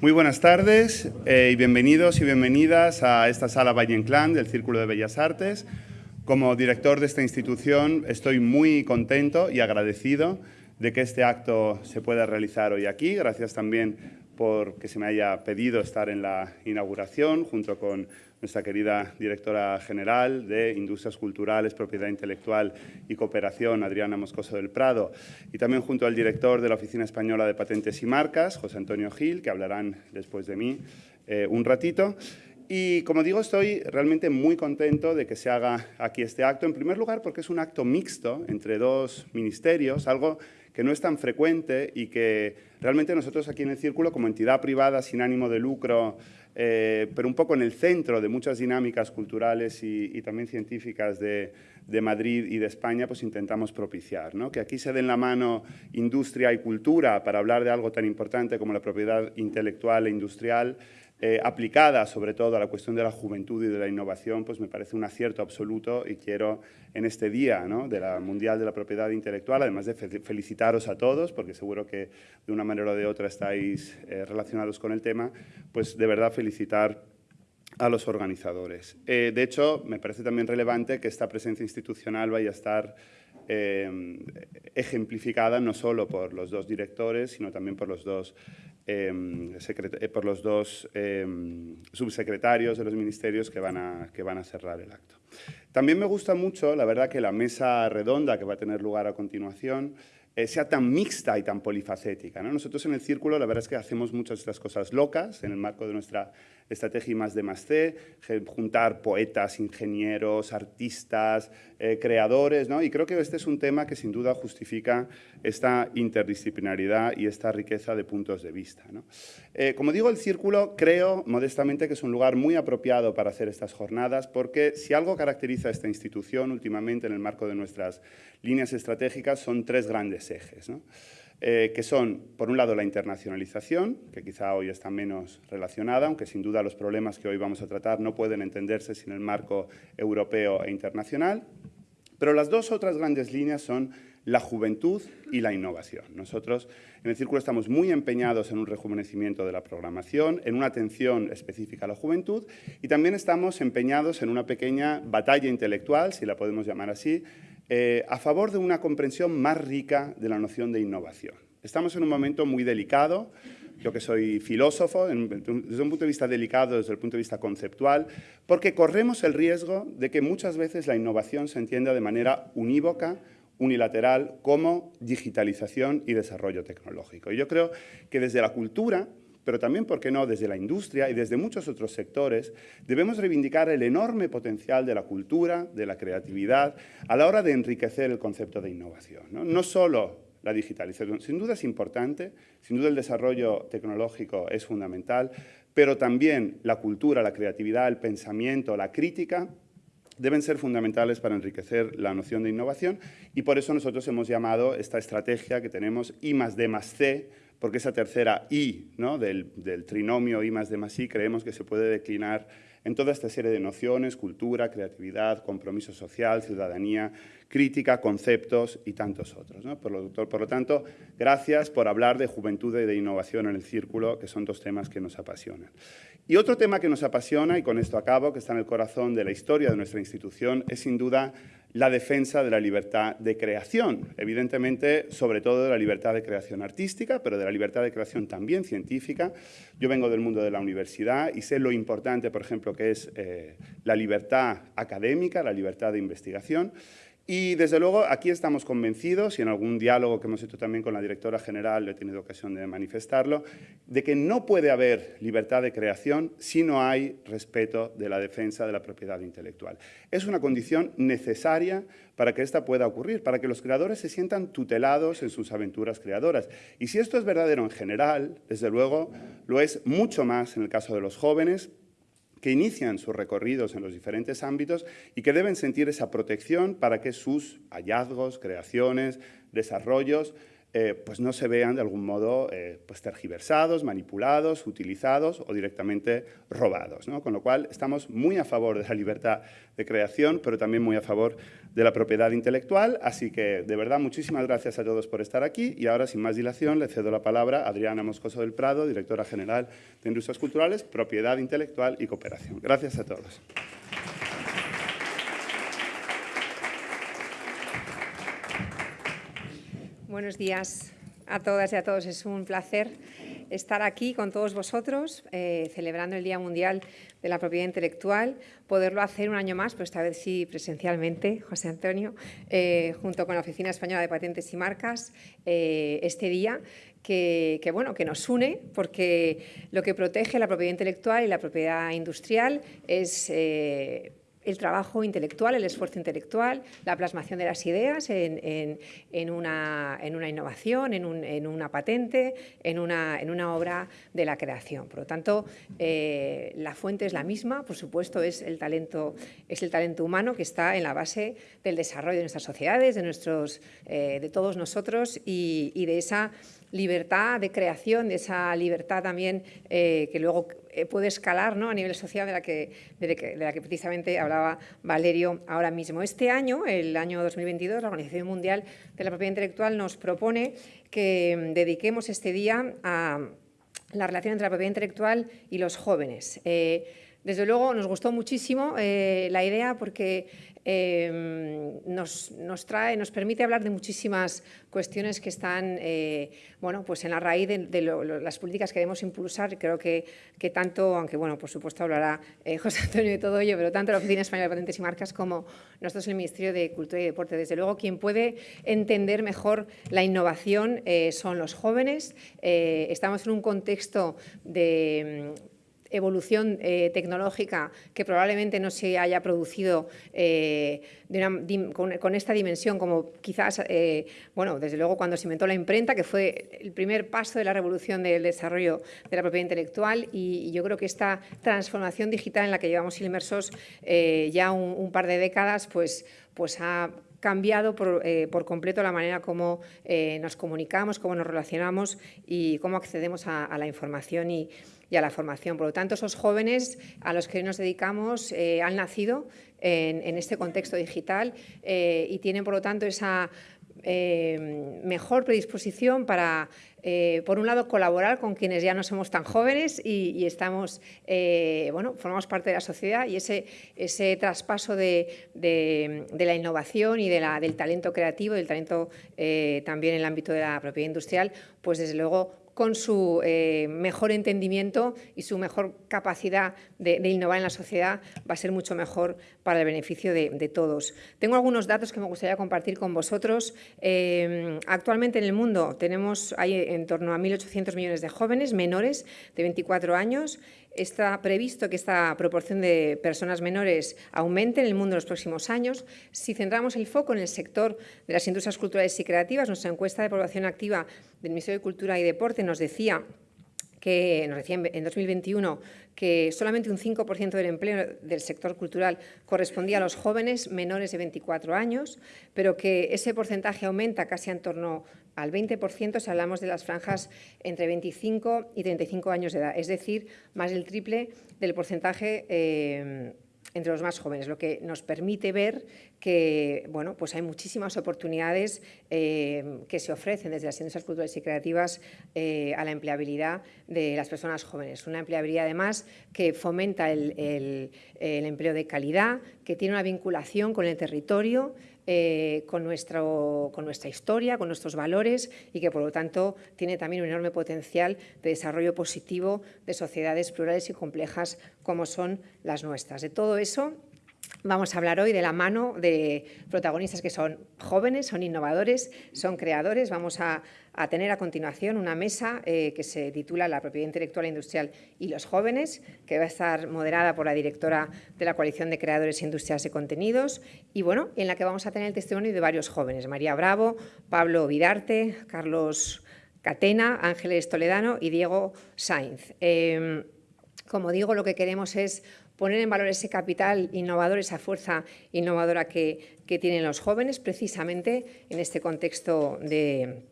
Muy buenas tardes eh, y bienvenidos y bienvenidas a esta sala Valle Inclán del Círculo de Bellas Artes. Como director de esta institución estoy muy contento y agradecido de que este acto se pueda realizar hoy aquí. Gracias también por que se me haya pedido estar en la inauguración junto con nuestra querida directora general de Industrias Culturales, Propiedad Intelectual y Cooperación, Adriana Moscoso del Prado, y también junto al director de la Oficina Española de Patentes y Marcas, José Antonio Gil, que hablarán después de mí eh, un ratito. Y como digo, estoy realmente muy contento de que se haga aquí este acto, en primer lugar porque es un acto mixto entre dos ministerios, algo que no es tan frecuente y que realmente nosotros aquí en el Círculo, como entidad privada sin ánimo de lucro, eh, pero un poco en el centro de muchas dinámicas culturales y, también científicas de, Madrid y de España, pues intentamos propiciar. ¿no? Que aquí se den la mano industria y cultura para hablar de algo tan importante como la propiedad intelectual e industrial, eh, aplicada sobre todo a la cuestión de la juventud y de la innovación, pues me parece un acierto absoluto y quiero en este día de la Mundial de la Propiedad Intelectual, además de felicitaros a todos, porque seguro que de una manera o de otra estáis eh, relacionados con el tema, pues de verdad felicitar a los organizadores. Eh, de hecho, me parece también relevante que esta presencia institucional vaya a estar ejemplificada no solo por los dos directores, sino también por los dos Em, eh, por los dos em, subsecretarios de los ministerios que van, a, que van a cerrar el acto. También me gusta mucho, la verdad, que la mesa redonda que va a tener lugar a continuación eh, sea tan mixta y tan polifacética. Nosotros en el Círculo la verdad es que hacemos muchas de estas cosas locas en el marco de nuestra estrategia más de más C, juntar poetas, ingenieros, artistas, eh, creadores, ¿no? y creo que este es un tema que sin duda justifica esta interdisciplinaridad y esta riqueza de puntos de vista. Eh, como digo, el Círculo creo modestamente que es un lugar muy apropiado para hacer estas jornadas porque si algo caracteriza a esta institución últimamente en el marco de nuestras líneas estratégicas son tres grandes ejes, eh, que son, por un lado, la internacionalización, que quizá hoy está menos relacionada, aunque sin duda los problemas que hoy vamos a tratar no pueden entenderse sin el marco europeo e internacional. Pero las dos otras grandes líneas son la juventud y la innovación. Nosotros en el Círculo estamos muy empeñados en un rejuvenecimiento de la programación, en una atención específica a la juventud y también estamos empeñados en una pequeña batalla intelectual, si la podemos llamar así, eh, a favor de una comprensión más rica de la noción de innovación. Estamos en un momento muy delicado, yo que soy filósofo, desde un punto de vista delicado, desde el punto de vista conceptual, porque corremos el riesgo de que muchas veces la innovación se entienda de manera unívoca, unilateral, como digitalización y desarrollo tecnológico. Y yo creo que desde la cultura pero también, ¿por qué no?, desde la industria y desde muchos otros sectores, debemos reivindicar el enorme potencial de la cultura, de la creatividad, a la hora de enriquecer el concepto de innovación. No, solo la digitalización, sin duda es importante, sin duda el desarrollo tecnológico es fundamental, pero también la cultura, la creatividad, el pensamiento, la crítica, deben ser fundamentales para enriquecer la noción de innovación y por eso nosotros hemos llamado esta estrategia que tenemos I más D C, porque esa tercera I ¿no? del, trinomio I más D más I creemos que se puede declinar en toda esta serie de nociones, cultura, creatividad, compromiso social, ciudadanía, crítica, conceptos y tantos otros. Por, lo, por, lo, tanto, gracias por hablar de juventud y de innovación en el círculo, que son dos temas que nos apasionan. Y otro tema que nos apasiona, y con esto acabo, que está en el corazón de la historia de nuestra institución, es sin duda la defensa de la libertad de creación, evidentemente sobre todo de la libertad de creación artística, pero de la libertad de creación también científica. Yo vengo del mundo de la universidad y sé lo importante, por ejemplo, que es eh, la libertad académica, la libertad de investigación, y desde luego aquí estamos convencidos, y en algún diálogo que hemos hecho también con la directora general he tenido ocasión de manifestarlo, de que no puede haber libertad de creación si no hay respeto de la defensa de la propiedad intelectual. Es una condición necesaria para que esta pueda ocurrir, para que los creadores se sientan tutelados en sus aventuras creadoras. Y si esto es verdadero en general, desde luego lo es mucho más en el caso de los jóvenes, que inician sus recorridos en los diferentes ámbitos y que deben sentir esa protección para que sus hallazgos, creaciones, desarrollos eh, pues no se vean de algún modo eh, pues tergiversados, manipulados, utilizados o directamente robados. Con lo cual estamos muy a favor de la libertad de creación, pero también muy a favor de la propiedad intelectual. Así que, de verdad, muchísimas gracias a todos por estar aquí. Y ahora, sin más dilación, le cedo la palabra a Adriana Moscoso del Prado, directora general de Industrias Culturales, Propiedad Intelectual y Cooperación. Gracias a todos. Buenos días a todas y a todos. Es un placer estar aquí con todos vosotros, eh, celebrando el Día Mundial de la Propiedad Intelectual, poderlo hacer un año más, pero esta vez sí presencialmente, José Antonio, eh, junto con la Oficina Española de Patentes y Marcas, eh, este día que, bueno, que nos une, porque lo que protege la propiedad intelectual y la propiedad industrial es el trabajo intelectual, el esfuerzo intelectual, la plasmación de las ideas en, una, innovación, en, una patente, en una, obra de la creación. Por lo tanto, eh, la fuente es la misma, por supuesto, es el, talento, humano que está en la base del desarrollo de nuestras sociedades, de, eh, todos nosotros y, y de esa libertad de creación, de esa libertad también eh, que luego eh, puede escalar ¿no? a nivel social de la, que, de, la que precisamente hablaba Valerio ahora mismo. Este año, el año 2022, la Organización Mundial de la Propiedad Intelectual nos propone que mm, dediquemos este día a la relación entre la propiedad intelectual y los jóvenes. Eh, desde luego nos gustó muchísimo la idea porque Em, nos, trae, nos permite hablar de muchísimas cuestiones que están eh, bueno, pues en la raíz de, las políticas que debemos impulsar. Creo que, que tanto, aunque bueno, por supuesto hablará eh, José Antonio de todo ello, pero tanto la Oficina Española de Patentes y Marcas como nosotros el Ministerio de Cultura y Deporte. Desde luego, quien puede entender mejor la innovación eh, son los jóvenes. estamos en un contexto de evolución eh, tecnológica que probablemente no se haya producido eh, con, esta dimensión, como quizás, eh, bueno, desde luego cuando se inventó la imprenta, que fue el primer paso de la revolución del desarrollo de la propiedad intelectual y, yo creo que esta transformación digital en la que llevamos inmersos ya un, par de décadas, pues, pues ha cambiado por, completo la manera como nos comunicamos, cómo nos relacionamos y cómo accedemos a, la información y, y a la formación. Por lo tanto, esos jóvenes a los que nos dedicamos eh, han nacido en, este contexto digital eh, y tienen, por lo tanto, esa eh, mejor predisposición para, por un lado, colaborar con quienes ya no somos tan jóvenes y, estamos, bueno, formamos parte de la sociedad y ese, ese traspaso de, la innovación y de la, del talento creativo, del talento también en el ámbito de la propiedad industrial, pues desde luego con su eh, mejor entendimiento y su mejor capacidad de, innovar en la sociedad va a ser mucho mejor para el beneficio de, todos. Tengo algunos datos que me gustaría compartir con vosotros. Eh, actualmente en el mundo tenemos hay en torno a 1.800 millones de jóvenes menores de 24 años Está previsto que esta proporción de personas menores aumente en el mundo en los próximos años. Si centramos el foco en el sector de las industrias culturales y creativas, nuestra encuesta de población activa del Ministerio de Cultura y Deporte nos decía que en 2021 que solamente un 5% del empleo del sector cultural correspondía a los jóvenes menores de 24 años, pero que ese porcentaje aumenta casi en torno al 20% si hablamos de las franjas entre 25 y 35 años de edad, es decir, más del triple del porcentaje eh, entre los más jóvenes, lo que nos permite ver que bueno, pues hay muchísimas oportunidades eh, que se ofrecen desde las industrias culturales y creativas eh, a la empleabilidad de las personas jóvenes. Una empleabilidad además que fomenta el empleo de calidad, que tiene una vinculación con el territorio, eh, con, nuestro, con nuestra historia, con nuestros valores y que, por lo tanto, tiene también un enorme potencial de desarrollo positivo de sociedades plurales y complejas como son las nuestras. De todo eso Vamos a hablar hoy de la mano de protagonistas que son jóvenes, son innovadores, son creadores. Vamos a, tener a continuación una mesa eh, que se titula La propiedad intelectual e industrial y los jóvenes, que va a estar moderada por la directora de la Coalición de Creadores e Industrias de Contenidos y bueno, en la que vamos a tener el testimonio de varios jóvenes, María Bravo, Pablo Vidarte, Carlos Catena, Ángeles Toledano y Diego Sainz. Em, como digo, lo que queremos es poner en valor ese capital innovador, esa fuerza innovadora que, tienen los jóvenes, precisamente en este contexto de,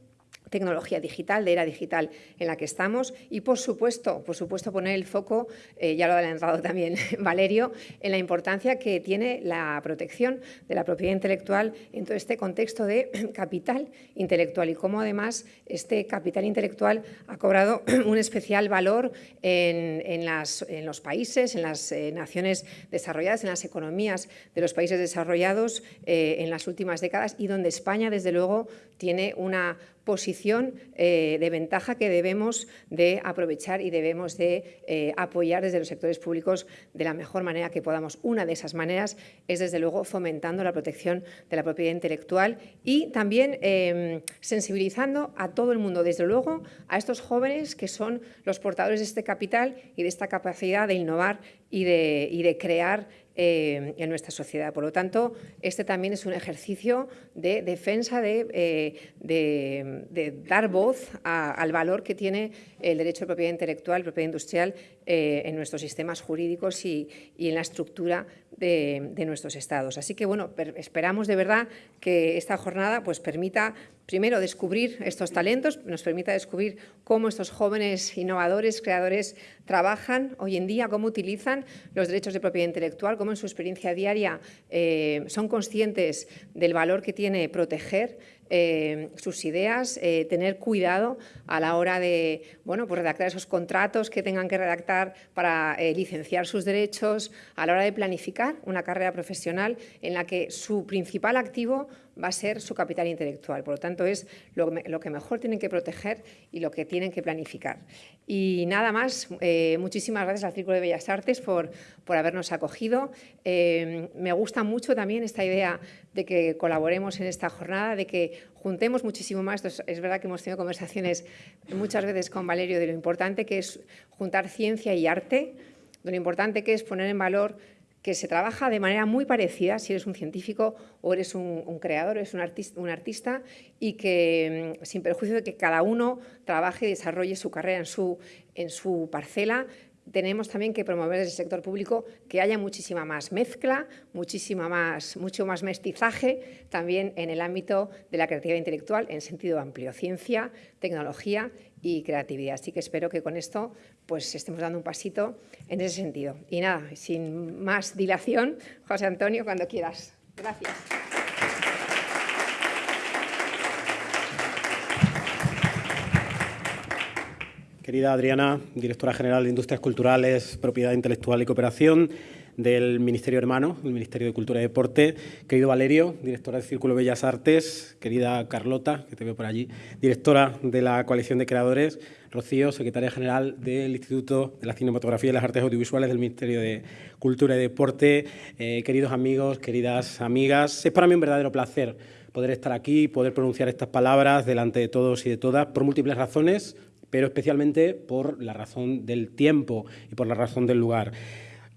tecnología digital, de era digital en la que estamos. Y, por supuesto, por supuesto poner el foco, eh, ya lo ha adelantado también Valerio, en la importancia que tiene la protección de la propiedad intelectual en todo este contexto de capital intelectual. Y cómo además este capital intelectual ha cobrado un especial valor en, los países, en las eh, naciones desarrolladas, en las economías de los países desarrollados eh, en las últimas décadas y donde España, desde luego, tiene una posición eh, de ventaja que debemos de aprovechar y debemos de eh, apoyar desde los sectores públicos de la mejor manera que podamos. Una de esas maneras es, desde luego, fomentando la protección de la propiedad intelectual y también em, sensibilizando a todo el mundo, desde luego, a estos jóvenes que son los portadores de este capital y de esta capacidad de innovar y de, y de crear eh, en nuestra sociedad. Por lo tanto, este también es un ejercicio de defensa, de, eh, dar voz al valor que tiene el derecho de propiedad intelectual, propiedad industrial eh, en nuestros sistemas jurídicos y, en la estructura de, nuestros estados. Así que, bueno, esperamos de verdad que esta jornada pues, permita primero descubrir estos talentos, nos permita descubrir cómo estos jóvenes innovadores, creadores, trabajan hoy en día, cómo utilizan los derechos de propiedad intelectual, cómo en su experiencia diaria eh, son conscientes del valor que tiene proteger eh, sus ideas, eh, tener cuidado a la hora de bueno, pues redactar esos contratos que tengan que redactar para licenciar sus derechos, a la hora de planificar una carrera profesional en la que su principal activo va a ser su capital intelectual. Por lo tanto, es lo, que mejor tienen que proteger y lo que tienen que planificar. Y nada más, eh, muchísimas gracias al Círculo de Bellas Artes por, por habernos acogido. Eh, me gusta mucho también esta idea de que colaboremos en esta jornada, de que juntemos muchísimo más. Es verdad que hemos tenido conversaciones muchas veces con Valerio de lo importante que es juntar ciencia y arte, de lo importante que es poner en valor que se trabaja de manera muy parecida si eres un científico o eres un, creador, eres un artista, y que mm, sin perjuicio de que cada uno trabaje y desarrolle su carrera en su, en su parcela, tenemos también que promover desde el sector público que haya muchísima más mezcla, muchísima más, mucho más mestizaje también en el ámbito de la creatividad intelectual en sentido amplio, ciencia, tecnología y creatividad. Así que espero que con esto pues, estemos dando un pasito en ese sentido. Y nada, sin más dilación, José Antonio, cuando quieras. Gracias. Querida Adriana, directora general de Industrias Culturales, Propiedad Intelectual y Cooperación, del Ministerio Hermano, el Ministerio de Cultura y Deporte, querido Valerio, directora del Círculo Bellas Artes, querida Carlota, que te veo por allí, directora de la Coalición de Creadores, Rocío, secretaria general del Instituto de la Cinematografía y las Artes Audiovisuales del Ministerio de Cultura y Deporte, eh, queridos amigos, queridas amigas, es para mí un verdadero placer poder estar aquí, poder pronunciar estas palabras delante de todos y de todas, por múltiples razones, pero especialmente por la razón del tiempo y por la razón del lugar.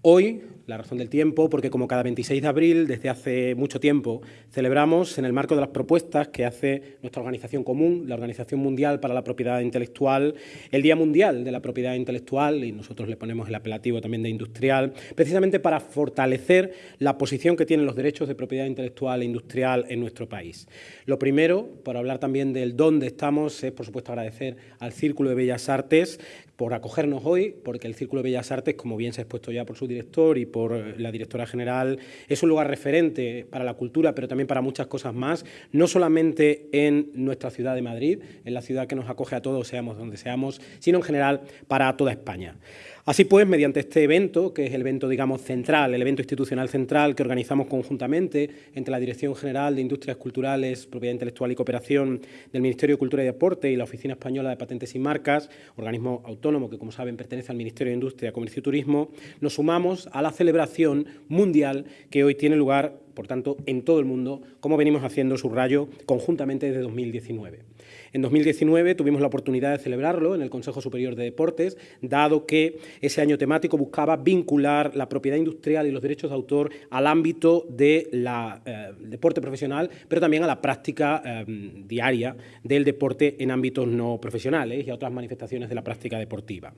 Hoy la razón del tiempo, porque como cada 26 de abril, desde hace mucho tiempo, celebramos en el marco de las propuestas que hace nuestra organización común, la Organización Mundial para la Propiedad Intelectual, el Día Mundial de la Propiedad Intelectual, y nosotros le ponemos el apelativo también de industrial, precisamente para fortalecer la posición que tienen los derechos de propiedad intelectual e industrial en nuestro país. Lo primero, por hablar también del dónde estamos, es por supuesto agradecer al Círculo de Bellas Artes por acogernos hoy, porque el Círculo de Bellas Artes, como bien se ha expuesto ya por su director y por la directora general, es un lugar referente para la cultura, pero también para muchas cosas más, no solamente en nuestra ciudad de Madrid, en la ciudad que nos acoge a todos, seamos donde seamos, sino en general para toda España. Así pues, mediante este evento, que es el evento, digamos, central, el evento institucional central que organizamos conjuntamente entre la Dirección General de Industrias Culturales, Propiedad Intelectual y Cooperación del Ministerio de Cultura y Deporte y la Oficina Española de Patentes y Marcas, organismo autónomo que, como saben, pertenece al Ministerio de Industria, Comercio y Turismo, nos sumamos a la celebración mundial que hoy tiene lugar, por tanto, en todo el mundo, como venimos haciendo, subrayo, conjuntamente desde 2019. En 2019 tuvimos la oportunidad de celebrarlo en el Consejo Superior de Deportes, dado que ese año temático buscaba vincular la propiedad industrial y los derechos de autor al ámbito del eh, deporte profesional, pero también a la práctica eh, diaria del deporte en ámbitos no profesionales y a otras manifestaciones de la práctica deportiva.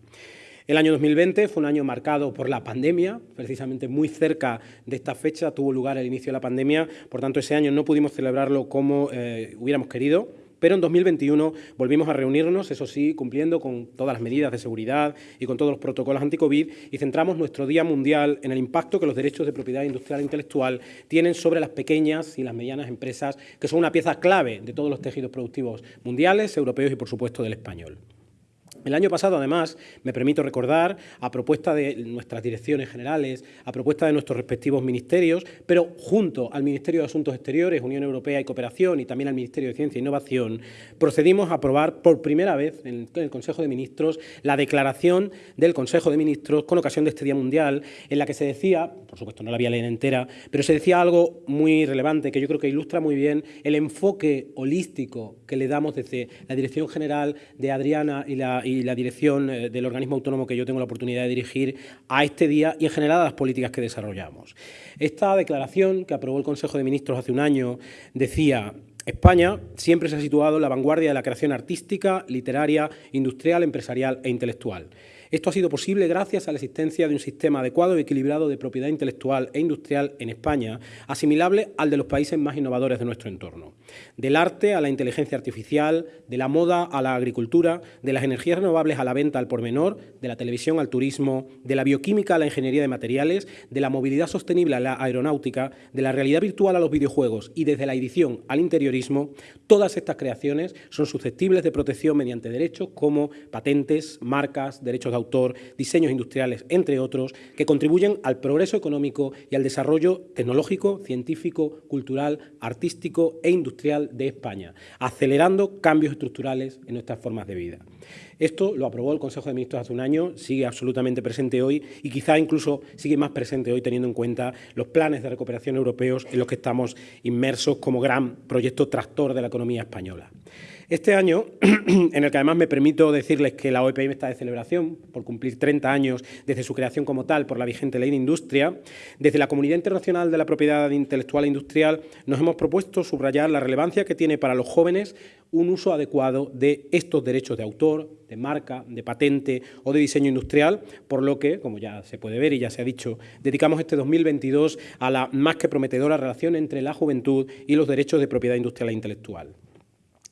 El año 2020 fue un año marcado por la pandemia, precisamente muy cerca de esta fecha tuvo lugar el inicio de la pandemia, por tanto ese año no pudimos celebrarlo como eh, hubiéramos querido, Pero en 2021 volvimos a reunirnos, eso sí, cumpliendo con todas las medidas de seguridad y con todos los protocolos anti-COVID y centramos nuestro Día Mundial en el impacto que los derechos de propiedad industrial e intelectual tienen sobre las pequeñas y las medianas empresas, que son una pieza clave de todos los tejidos productivos mundiales, europeos y, por supuesto, del español. El año pasado, además, me permito recordar, a propuesta de nuestras direcciones generales, a propuesta de nuestros respectivos ministerios, pero junto al Ministerio de Asuntos Exteriores, Unión Europea y Cooperación y también al Ministerio de Ciencia e Innovación, procedimos a aprobar por primera vez en el Consejo de Ministros la declaración del Consejo de Ministros con ocasión de este Día Mundial, en la que se decía, por supuesto no la había leído entera, pero se decía algo muy relevante que yo creo que ilustra muy bien el enfoque holístico que le damos desde la Dirección General de Adriana y la y la dirección eh, del organismo autónomo que yo tengo la oportunidad de dirigir a este día y en general a las políticas que desarrollamos. Esta declaración que aprobó el Consejo de Ministros hace un año decía España siempre se ha situado en la vanguardia de la creación artística, literaria, industrial, empresarial e intelectual. Esto ha sido posible gracias a la existencia de un sistema adecuado y equilibrado de propiedad intelectual e industrial en España, asimilable al de los países más innovadores de nuestro entorno. Del arte a la inteligencia artificial, de la moda a la agricultura, de las energías renovables a la venta al por menor, de la televisión al turismo, de la bioquímica a la ingeniería de materiales, de la movilidad sostenible a la aeronáutica, de la realidad virtual a los videojuegos y desde la edición al interiorismo, todas estas creaciones son susceptibles de protección mediante derechos como patentes, marcas, derechos de autor, diseños industriales, entre otros, que contribuyen al progreso económico y al desarrollo tecnológico, científico, cultural, artístico e industrial de España, acelerando cambios estructurales en nuestras formas de vida. Esto lo aprobó el Consejo de Ministros hace un año, sigue absolutamente presente hoy y quizá incluso sigue más presente hoy teniendo en cuenta los planes de recuperación europeos en los que estamos inmersos como gran proyecto tractor de la economía española. Este año, en el que además me permito decirles que la OEPM está de celebración por cumplir 30 años desde su creación como tal por la vigente Ley de Industria, desde la Comunidad Internacional de la Propiedad Intelectual e Industrial nos hemos propuesto subrayar la relevancia que tiene para los jóvenes un uso adecuado de estos derechos de autor, de marca, de patente o de diseño industrial, por lo que, como ya se puede ver y ya se ha dicho, dedicamos este 2022 a la más que prometedora relación entre la juventud y los derechos de propiedad industrial e intelectual.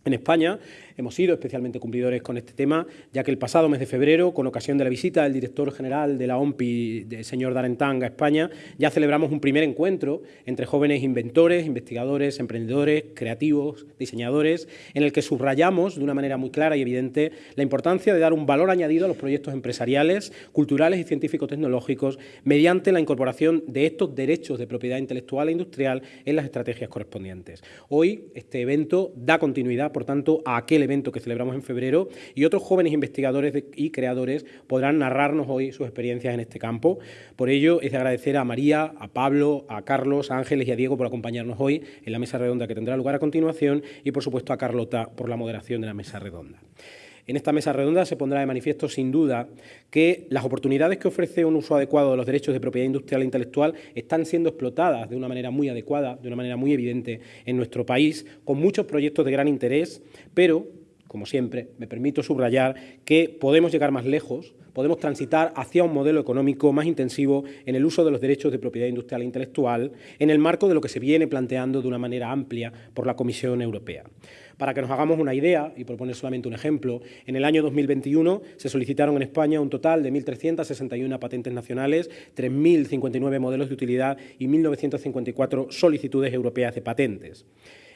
En España hemos sido especialmente cumplidores con este tema, ya que el pasado mes de febrero, con ocasión de la visita del director general de la OMPI, el señor Darentang, a España, ya celebramos un primer encuentro entre jóvenes inventores, investigadores, emprendedores, creativos, diseñadores, en el que subrayamos de una manera muy clara y evidente la importancia de dar un valor añadido a los proyectos empresariales, culturales y científico-tecnológicos mediante la incorporación de estos derechos de propiedad intelectual e industrial en las estrategias correspondientes. Hoy este evento da continuidad, por tanto, a aquel que celebramos en febrero y otros jóvenes investigadores y creadores podrán narrarnos hoy sus experiencias en este campo. Por ello, es de agradecer a María, a Pablo, a Carlos, a Ángeles y a Diego por acompañarnos hoy en la mesa redonda que tendrá lugar a continuación y, por supuesto, a Carlota por la moderación de la mesa redonda. En esta mesa redonda se pondrá de manifiesto, sin duda, que las oportunidades que ofrece un uso adecuado de los derechos de propiedad industrial e intelectual están siendo explotadas de una manera muy adecuada, de una manera muy evidente en nuestro país, con muchos proyectos de gran interés, pero como siempre, me permito subrayar que podemos llegar más lejos, podemos transitar hacia un modelo económico más intensivo en el uso de los derechos de propiedad industrial e intelectual en el marco de lo que se viene planteando de una manera amplia por la Comisión Europea. Para que nos hagamos una idea, y por solamente un ejemplo, en el año 2021 se solicitaron en España un total de 1.361 patentes nacionales, 3.059 modelos de utilidad y 1.954 solicitudes europeas de patentes.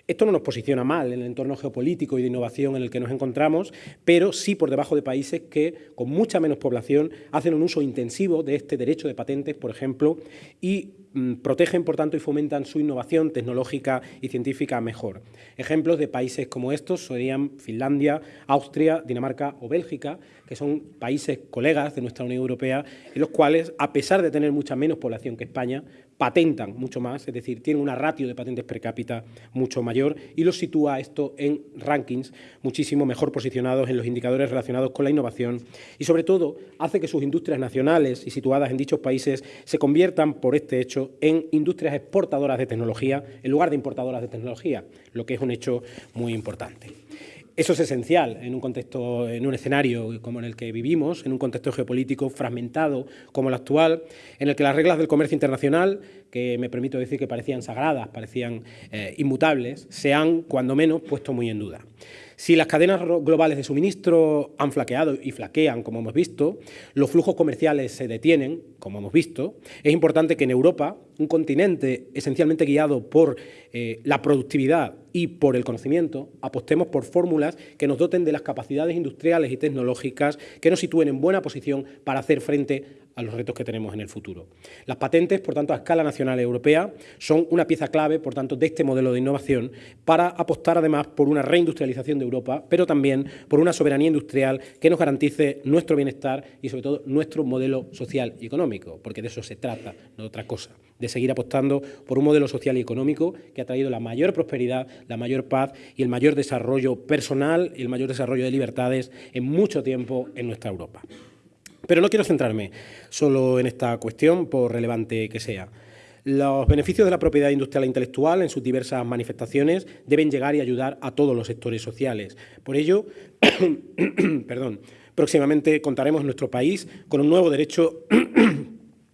Esto no nos posiciona mal en el entorno geopolítico y de innovación en el que nos encontramos, pero sí por debajo de países que, con mucha menos población, hacen un uso intensivo de este derecho de patentes, por ejemplo, y mm, protegen, por tanto, y fomentan su innovación tecnológica y científica mejor. Ejemplos de países como estos serían Finlandia, Austria, Dinamarca o Bélgica, que son países colegas de nuestra Unión Europea, en los cuales, a pesar de tener mucha menos población que España, patentan mucho más, es decir, tienen una ratio de patentes per cápita mucho mayor y los sitúa esto en rankings muchísimo mejor posicionados en los indicadores relacionados con la innovación y, sobre todo, hace que sus industrias nacionales y situadas en dichos países se conviertan, por este hecho, en industrias exportadoras de tecnología en lugar de importadoras de tecnología, lo que es un hecho muy importante. Eso es esencial en un contexto, en un escenario como en el que vivimos, en un contexto geopolítico fragmentado como el actual, en el que las reglas del comercio internacional, que me permito decir que parecían sagradas, parecían eh, inmutables, se han, cuando menos, puesto muy en duda. Si las cadenas globales de suministro han flaqueado y flaquean, como hemos visto, los flujos comerciales se detienen, como hemos visto, es importante que en Europa, un continente esencialmente guiado por eh, la productividad y por el conocimiento, apostemos por fórmulas que nos doten de las capacidades industriales y tecnológicas que nos sitúen en buena posición para hacer frente a los retos que tenemos en el futuro. Las patentes, por tanto, a escala nacional y europea, son una pieza clave, por tanto, de este modelo de innovación para apostar, además, por una reindustrialización de Europa, pero también por una soberanía industrial que nos garantice nuestro bienestar y, sobre todo, nuestro modelo social y económico, porque de eso se trata, no de otra cosa, de seguir apostando por un modelo social y económico que ha traído la mayor prosperidad, la mayor paz y el mayor desarrollo personal y el mayor desarrollo de libertades en mucho tiempo en nuestra Europa. Pero no quiero centrarme solo en esta cuestión, por relevante que sea. Los beneficios de la propiedad industrial e intelectual en sus diversas manifestaciones deben llegar y ayudar a todos los sectores sociales. Por ello, perdón, próximamente contaremos en nuestro país con un nuevo derecho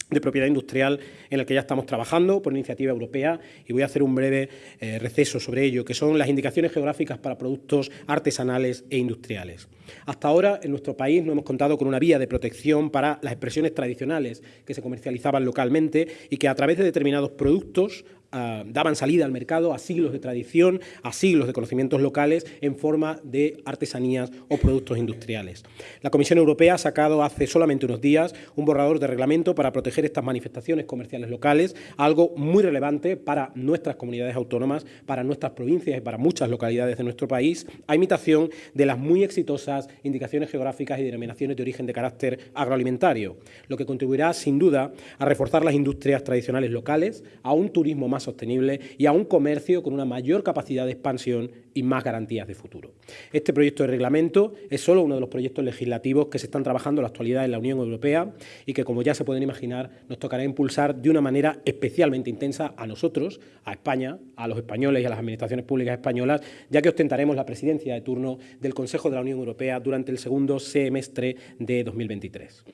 de propiedad industrial en el que ya estamos trabajando por iniciativa europea y voy a hacer un breve eh, receso sobre ello, que son las indicaciones geográficas para productos artesanales e industriales. Hasta ahora, en nuestro país no hemos contado con una vía de protección para las expresiones tradicionales que se comercializaban localmente y que a través de determinados productos Ah, daban salida al mercado a siglos de tradición, a siglos de conocimientos locales en forma de artesanías o productos industriales. La Comisión Europea ha sacado hace solamente unos días un borrador de reglamento para proteger estas manifestaciones comerciales locales, algo muy relevante para nuestras comunidades autónomas, para nuestras provincias y para muchas localidades de nuestro país, a imitación de las muy exitosas indicaciones geográficas y denominaciones de origen de carácter agroalimentario, lo que contribuirá sin duda a reforzar las industrias tradicionales locales, a un turismo más sostenible y a un comercio con una mayor capacidad de expansión y más garantías de futuro. Este proyecto de reglamento es solo uno de los proyectos legislativos que se están trabajando en la actualidad en la Unión Europea y que, como ya se pueden imaginar, nos tocará impulsar de una manera especialmente intensa a nosotros, a España, a los españoles y a las administraciones públicas españolas, ya que ostentaremos la presidencia de turno del Consejo de la Unión Europea durante el segundo semestre de 2023.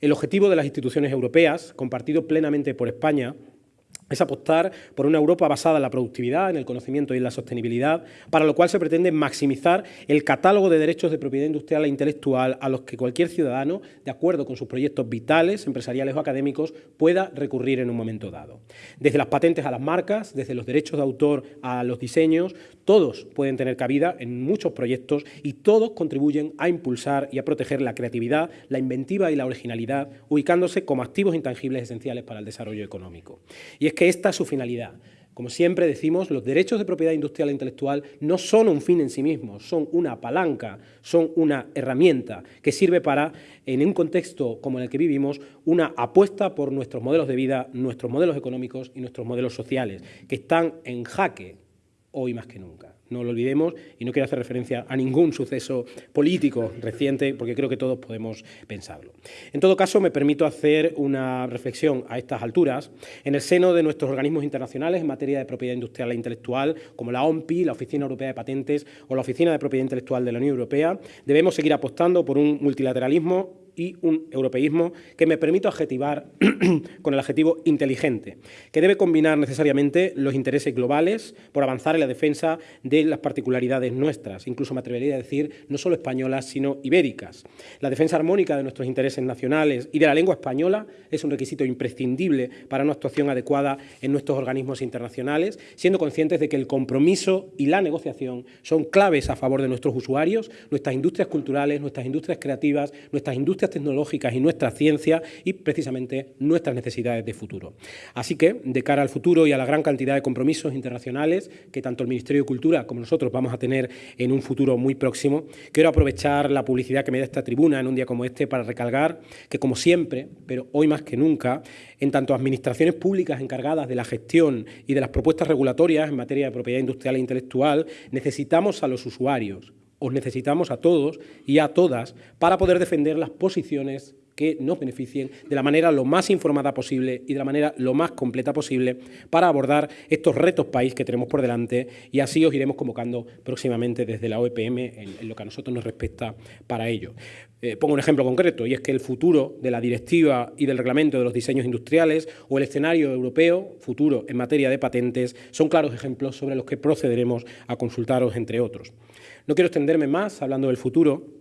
El objetivo de las instituciones europeas, compartido plenamente por España, es apostar por una Europa basada en la productividad, en el conocimiento y en la sostenibilidad, para lo cual se pretende maximizar el catálogo de derechos de propiedad industrial e intelectual a los que cualquier ciudadano, de acuerdo con sus proyectos vitales, empresariales o académicos, pueda recurrir en un momento dado. Desde las patentes a las marcas, desde los derechos de autor a los diseños, todos pueden tener cabida en muchos proyectos y todos contribuyen a impulsar y a proteger la creatividad, la inventiva y la originalidad, ubicándose como activos intangibles esenciales para el desarrollo económico. Y es esta es su finalidad. Como siempre decimos, los derechos de propiedad industrial e intelectual no son un fin en sí mismos, son una palanca, son una herramienta que sirve para, en un contexto como en el que vivimos, una apuesta por nuestros modelos de vida, nuestros modelos económicos y nuestros modelos sociales, que están en jaque hoy más que nunca no lo olvidemos, y no quiero hacer referencia a ningún suceso político reciente, porque creo que todos podemos pensarlo. En todo caso, me permito hacer una reflexión a estas alturas. En el seno de nuestros organismos internacionales en materia de propiedad industrial e intelectual, como la OMPI, la Oficina Europea de Patentes o la Oficina de Propiedad Intelectual de la Unión Europea, debemos seguir apostando por un multilateralismo y un europeísmo que me permito adjetivar con el adjetivo inteligente, que debe combinar necesariamente los intereses globales por avanzar en la defensa de las particularidades nuestras, incluso me atrevería a decir no solo españolas, sino ibéricas. La defensa armónica de nuestros intereses nacionales y de la lengua española es un requisito imprescindible para una actuación adecuada en nuestros organismos internacionales, siendo conscientes de que el compromiso y la negociación son claves a favor de nuestros usuarios, nuestras industrias culturales, nuestras industrias creativas, nuestras industrias tecnológicas y nuestra ciencia y precisamente nuestras necesidades de futuro. Así que, de cara al futuro y a la gran cantidad de compromisos internacionales que tanto el Ministerio de Cultura como nosotros vamos a tener en un futuro muy próximo, quiero aprovechar la publicidad que me da esta tribuna en un día como este para recalcar que, como siempre, pero hoy más que nunca, en tanto administraciones públicas encargadas de la gestión y de las propuestas regulatorias en materia de propiedad industrial e intelectual, necesitamos a los usuarios, os necesitamos a todos y a todas para poder defender las posiciones que nos beneficien de la manera lo más informada posible y de la manera lo más completa posible para abordar estos retos país que tenemos por delante y así os iremos convocando próximamente desde la OEPM en, lo que a nosotros nos respecta para ello. Eh, pongo un ejemplo concreto y es que el futuro de la directiva y del reglamento de los diseños industriales o el escenario europeo futuro en materia de patentes son claros ejemplos sobre los que procederemos a consultaros entre otros. No quiero extenderme más hablando del futuro,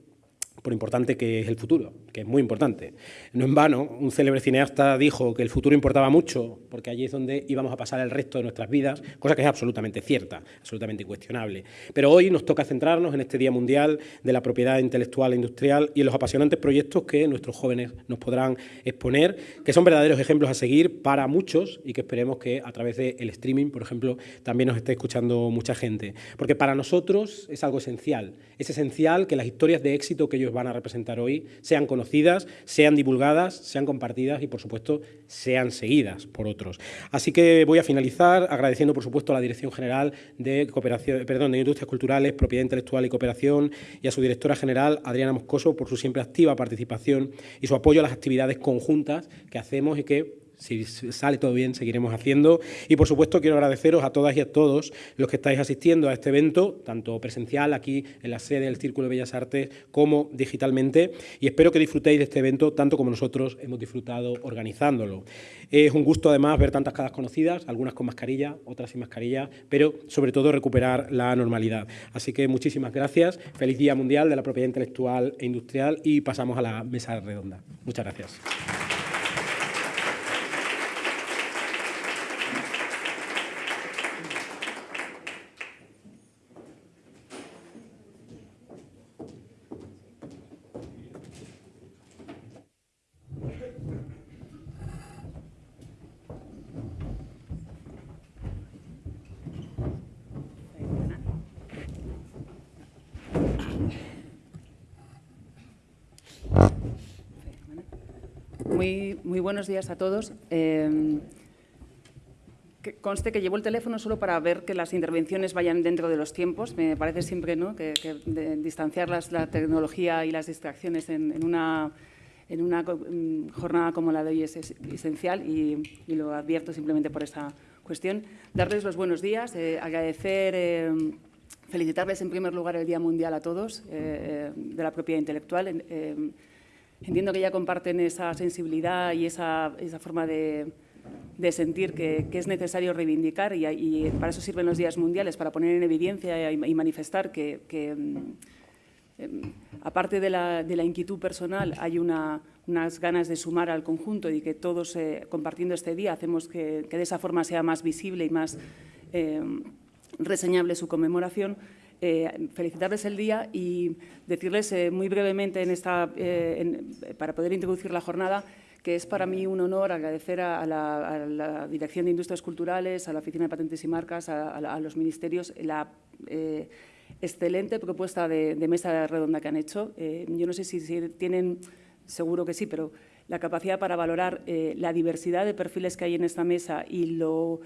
por importante que es el futuro, que es muy importante. No en vano, un célebre cineasta dijo que el futuro importaba mucho, porque allí es donde íbamos a pasar el resto de nuestras vidas, cosa que es absolutamente cierta, absolutamente incuestionable. Pero hoy nos toca centrarnos en este Día Mundial de la Propiedad Intelectual e Industrial y en los apasionantes proyectos que nuestros jóvenes nos podrán exponer, que son verdaderos ejemplos a seguir para muchos y que esperemos que a través del streaming, por ejemplo, también nos esté escuchando mucha gente. Porque para nosotros es algo esencial, es esencial que las historias de éxito que ellos van a representar hoy sean conocidas, sean divulgadas, sean compartidas y, por supuesto, sean seguidas por otros. Así que voy a finalizar agradeciendo, por supuesto, a la Dirección General de, Cooperación, perdón, de Industrias Culturales, Propiedad Intelectual y Cooperación y a su directora general, Adriana Moscoso, por su siempre activa participación y su apoyo a las actividades conjuntas que hacemos y que si sale todo bien, seguiremos haciendo. Y, por supuesto, quiero agradeceros a todas y a todos los que estáis asistiendo a este evento, tanto presencial aquí en la sede del Círculo de Bellas Artes como digitalmente. Y espero que disfrutéis de este evento tanto como nosotros hemos disfrutado organizándolo. Es un gusto, además, ver tantas caras conocidas, algunas con mascarilla, otras sin mascarilla, pero, sobre todo, recuperar la normalidad. Así que muchísimas gracias. Feliz Día Mundial de la Propiedad Intelectual e Industrial y pasamos a la mesa redonda. Muchas gracias. Muy, buenos días a todos. Em, conste que llevo el teléfono solo para ver que las intervenciones vayan dentro de los tiempos. Me parece siempre ¿no? que, distanciar la tecnología y las distracciones en, una, mm, jornada como la de hoy es, esencial y, lo advierto simplemente por esta cuestión. Darles los buenos días, eh, agradecer, em, felicitarles en primer lugar el Día Mundial a todos eh, eh, de la propiedad intelectual. Em, Entiendo que ya comparten esa sensibilidad y esa, esa forma de, de sentir que, es necesario reivindicar y, para eso sirven los días mundiales, para poner en evidencia y, manifestar que, eh, aparte de la, de la, inquietud personal, hay una, unas ganas de sumar al conjunto y que todos, eh, compartiendo este día, hacemos que, que, de esa forma sea más visible y más eh, reseñable su conmemoración, eh, felicitarles el día y decirles eh, muy brevemente en esta, eh, para poder introducir la jornada que es para mí un honor agradecer a la, Dirección de Industrias Culturales, a la Oficina de Patentes y Marcas, a, los ministerios, la excelente propuesta de, mesa redonda que han hecho. yo no sé si, si, tienen, seguro que sí, pero la capacidad para valorar la diversidad de perfiles que hay en esta mesa y lo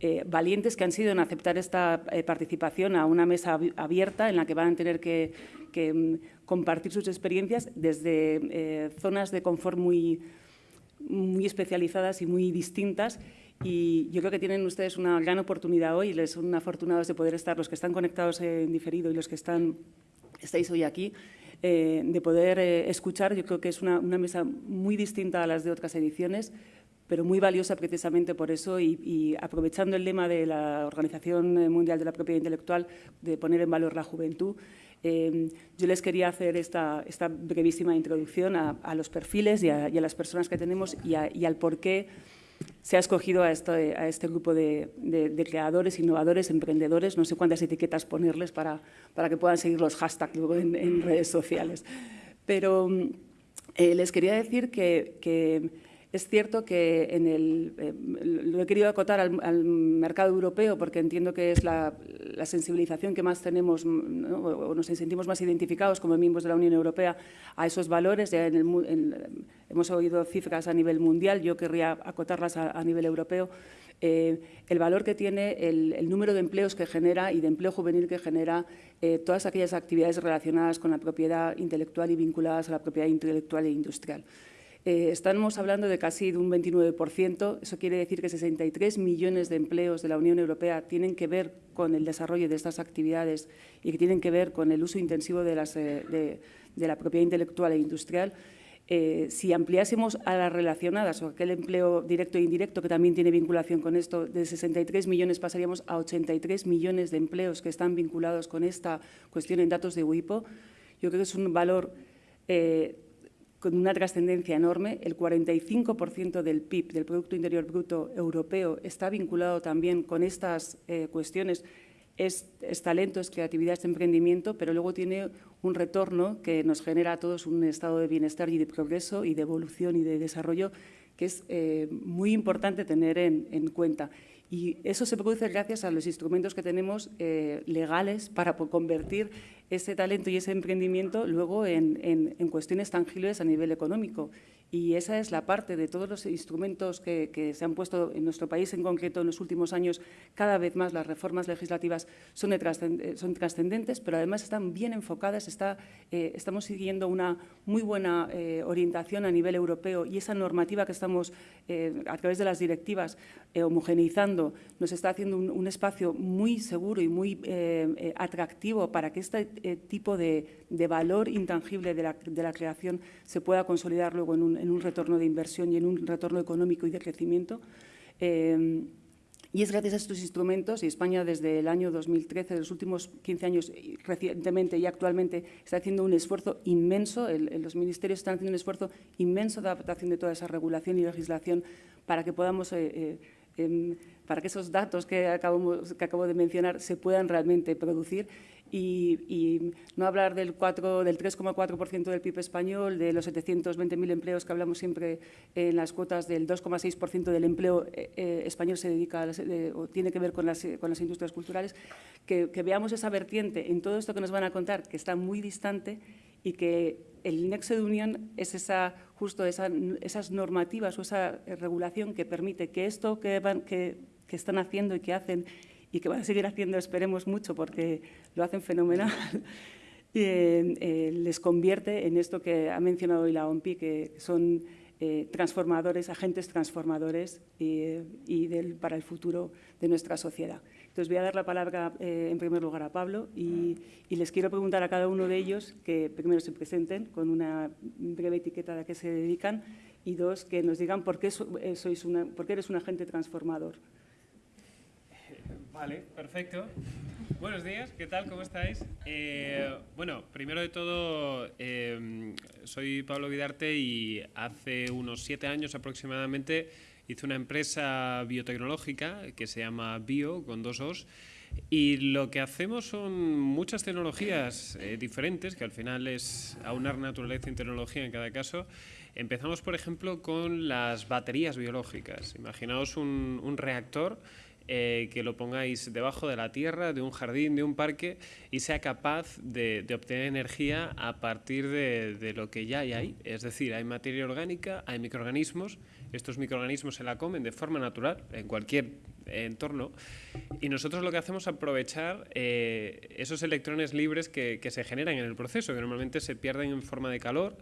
eh, valientes que han sido en aceptar esta eh, participación a una mesa abierta en la que van a tener que, mm, compartir sus experiencias desde eh, zonas de confort muy, especializadas y muy distintas. Y yo creo que tienen ustedes una gran oportunidad hoy, les son afortunados de poder estar, los que están conectados en diferido y los que están, estáis hoy aquí, de poder escuchar. Yo creo que es una mesa muy distinta a las de otras ediciones, pero muy valiosa precisamente por eso y, aprovechando el lema de la Organización Mundial de la Propiedad Intelectual de poner en valor la juventud, eh, yo les quería hacer esta, esta brevísima introducción a, los perfiles y a, las personas que tenemos y, al por qué se ha escogido a este, a este grupo de, creadores, innovadores, emprendedores, no sé cuántas etiquetas ponerles para, para que puedan seguir los hashtags luego en, redes sociales. Pero eh, les quería decir que, que es cierto que en el, eh, lo he querido acotar al, mercado europeo porque entiendo que es la, sensibilización que más tenemos o nos sentimos más identificados como miembros de la Unión Europea a esos valores. hemos oído cifras a nivel mundial, yo querría acotarlas a, nivel europeo. Eh, el valor que tiene el, número de empleos que genera y de empleo juvenil que genera eh, todas aquellas actividades relacionadas con la propiedad intelectual y vinculadas a la propiedad intelectual e industrial. Eh, estamos hablando de casi un 29%. Eso quiere decir que 63 millones de empleos de la Unión Europea tienen que ver con el desarrollo de estas actividades y que tienen que ver con el uso intensivo de, eh, la propiedad intelectual e industrial. Eh, si ampliásemos a las relacionadas o aquel empleo directo e indirecto que también tiene vinculación con esto, de 63 millones pasaríamos a 83 millones de empleos que están vinculados con esta cuestión en datos de WIPO. Yo creo que es un valor con una trascendencia enorme. El 45% del PIB, del Producto Interior Bruto Europeo, está vinculado también con estas eh, cuestiones. Es, talento, es creatividad, es emprendimiento, pero luego tiene un retorno que nos genera a todos un estado de bienestar y de progreso y de evolución y de desarrollo que es eh, muy importante tener en, en cuenta. Y eso se produce gracias a los instrumentos que tenemos eh, legales para convertir ese talento y ese emprendimiento luego en, en, en, cuestiones tangibles a nivel económico. Y esa es la parte de todos los instrumentos que, se han puesto en nuestro país en concreto en los últimos años. Cada vez más las reformas legislativas son, trascendentes, pero además están bien enfocadas. Está, eh, estamos siguiendo una muy buena eh, orientación a nivel europeo y esa normativa que estamos, eh, a través de las directivas, eh, homogeneizando, nos está haciendo un, espacio muy seguro y muy atractivo para que este tipo de, de valor intangible de la, de la creación se pueda consolidar luego en un, en un retorno de inversión y en un retorno económico y de crecimiento. Eh, y es gracias a estos instrumentos, y España desde el año 2013, de los últimos 15 años, recientemente y actualmente, está haciendo un esfuerzo inmenso, los ministerios están haciendo un esfuerzo inmenso de adaptación de toda esa regulación y legislación para que podamos, eh, eh, para que esos datos que, acabamos, que acabo de mencionar se puedan realmente producir y, y, no hablar del, del 3,4% del PIB español, de los 720.000 empleos que hablamos siempre en las cuotas, del 2,6% del empleo eh, eh, español se dedica las, eh, o tiene que ver con las, con las industrias culturales, que, que, veamos esa vertiente en todo esto que nos van a contar, que está muy distante y que el nexo de unión es esa, justo esa, esas normativas o esa regulación que permite que esto que, van, que, que están haciendo y que hacen y que van a seguir haciendo, esperemos mucho, porque lo hacen fenomenal, eh, eh, les convierte en esto que ha mencionado hoy la OMPI, que son eh, transformadores, agentes transformadores y, y del, para el futuro de nuestra sociedad. Entonces voy a dar la palabra eh, en primer lugar a Pablo y, y, les quiero preguntar a cada uno de ellos que primero se presenten con una breve etiqueta a la que se dedican y dos, que nos digan por qué, sois una, por qué eres un agente transformador. Vale, perfecto. Buenos días, ¿qué tal? ¿Cómo estáis? Eh, bueno, primero de todo, eh, soy Pablo Vidarte y hace unos siete años aproximadamente hice una empresa biotecnológica que se llama Bio, con dos Os, y lo que hacemos son muchas tecnologías eh, diferentes, que al final es aunar naturaleza y tecnología en cada caso. Empezamos, por ejemplo, con las baterías biológicas. Imaginaos un reactor eh, que lo pongáis debajo de la tierra, de un jardín, de un parque y sea capaz de, de obtener energía a partir de, de, lo que ya hay ahí. Es decir, hay materia orgánica, hay microorganismos, estos microorganismos se la comen de forma natural en cualquier entorno y nosotros lo que hacemos es aprovechar eh, esos electrones libres que, que se generan en el proceso, que normalmente se pierden en forma de calor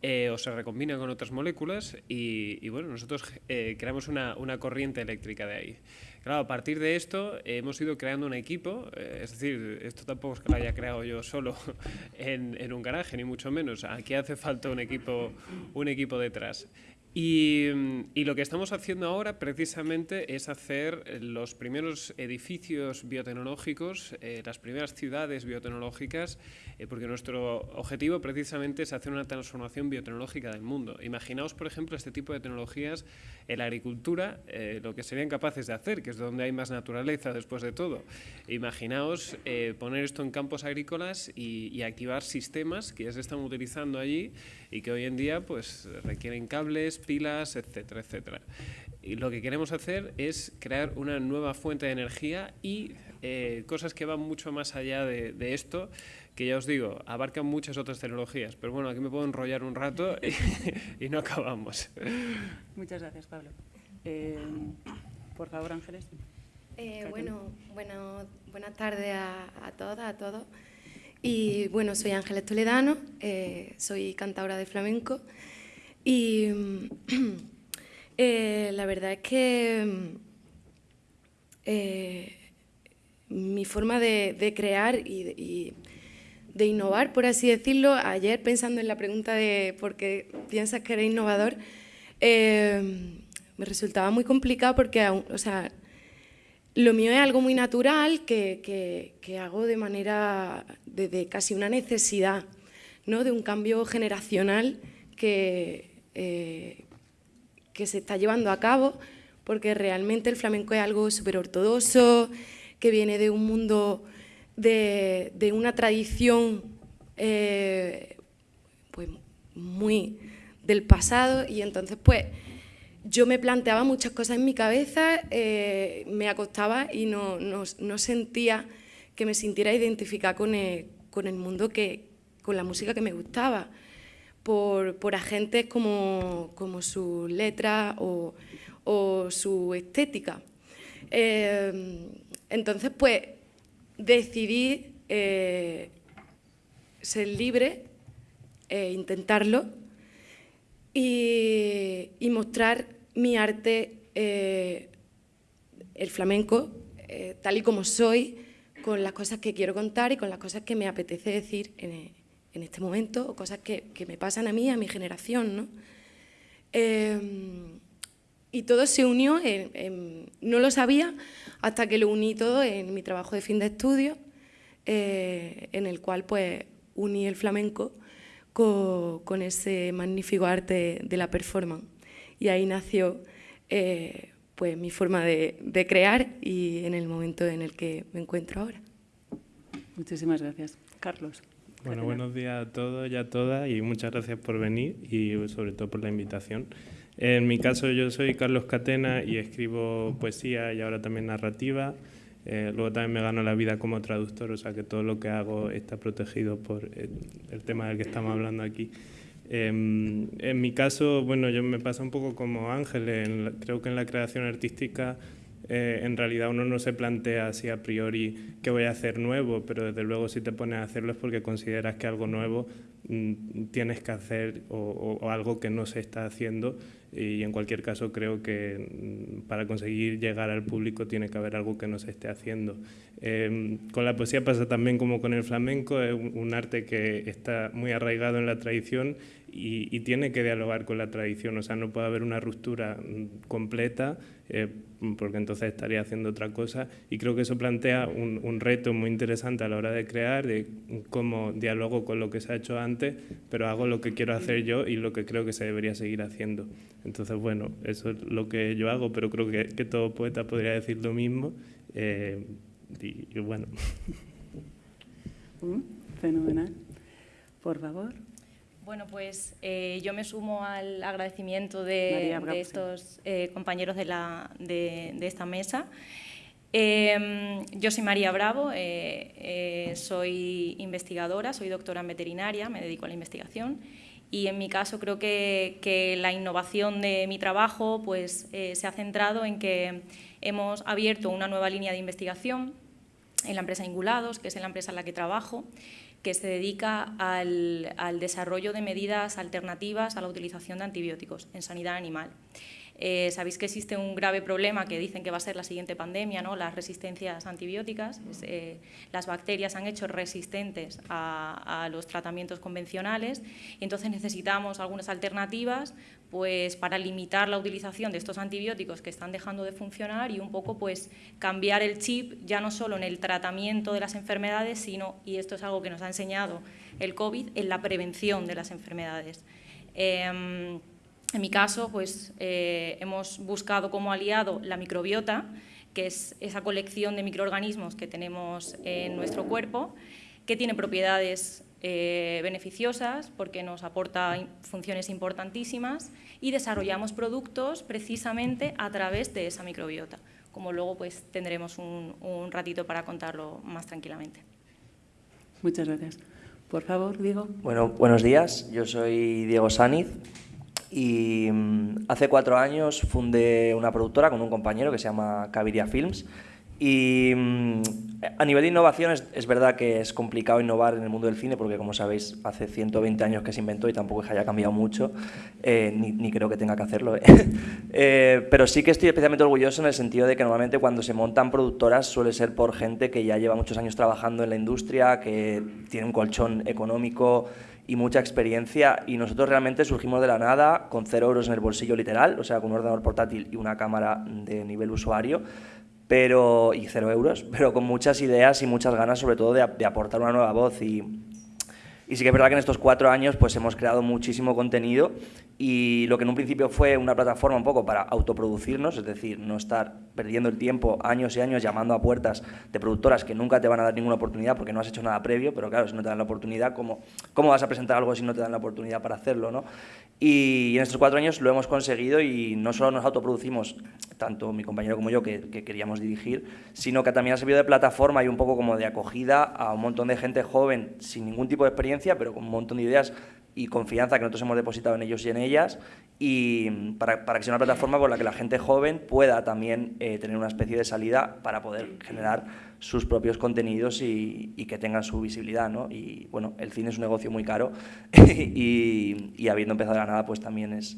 eh, o se recombina con otras moléculas y, y bueno, nosotros eh, creamos una, una, corriente eléctrica de ahí. Claro, a partir de esto hemos ido creando un equipo, eh, es decir, esto tampoco es que lo haya creado yo solo en, en, un garaje, ni mucho menos. Aquí hace falta un equipo, un equipo detrás. Y, lo que estamos haciendo ahora precisamente es hacer los primeros edificios biotecnológicos, eh, las primeras ciudades biotecnológicas, eh, porque nuestro objetivo precisamente es hacer una transformación biotecnológica del mundo. Imaginaos, por ejemplo, este tipo de tecnologías en la agricultura, eh, lo que serían capaces de hacer, que es donde hay más naturaleza después de todo. Imaginaos poner esto en campos agrícolas y, y activar sistemas que ya se están utilizando allí y que hoy en día pues, requieren cables, pilas, etcétera, etcétera. Y lo que queremos hacer es crear una nueva fuente de energía y eh, cosas que van mucho más allá de, de, esto, que ya os digo, abarcan muchas otras tecnologías. Pero bueno, aquí me puedo enrollar un rato y, y no acabamos. Muchas gracias, Pablo. Eh, por favor, Ángeles. Eh, bueno, bueno, buenas tardes a, a todas, a todos. Y bueno, soy Ángeles Toledano, eh, soy cantadora de flamenco y eh, la verdad es que eh, mi forma de, crear y, de innovar, por así decirlo. Ayer, pensando en la pregunta de por qué piensas que eres innovador, me resultaba muy complicado porque, o sea, lo mío es algo muy natural que, hago de manera, de, casi una necesidad, ¿no? de un cambio generacional que, eh, que se está llevando a cabo, porque realmente el flamenco es algo súper ortodoxo, que viene de un mundo de, una tradición eh, pues muy del pasado y entonces pues yo me planteaba muchas cosas en mi cabeza, eh, me acostaba y no, sentía que me sintiera identificada con el, mundo, que, con la música que me gustaba, por, agentes como, como su letra o, su estética. Eh, entonces, pues, decidí eh, ser libre, intentarlo y, mostrar mi arte, eh, el flamenco, eh, tal y como soy, con las cosas que quiero contar y con las cosas que me apetece decir en, este momento o cosas que, me pasan a mí, a mi generación. ¿no? y todo se unió, no lo sabía hasta que lo uní todo en mi trabajo de fin de estudio, eh, en el cual pues uní el flamenco con, ese magnífico arte de la performance. Y ahí nació eh, pues mi forma de, crear y en el momento en el que me encuentro ahora. Muchísimas gracias. Carlos. Bueno, buenos días a todos y a todas y muchas gracias por venir y sobre todo por la invitación. En mi caso yo soy Carlos Catena y escribo poesía y ahora también narrativa. Eh, luego también me gano la vida como traductor, o sea que todo lo que hago está protegido por el, tema del que estamos hablando aquí. Em, en mi caso, bueno, yo me pasa un poco como Ángel, creo que en la creación artística eh, en realidad uno no se plantea así a priori qué voy a hacer nuevo, pero desde luego si te pones a hacerlo es porque consideras que algo nuevo mm, tienes que hacer o, algo que no se está haciendo y en cualquier caso creo que mm, para conseguir llegar al público tiene que haber algo que no se esté haciendo. Em, con la poesía pasa también como con el flamenco, es un arte que está muy arraigado en la tradición y, tiene que dialogar con la tradición, o sea, no puede haber una ruptura mm, completa eh, porque entonces estaría haciendo otra cosa y creo que eso plantea un, reto muy interesante a la hora de crear, de cómo dialogo con lo que se ha hecho antes, pero hago lo que quiero hacer yo y lo que creo que se debería seguir haciendo. Entonces, bueno, eso es lo que yo hago, pero creo que, todo poeta podría decir lo mismo eh, y, bueno. Mm, fenomenal. Por favor. Bueno, pues eh, yo me sumo al agradecimiento de, estos eh, compañeros de, la, de, esta mesa. Em, yo soy María Bravo, eh, soy investigadora, soy doctora en veterinaria, me dedico a la investigación. Y en mi caso creo que, la innovación de mi trabajo pues, se ha centrado en que hemos abierto una nueva línea de investigación en la empresa Ingulados, que es la empresa en la que trabajo, que se dedica al, desarrollo de medidas alternativas a la utilización de antibióticos en sanidad animal. Eh, sabéis que existe un grave problema que dicen que va a ser la siguiente pandemia, ¿no? las resistencias antibióticas. Eh, las bacterias han hecho resistentes a, los tratamientos convencionales y entonces necesitamos algunas alternativas pues, para limitar la utilización de estos antibióticos que están dejando de funcionar y un poco pues, cambiar el chip ya no solo en el tratamiento de las enfermedades, sino, y esto es algo que nos ha enseñado el COVID, en la prevención de las enfermedades. Em, en mi caso, pues, eh, hemos buscado como aliado la microbiota, que es esa colección de microorganismos que tenemos en nuestro cuerpo, que tiene propiedades eh, beneficiosas porque nos aporta funciones importantísimas y desarrollamos productos precisamente a través de esa microbiota, como luego pues, tendremos un, un ratito para contarlo más tranquilamente. Muchas gracias. Por favor, Diego. Bueno, buenos días. Yo soy Diego Saniz, y mm, hace cuatro años fundé una productora con un compañero que se llama Caviria Films Y mm, a nivel de innovación es, verdad que es complicado innovar en el mundo del cine porque, como sabéis, hace 120 años que se inventó y tampoco es que haya cambiado mucho, eh, ni, creo que tenga que hacerlo. ¿eh? Eh, pero sí que estoy especialmente orgulloso en el sentido de que normalmente cuando se montan productoras suele ser por gente que ya lleva muchos años trabajando en la industria, que tiene un colchón económico y mucha experiencia y nosotros realmente surgimos de la nada con cero euros en el bolsillo literal, o sea, con un ordenador portátil y una cámara de nivel usuario pero, y cero euros, pero con muchas ideas y muchas ganas sobre todo de, de aportar una nueva voz y, y sí que es verdad que en estos cuatro años pues hemos creado muchísimo contenido y lo que en un principio fue una plataforma un poco para autoproducirnos, es decir, no estar perdiendo el tiempo años y años llamando a puertas de productoras que nunca te van a dar ninguna oportunidad porque no has hecho nada previo, pero claro, si no te dan la oportunidad, ¿cómo, cómo vas a presentar algo si no te dan la oportunidad para hacerlo? ¿no? Y en estos cuatro años lo hemos conseguido y no solo nos autoproducimos, tanto mi compañero como yo, que, que queríamos dirigir, sino que también ha servido de plataforma y un poco como de acogida a un montón de gente joven sin ningún tipo de experiencia, pero con un montón de ideas y confianza que nosotros hemos depositado en ellos y en ellas, y para, para que sea una plataforma por la que la gente joven pueda también eh, tener una especie de salida para poder generar sus propios contenidos y, y que tengan su visibilidad. ¿no? Y bueno, el cine es un negocio muy caro y, y, habiendo empezado la nada, pues también es,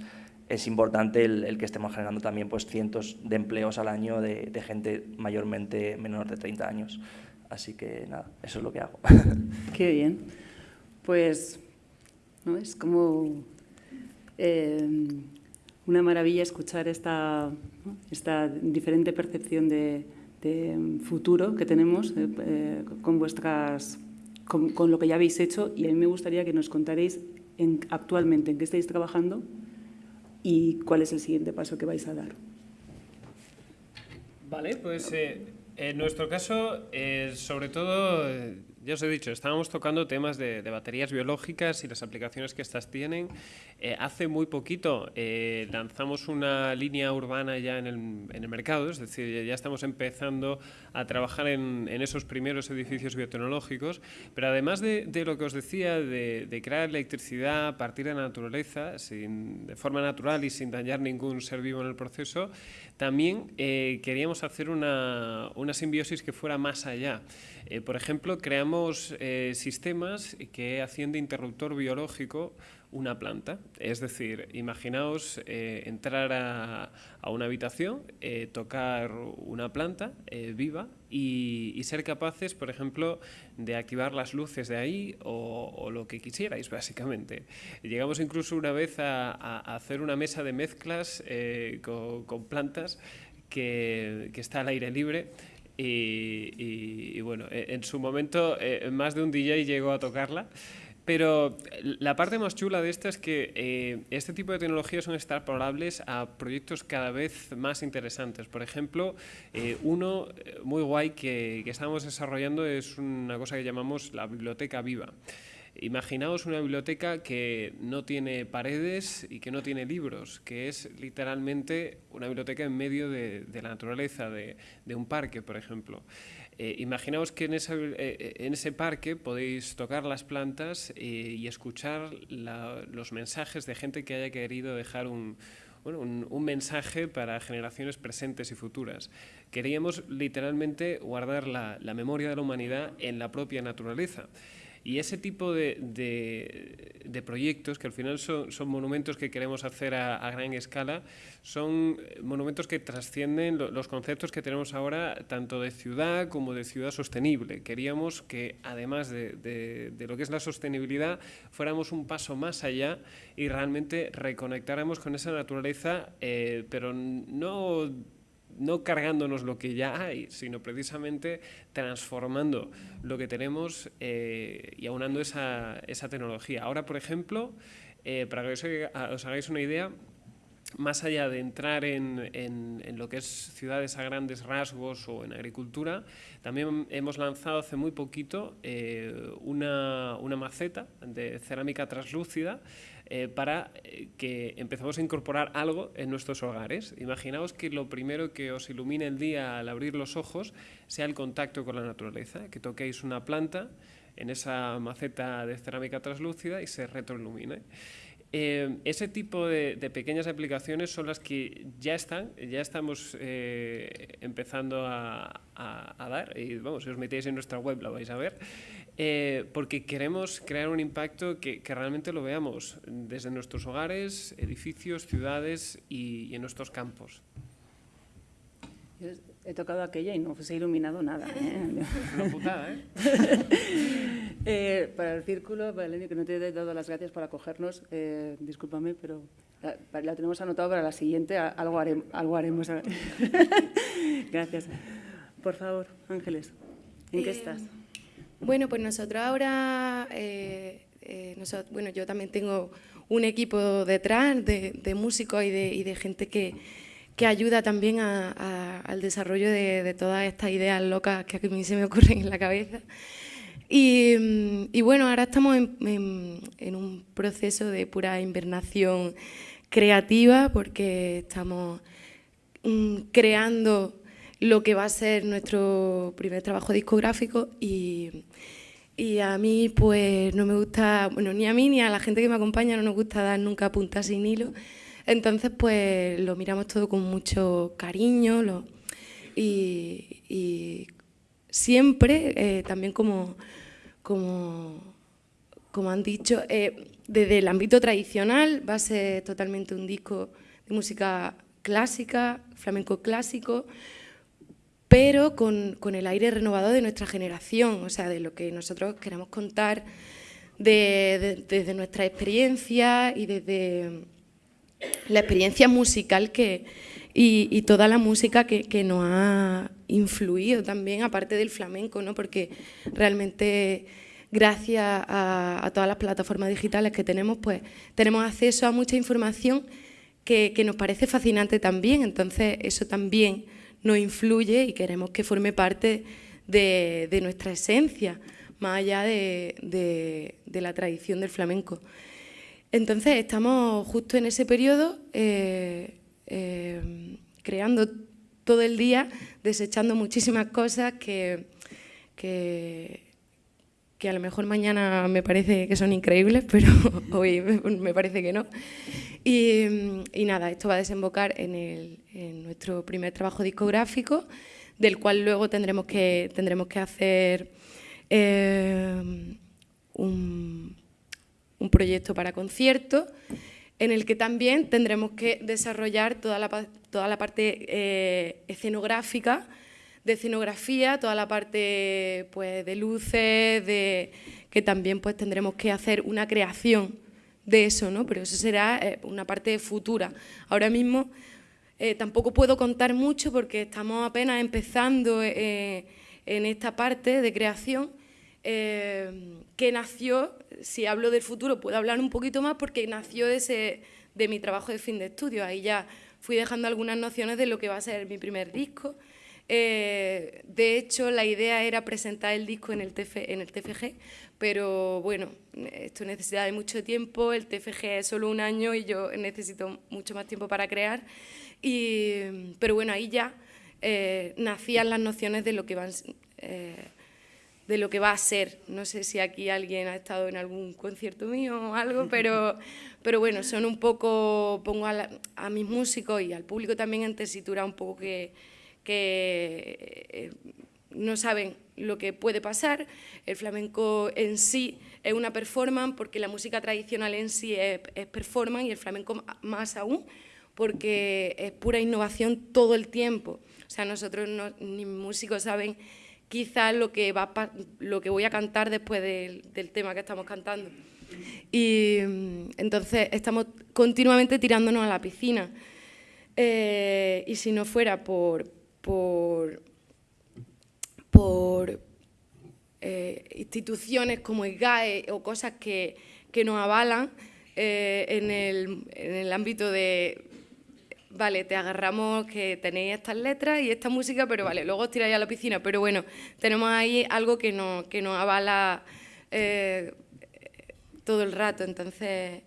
es importante el, el, que estemos generando también pues, cientos de empleos al año de, de gente mayormente menor de 30 años. Así que nada, eso es lo que hago. Qué bien. Pues ¿no? Es como eh, una maravilla escuchar esta, esta diferente percepción de, futuro que tenemos eh, eh, con, vuestras, con, lo que ya habéis hecho y a mí me gustaría que nos contaréis en, actualmente en qué estáis trabajando y cuál es el siguiente paso que vais a dar. Vale, pues en nuestro caso, sobre todo ya os he dicho, estábamos tocando temas de, baterías biológicas y las aplicaciones que estas tienen. Eh, hace muy poquito eh, lanzamos una línea urbana ya en el, mercado, es decir, ya estamos empezando a trabajar en, esos primeros edificios biotecnológicos, pero además de, lo que os decía, de, crear electricidad a partir de la naturaleza, sin, de forma natural y sin dañar ningún ser vivo en el proceso, también eh, queríamos hacer una, una simbiosis que fuera más allá. Eh, por ejemplo, creamos eh, sistemas que hacen de interruptor biológico una planta. Es decir, imaginaos eh, entrar a, una habitación, tocar una planta viva y, ser capaces, por ejemplo, de activar las luces de ahí o, lo que quisierais, básicamente. Llegamos incluso una vez a, hacer una mesa de mezclas con, plantas que, que, está al aire libre y, bueno, e, en su momento eh, más de un DJ llegó a tocarla. Pero la parte más chula de esto es que eh, este tipo de tecnologías son extrapolables a proyectos cada vez más interesantes. Por ejemplo, eh, uno muy guay que, que estamos desarrollando es una cosa que llamamos la biblioteca viva. Imaginaos una biblioteca que no tiene paredes y que no tiene libros, que es literalmente una biblioteca en medio de, la naturaleza, de, un parque, por ejemplo. Eh, imaginaos que en, eh, eh, ese parque podéis tocar las plantas y escuchar los mensajes de gente que haya querido dejar un, mensaje para generaciones presentes y futuras. Queríamos literalmente guardar la memoria de la humanidad en la propia naturaleza. Y ese tipo de, de, proyectos, que al final son, son, monumentos que queremos hacer a, gran escala, son monumentos que trascienden los conceptos que tenemos ahora, tanto de ciudad como de ciudad sostenible. Queríamos que, además de, lo que es la sostenibilidad, fuéramos un paso más allá y realmente reconectáramos con esa naturaleza, eh, pero no no cargándonos lo que ya hay, sino precisamente transformando lo que tenemos eh, y aunando esa, esa, tecnología. Ahora, por ejemplo, eh, para que os, hagáis una idea, más allá de entrar en, en, lo que es ciudades a grandes rasgos o en agricultura, también hemos lanzado hace muy poquito eh, una, una maceta de cerámica translúcida eh, para eh, que empezamos a incorporar algo en nuestros hogares. Imaginaos que lo primero que os ilumine el día al abrir los ojos sea el contacto con la naturaleza, que toquéis una planta en esa maceta de cerámica translúcida y se retroilumine. Eh, ese tipo de, pequeñas aplicaciones son las que ya están, ya estamos eh, empezando a, dar, y vamos, si os metéis en nuestra web lo vais a ver, eh, porque queremos crear un impacto que, realmente lo veamos desde nuestros hogares, edificios, ciudades y, en nuestros campos. he tocado aquella y no se ha iluminado nada. Una putada, ¿eh? Eh, para el círculo, Valeria, que no te he dado las gracias por acogernos, eh, discúlpame, pero la, tenemos anotado para la siguiente, algo, algo haremos. gracias. Por favor, Ángeles, ¿en qué eh, estás? Bueno, pues nosotros ahora, bueno, yo también tengo un equipo detrás de, músicos y de, gente que, que ayuda también al desarrollo de, todas estas ideas locas que a mí se me ocurren en la cabeza. Mm, y, bueno, ahora estamos en, un proceso de pura invernación creativa porque estamos mm, creando lo que va a ser nuestro primer trabajo discográfico y, a mí pues no me gusta, bueno, ni a mí ni a la gente que me acompaña no nos gusta dar nunca puntas sin hilo. Entonces pues lo miramos todo con mucho cariño y, siempre eh, también como como, como han dicho, eh, desde el ámbito tradicional va a ser totalmente un disco de música clásica, flamenco clásico, pero con, el aire renovado de nuestra generación, o sea, de lo que nosotros queremos contar desde nuestra experiencia y desde la experiencia musical que, y, toda la música que, que, nos ha influido también, aparte del flamenco, ¿no? porque realmente gracias a, todas las plataformas digitales que tenemos, pues tenemos acceso a mucha información que, nos parece fascinante también, entonces eso también nos influye y queremos que forme parte de, nuestra esencia, más allá de, la tradición del flamenco. Entonces estamos justo en ese periodo eh, eh, creando todo el día, desechando muchísimas cosas que, que, a lo mejor mañana me parece que son increíbles, pero hoy me parece que no. Y, nada, esto va a desembocar en, nuestro primer trabajo discográfico, del cual luego tendremos que, tendremos que hacer eh, un, un proyecto para conciertos en el que también tendremos que desarrollar toda la, toda la parte eh, escenográfica, de escenografía, toda la parte pues, de luces, de, que también pues, tendremos que hacer una creación de eso, ¿no? pero eso será eh, una parte futura. Ahora mismo eh, tampoco puedo contar mucho porque estamos apenas empezando en esta parte de creación, que nació si hablo del futuro puedo hablar un poquito más porque nació de, ese, de mi trabajo de fin de estudio. Ahí ya fui dejando algunas nociones de lo que va a ser mi primer disco. Eh, de hecho, la idea era presentar el disco en el, en el TFG, pero bueno, esto necesita de mucho tiempo, el TFG es solo un año y yo necesito mucho más tiempo para crear. Y, pero bueno, ahí ya eh, nacían las nociones de lo que van... Eh, de lo que va a ser. No sé si aquí alguien ha estado en algún concierto mío o algo, pero, pero bueno, son un poco, pongo a, mis músicos y al público también en tesitura un poco que, que eh, no saben lo que puede pasar. El flamenco en sí es una performance porque la música tradicional en sí es, performance y el flamenco más aún porque es pura innovación todo el tiempo. O sea, nosotros ni músicos saben quizás lo que, va, lo que voy a cantar después del, tema que estamos cantando. Y mm, entonces estamos continuamente tirándonos a la piscina. Eh, y si no fuera por, por, por eh, instituciones como el GAE o cosas que, que nos avalan eh, en, el, en el ámbito de vale, te agarramos que tenéis estas letras y esta música, pero vale, luego os tiráis a la piscina. Pero bueno, tenemos ahí algo que, no, nos avala eh, todo el rato. Entonces,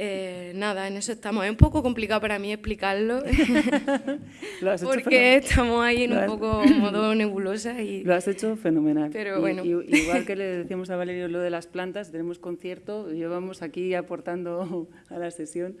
Eh, nada, en eso estamos. Es un poco complicado para mí explicarlo, porque estamos ahí en un poco modo nebulosa. Y... Lo has hecho fenomenal. Pero bueno. igual que le decíamos a Valerio lo de las plantas, tenemos concierto, llevamos aquí aportando a la sesión.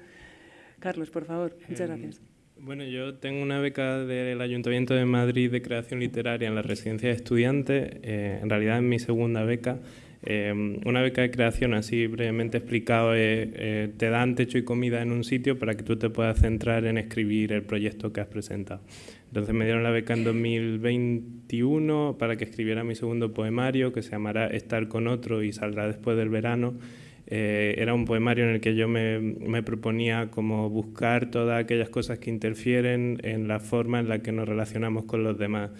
Carlos, por favor, muchas em, gracias. Bueno, yo tengo una beca del Ayuntamiento de Madrid de creación literaria en la residencia de estudiantes, eh, en realidad es mi segunda beca. Em, una beca de creación, así brevemente explicado, eh, te dan techo y comida en un sitio para que tú te puedas centrar en escribir el proyecto que has presentado. Entonces me dieron la beca en 2021 para que escribiera mi segundo poemario, que se llamará Estar con otro y saldrá después del verano. Eh, era un poemario en el que yo me, me, proponía como buscar todas aquellas cosas que interfieren en la forma en la que nos relacionamos con los demás.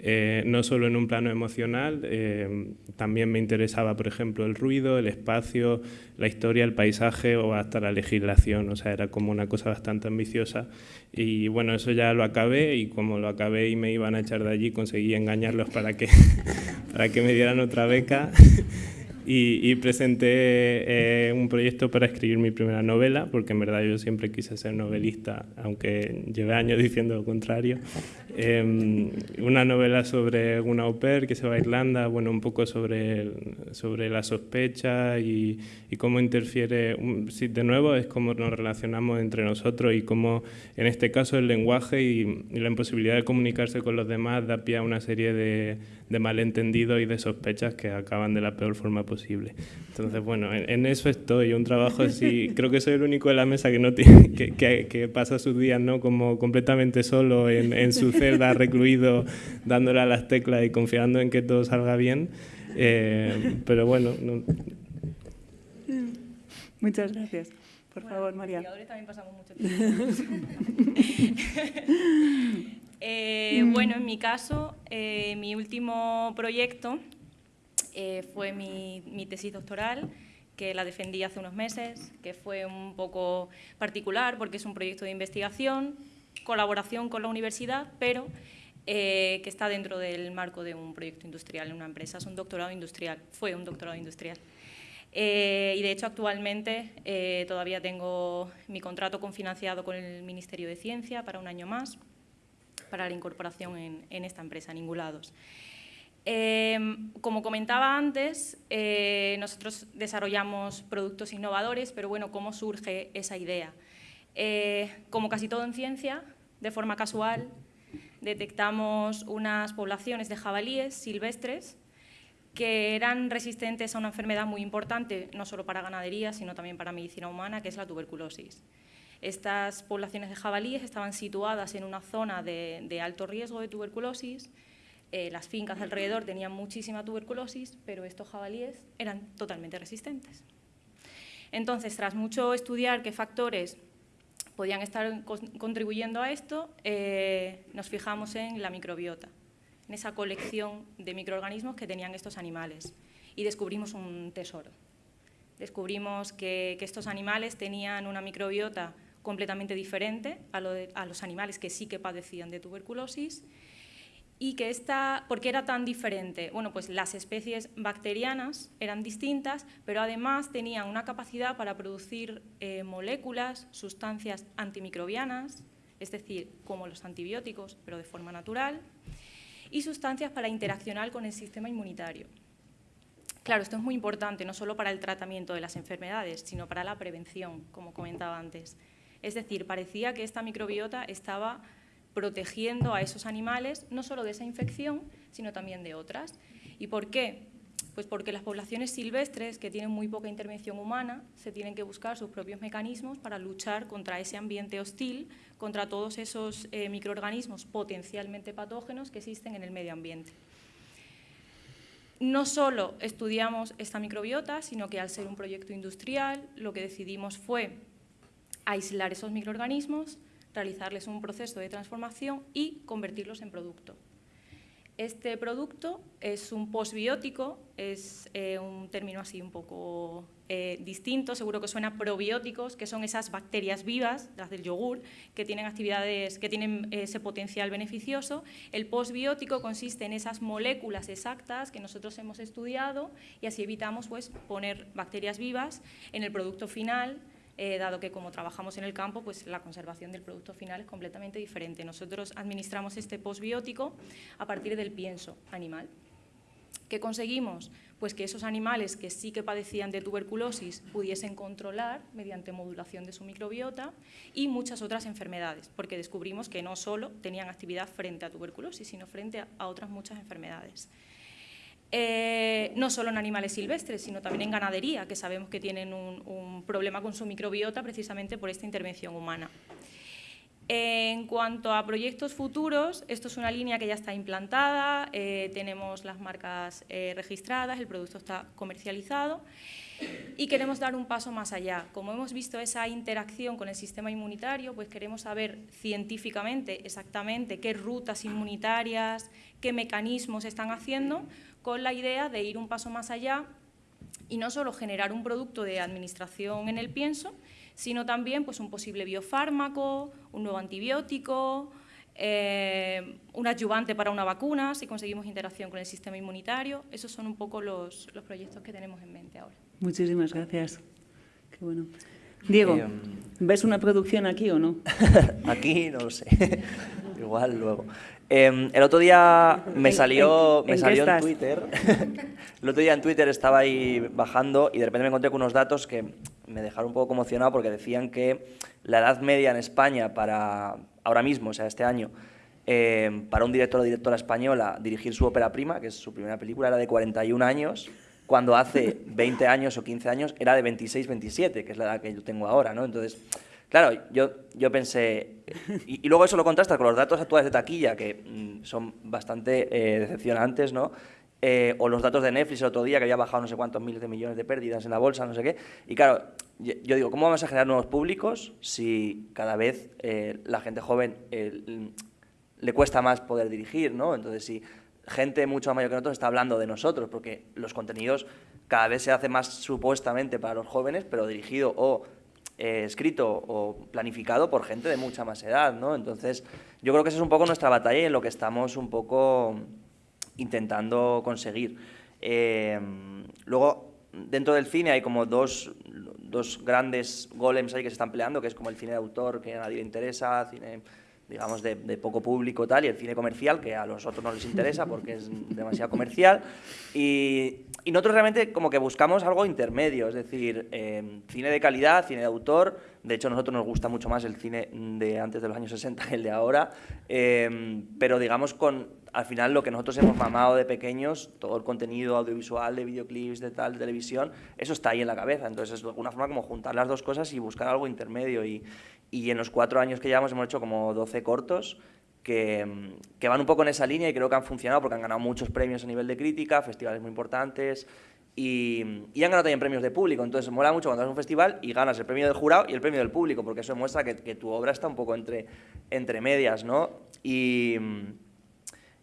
Eh, no solo en un plano emocional, eh, también me interesaba, por ejemplo, el ruido, el espacio, la historia, el paisaje o hasta la legislación, o sea, era como una cosa bastante ambiciosa. Y bueno, eso ya lo acabé y como lo acabé y me iban a echar de allí, conseguí engañarlos para que, para que me dieran otra beca. Y, presenté eh, un proyecto para escribir mi primera novela, porque en verdad yo siempre quise ser novelista, aunque llevé años diciendo lo contrario. Em, una novela sobre una au pair que se va a Irlanda, bueno, un poco sobre, sobre la sospecha y, y cómo interfiere, de nuevo es cómo nos relacionamos entre nosotros y cómo en este caso el lenguaje y, y la imposibilidad de comunicarse con los demás da pie a una serie de de malentendidos y de sospechas que acaban de la peor forma posible. Entonces, bueno, en, eso estoy, un trabajo así, creo que soy el único de la mesa que, no tiene, que, que, pasa sus días ¿no? como completamente solo en, en, su celda, recluido, dándole a las teclas y confiando en que todo salga bien. Eh, pero bueno... Muchas gracias. Por favor, María. también pasamos mucho tiempo. Eh. Bueno, en mi caso, eh, mi último proyecto eh, fue mi, tesis doctoral, que la defendí hace unos meses, que fue un poco particular porque es un proyecto de investigación, colaboración con la universidad, pero que está dentro del marco de un proyecto industrial en una empresa. Es un doctorado industrial, fue un doctorado industrial. y de hecho actualmente todavía tengo mi contrato confinanciado con el Ministerio de Ciencia para un año más para la incorporación en, esta empresa, Ningulados. Em, como comentaba antes, eh, nosotros desarrollamos productos innovadores, pero bueno, ¿cómo surge esa idea? Eh, como casi todo en ciencia, de forma casual, detectamos unas poblaciones de jabalíes silvestres que eran resistentes a una enfermedad muy importante, no solo para ganadería, sino también para medicina humana, que es la tuberculosis. Estas poblaciones de jabalíes estaban situadas en una zona de, alto riesgo de tuberculosis. Eh, las fincas alrededor tenían muchísima tuberculosis, pero estos jabalíes eran totalmente resistentes. Entonces, tras mucho estudiar qué factores podían estar contribuyendo a esto, eh, nos fijamos en la microbiota, en esa colección de microorganismos que tenían estos animales y descubrimos un tesoro. Descubrimos que estos animales tenían una microbiota completamente diferente a, los animales que sí que padecían de tuberculosis. Y que esta, ¿por qué era tan diferente? Bueno, pues las especies bacterianas eran distintas, pero además tenían una capacidad para producir eh, moléculas, sustancias antimicrobianas, es decir, como los antibióticos, pero de forma natural, y sustancias para interaccionar con el sistema inmunitario. Claro, esto es muy importante, no solo para el tratamiento de las enfermedades, sino para la prevención, como comentaba antes. Es decir, parecía que esta microbiota estaba protegiendo a esos animales no solo de esa infección, sino también de otras. ¿Y por qué? Pues porque las poblaciones silvestres, que tienen muy poca intervención humana, se tienen que buscar sus propios mecanismos para luchar contra ese ambiente hostil, contra todos esos eh, microorganismos potencialmente patógenos que existen en el medio ambiente. No solo estudiamos esta microbiota, sino que al ser un proyecto industrial, lo que decidimos fue aislar esos microorganismos, realizarles un proceso de transformación y convertirlos en producto. Este producto es un postbiótico, es eh, un término así un poco eh, distinto, seguro que suena probióticos, que son esas bacterias vivas, las del yogur, que tienen actividades, que tienen ese potencial beneficioso. El postbiótico consiste en esas moléculas exactas que nosotros hemos estudiado y así evitamos pues, poner bacterias vivas en el producto final eh, dado que como trabajamos en el campo, pues la conservación del producto final es completamente diferente. Nosotros administramos este postbiótico a partir del pienso animal. ¿Qué conseguimos? Pues que esos animales que sí que padecían de tuberculosis pudiesen controlar mediante modulación de su microbiota y muchas otras enfermedades, porque descubrimos que no solo tenían actividad frente a tuberculosis, sino frente a otras muchas enfermedades. Eh, no solo en animales silvestres, sino también en ganadería, que sabemos que tienen un, problema con su microbiota precisamente por esta intervención humana. En cuanto a proyectos futuros, esto es una línea que ya está implantada, eh, tenemos las marcas eh, registradas, el producto está comercializado y queremos dar un paso más allá. Como hemos visto esa interacción con el sistema inmunitario, pues queremos saber científicamente exactamente qué rutas inmunitarias, qué mecanismos están haciendo con la idea de ir un paso más allá y no solo generar un producto de administración en el pienso, sino también pues, un posible biofármaco, un nuevo antibiótico, eh, un adyuvante para una vacuna, si conseguimos interacción con el sistema inmunitario. Esos son un poco los, los proyectos que tenemos en mente ahora. Muchísimas gracias. Qué bueno. Diego, eh, ¿ves una producción aquí o no? aquí no lo sé. Igual luego. Em, el otro día me salió, me salió en Twitter. el otro día en Twitter estaba ahí bajando y de repente me encontré con unos datos que me dejaron un poco conmocionado porque decían que la edad media en España para ahora mismo, o sea, este año, em, para un director o directora española dirigir su ópera prima, que es su primera película, era de 41 años, cuando hace 20 años o 15 años era de 26, 27, que es la edad que yo tengo ahora, ¿no? Entonces, Claro, yo, yo pensé, y, luego eso lo contrasta con los datos actuales de taquilla, que mm, son bastante eh, decepcionantes, ¿no? Eh, o los datos de Netflix el otro día, que había bajado no sé cuántos miles de millones de pérdidas en la bolsa, no sé qué. Y claro, yo, digo, ¿cómo vamos a generar nuevos públicos si cada vez eh, la gente joven le cuesta más poder dirigir, ¿no? Entonces, si gente mucho mayor que nosotros está hablando de nosotros, porque los contenidos cada vez se hacen más supuestamente para los jóvenes, pero dirigido o eh, escrito o planificado por gente de mucha más edad, ¿no? Entonces, yo creo que esa es un poco nuestra batalla y en lo que estamos un poco intentando conseguir. Eh, luego, dentro del cine hay como dos, dos, grandes golems ahí que se están peleando, que es como el cine de autor, que a nadie le interesa, cine digamos, de, poco público tal, y el cine comercial, que a los otros no les interesa porque es demasiado comercial. Y, y nosotros realmente como que buscamos algo intermedio, es decir, eh, cine de calidad, cine de autor. De hecho, a nosotros nos gusta mucho más el cine de antes de los años 60 que el de ahora, eh, pero digamos con, al final, lo que nosotros hemos mamado de pequeños, todo el contenido audiovisual, de videoclips, de tal, de televisión, eso está ahí en la cabeza. Entonces, es alguna forma como juntar las dos cosas y buscar algo intermedio. Y, y en los cuatro años que llevamos hemos hecho como 12 cortos que, que, van un poco en esa línea y creo que han funcionado porque han ganado muchos premios a nivel de crítica, festivales muy importantes y, y han ganado también premios de público. Entonces, mola mucho cuando vas a un festival y ganas el premio del jurado y el premio del público, porque eso demuestra que, que tu obra está un poco entre, entre medias, ¿no? Y,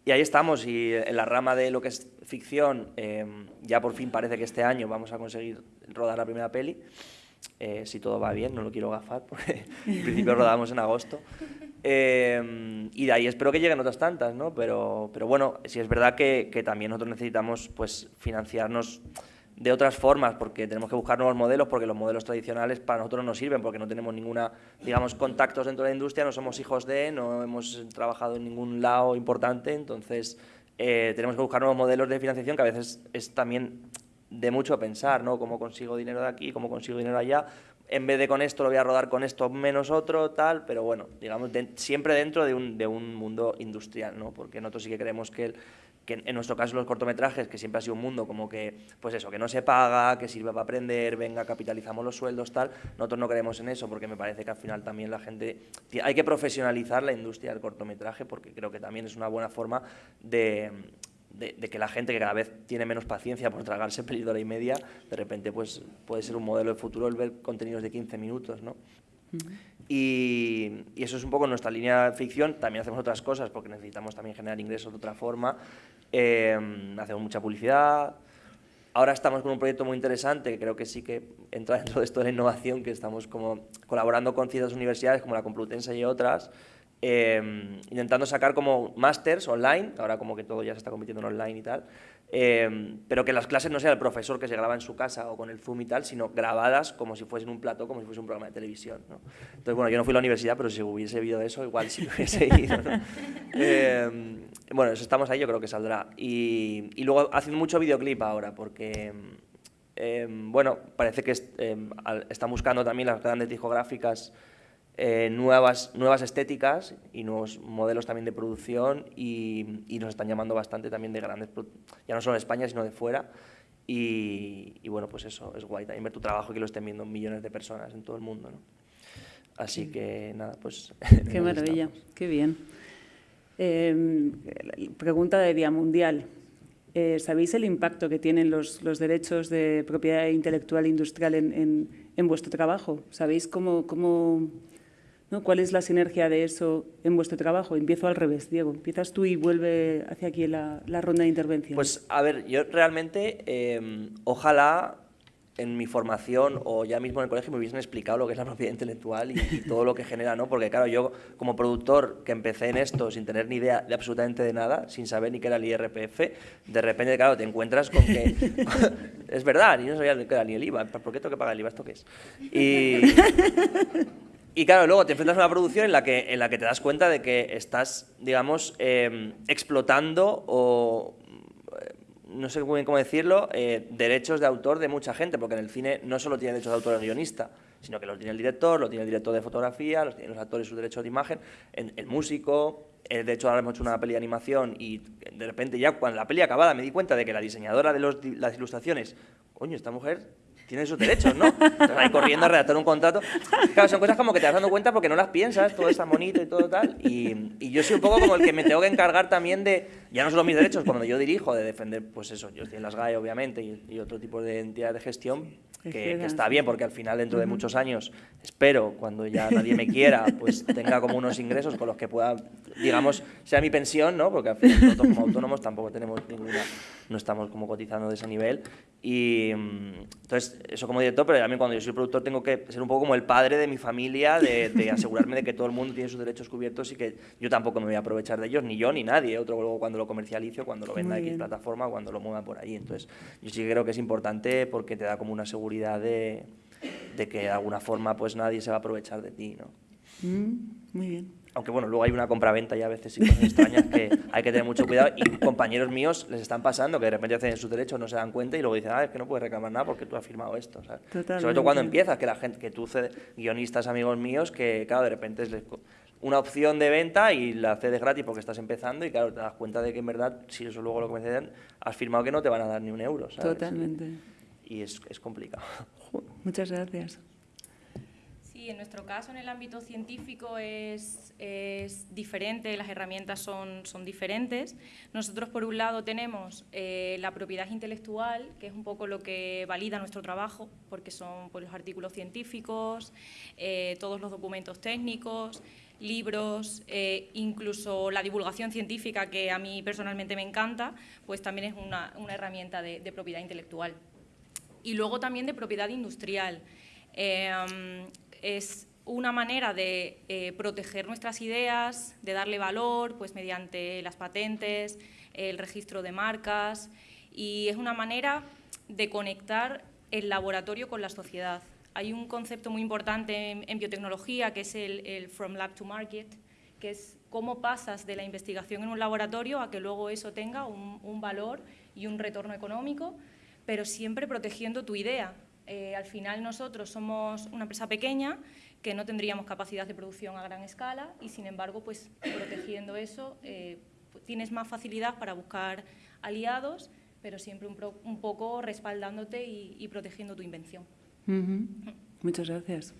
y, ahí estamos, y en la rama de lo que es ficción, eh, ya por fin parece que este año vamos a conseguir rodar la primera peli. Eh, si todo va bien, no lo quiero gafar, porque en principio rodamos en agosto. Eh, y de ahí espero que lleguen otras tantas, ¿no? Pero, pero bueno, sí es verdad que, también nosotros necesitamos pues, financiarnos de otras formas, porque tenemos que buscar nuevos modelos, porque los modelos tradicionales para nosotros no sirven, porque no tenemos ninguna, digamos, contactos dentro de la industria, no somos hijos de, no hemos trabajado en ningún lado importante, entonces eh, tenemos que buscar nuevos modelos de financiación que a veces es también de mucho pensar, ¿no? Cómo consigo dinero de aquí, cómo consigo dinero allá. En vez de con esto lo voy a rodar con esto menos otro, tal, pero bueno, digamos, siempre dentro de un, de un mundo industrial, ¿no? Porque nosotros sí que creemos que, que en nuestro caso los cortometrajes, que siempre ha sido un mundo como que, pues eso, que no se paga, que sirve para aprender, venga, capitalizamos los sueldos, tal, nosotros no creemos en eso porque me parece que al final también la gente, hay que profesionalizar la industria del cortometraje porque creo que también es una buena forma de de, que la gente que cada vez tiene menos paciencia por tragarse hora y media, de repente pues, puede ser un modelo de futuro el ver contenidos de 15 minutos, ¿no? y, y, eso es un poco nuestra línea de ficción. También hacemos otras cosas porque necesitamos también generar ingresos de otra forma. Eh, hacemos mucha publicidad. Ahora estamos con un proyecto muy interesante que creo que sí que entra dentro de esto de la innovación, que estamos como colaborando con ciertas universidades como la Complutense y otras, Em, intentando sacar como másters online, ahora como que todo ya se está convirtiendo en online y tal, Em, pero que las clases no sea el profesor que se graba en su casa o con el Zoom y tal, sino grabadas como si fuesen un plato, como si fuese un programa de televisión. ¿no? Entonces, bueno, yo no fui a la universidad, pero si hubiese habido eso, igual sí hubiese ido. ¿no? Em, bueno, eso estamos ahí, yo creo que saldrá. Y, y luego haciendo mucho videoclip ahora, porque, bueno, parece que están buscando también las grandes discográficas eh, nuevas, nuevas estéticas y nuevos modelos también de producción y, y, nos están llamando bastante también de grandes, ya no solo de España, sino de fuera. Y, y, bueno, pues eso, es guay también ver tu trabajo y que lo estén viendo millones de personas en todo el mundo. ¿no? Así que nada, pues... Qué maravilla, qué bien. Eh, pregunta de Día Mundial. Eh, ¿Sabéis el impacto que tienen los, los, derechos de propiedad intelectual e industrial en, en, en vuestro trabajo? ¿Sabéis cómo, cómo ¿no? ¿Cuál es la sinergia de eso en vuestro trabajo? Empiezo al revés, Diego. Empiezas tú y vuelve hacia aquí la, la ronda de intervención. Pues, a ver, yo realmente, eh, ojalá en mi formación o ya mismo en el colegio me hubiesen explicado lo que es la propiedad intelectual y, y, todo lo que genera, ¿no? Porque claro, yo como productor que empecé en esto sin tener ni idea de absolutamente de nada, sin saber ni qué era el IRPF, de repente, claro, te encuentras con que es verdad, y no sabía qué era ni el IVA, ¿por qué tengo que pagar el IVA? ¿Esto qué es? Y, y claro, luego te enfrentas a una producción en la que, en la que te das cuenta de que estás, digamos, eh, explotando o, eh, no sé muy bien cómo decirlo, eh, derechos de autor de mucha gente, porque en el cine no solo tiene derechos de autor el guionista, sino que los tiene el director, lo tiene el director de fotografía, los tienen los actores sus derechos de imagen, el, músico, de hecho ahora hemos hecho una peli de animación y de repente ya cuando la peli acabada me di cuenta de que la diseñadora de los, las ilustraciones, coño, esta mujer tiene sus derechos, ¿no? Entonces, ahí corriendo a redactar un contrato. Claro, son cosas como que te vas dando cuenta porque no las piensas, todo está bonito y todo tal. Y, y, yo soy un poco como el que me tengo que encargar también de, ya no solo mis derechos, cuando yo dirijo, de defender, pues eso, yo estoy en las GAE, obviamente, y, y otro tipo de entidades de gestión, que, que, está bien, porque al final, dentro de muchos años, espero, cuando ya nadie me quiera, pues tenga como unos ingresos con los que pueda, digamos, sea mi pensión, ¿no? Porque al final nosotros como autónomos tampoco tenemos ninguna, no estamos como cotizando de ese nivel. Y entonces, eso como director, pero también cuando yo soy productor tengo que ser un poco como el padre de mi familia, de, de asegurarme de que todo el mundo tiene sus derechos cubiertos y que yo tampoco me voy a aprovechar de ellos, ni yo ni nadie, otro luego cuando lo comercializo, cuando lo venda X plataforma, cuando lo mueva por ahí. Entonces, yo sí creo que es importante porque te da como una seguridad de, de, que de alguna forma pues nadie se va a aprovechar de ti, ¿no? Mm, muy bien. Aunque bueno, luego hay una compraventa y a veces sí cosas extrañas que hay que tener mucho cuidado y compañeros míos les están pasando que de repente hacen sus derechos, no se dan cuenta y luego dicen, ah, es que no puedes reclamar nada porque tú has firmado esto, ¿sabes? Sobre todo cuando empiezas, que la gente, que tú cedes, guionistas, amigos míos, que claro, de repente es una opción de venta y la cedes gratis porque estás empezando y claro, te das cuenta de que en verdad, si eso luego lo ceden, has firmado que no te van a dar ni un euro, ¿sabes? Totalmente. Y es, es complicado. Muchas gracias. En nuestro caso, en el ámbito científico, es, diferente, las herramientas son, diferentes. Nosotros, por un lado, tenemos eh, la propiedad intelectual, que es un poco lo que valida nuestro trabajo, porque son pues, los artículos científicos, eh, todos los documentos técnicos, libros, eh, incluso la divulgación científica, que a mí personalmente me encanta, pues también es una, herramienta de, propiedad intelectual y luego también de propiedad industrial. Es una manera de eh, proteger nuestras ideas, de darle valor pues, mediante las patentes, el registro de marcas y es una manera de conectar el laboratorio con la sociedad. Hay un concepto muy importante en, biotecnología que es el, from lab to market, que es cómo pasas de la investigación en un laboratorio a que luego eso tenga un valor y un retorno económico pero siempre protegiendo tu idea. Eh, al final nosotros somos una empresa pequeña que no tendríamos capacidad de producción a gran escala y sin embargo, pues protegiendo eso, eh, tienes más facilidad para buscar aliados, pero siempre un, pro, un poco respaldándote y, protegiendo tu invención. Muchas gracias.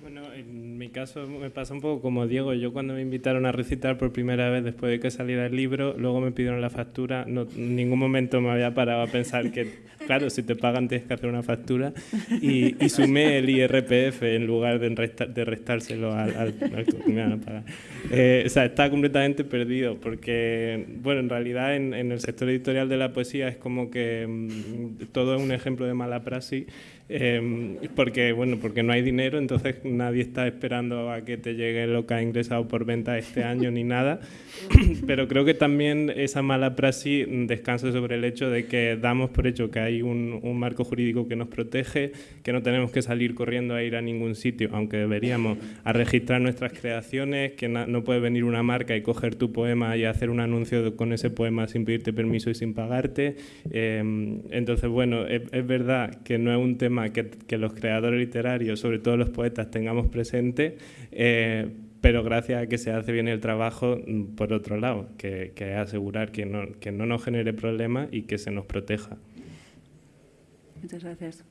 Bueno, en mi caso me pasa un poco como Diego. Yo cuando me invitaron a recitar por primera vez después de que saliera el libro, luego me pidieron la factura. No, en ningún momento me había parado a pensar que, claro, si te pagan tienes que hacer una factura. Y, y sumé el IRPF en lugar de, restar, de restárselo al, al, al que me van a pagar. Eh, o sea, está completamente perdido porque, bueno, en realidad en, en, el sector editorial de la poesía es como que mmm, todo es un ejemplo de mala praxis Em, porque, bueno, porque no hay dinero, entonces nadie está esperando a que te llegue lo que ha ingresado por venta este año ni nada. Pero creo que también esa mala praxis descansa sobre el hecho de que damos por hecho que hay un, un marco jurídico que nos protege, que no tenemos que salir corriendo a ir a ningún sitio, aunque deberíamos, a registrar nuestras creaciones, que no puede venir una marca y coger tu poema y hacer un anuncio con ese poema sin pedirte permiso y sin pagarte. Em, entonces, bueno, es, es verdad que no es un tema que, los creadores literarios, sobre todo los poetas, tengamos presente, eh, pero gracias a que se hace bien el trabajo mm, por otro lado, que, es asegurar que no, que no nos genere problemas y que se nos proteja. Muchas gracias.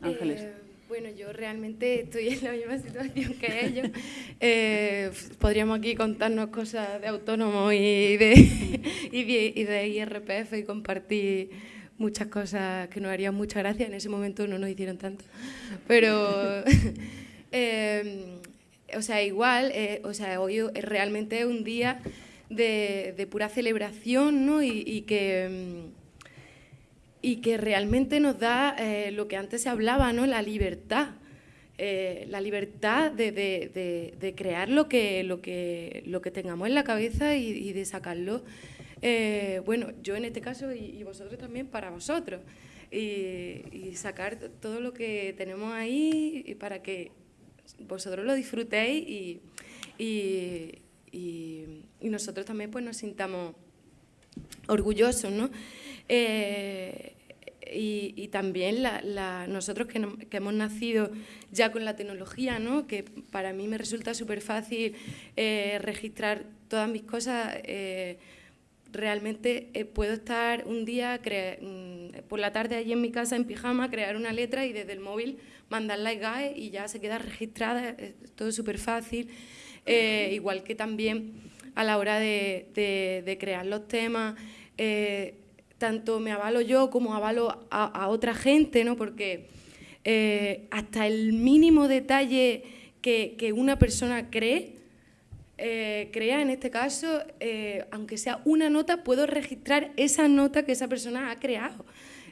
Ángeles. Eh, bueno, yo realmente estoy en la misma situación que ellos. Eh, podríamos aquí contarnos cosas de autónomo y de, y de, y de IRPF y compartir muchas cosas que nos harían mucha gracia, en ese momento no nos hicieron tanto, pero, em, o sea, igual, eh, o sea, hoy es realmente un día de, pura celebración, ¿no? Y, que, y que realmente nos da eh, lo que antes se hablaba, ¿no? La libertad. Eh, la libertad de, crear lo que, lo, que, lo que tengamos en la cabeza y, y de sacarlo eh, bueno, yo en este caso y, vosotros también para vosotros. Y, sacar todo lo que tenemos ahí para que vosotros lo disfrutéis y, nosotros también pues nos sintamos orgullosos, ¿no? Eh, y, también nosotros que, hemos nacido ya con la tecnología, ¿no? que para mí me resulta súper fácil eh, registrar todas mis cosas realmente eh, puedo estar un día mm, por la tarde allí en mi casa en pijama, crear una letra y desde el móvil mandarla a GAE y ya se queda registrada, es todo súper fácil. Eh, igual que también a la hora de, crear los temas, eh, tanto me avalo yo como avalo a, otra gente, ¿no? porque hasta el mínimo detalle que una persona cree, eh, crea, en este caso, eh, aunque sea una nota, puedo registrar esa nota que esa persona ha creado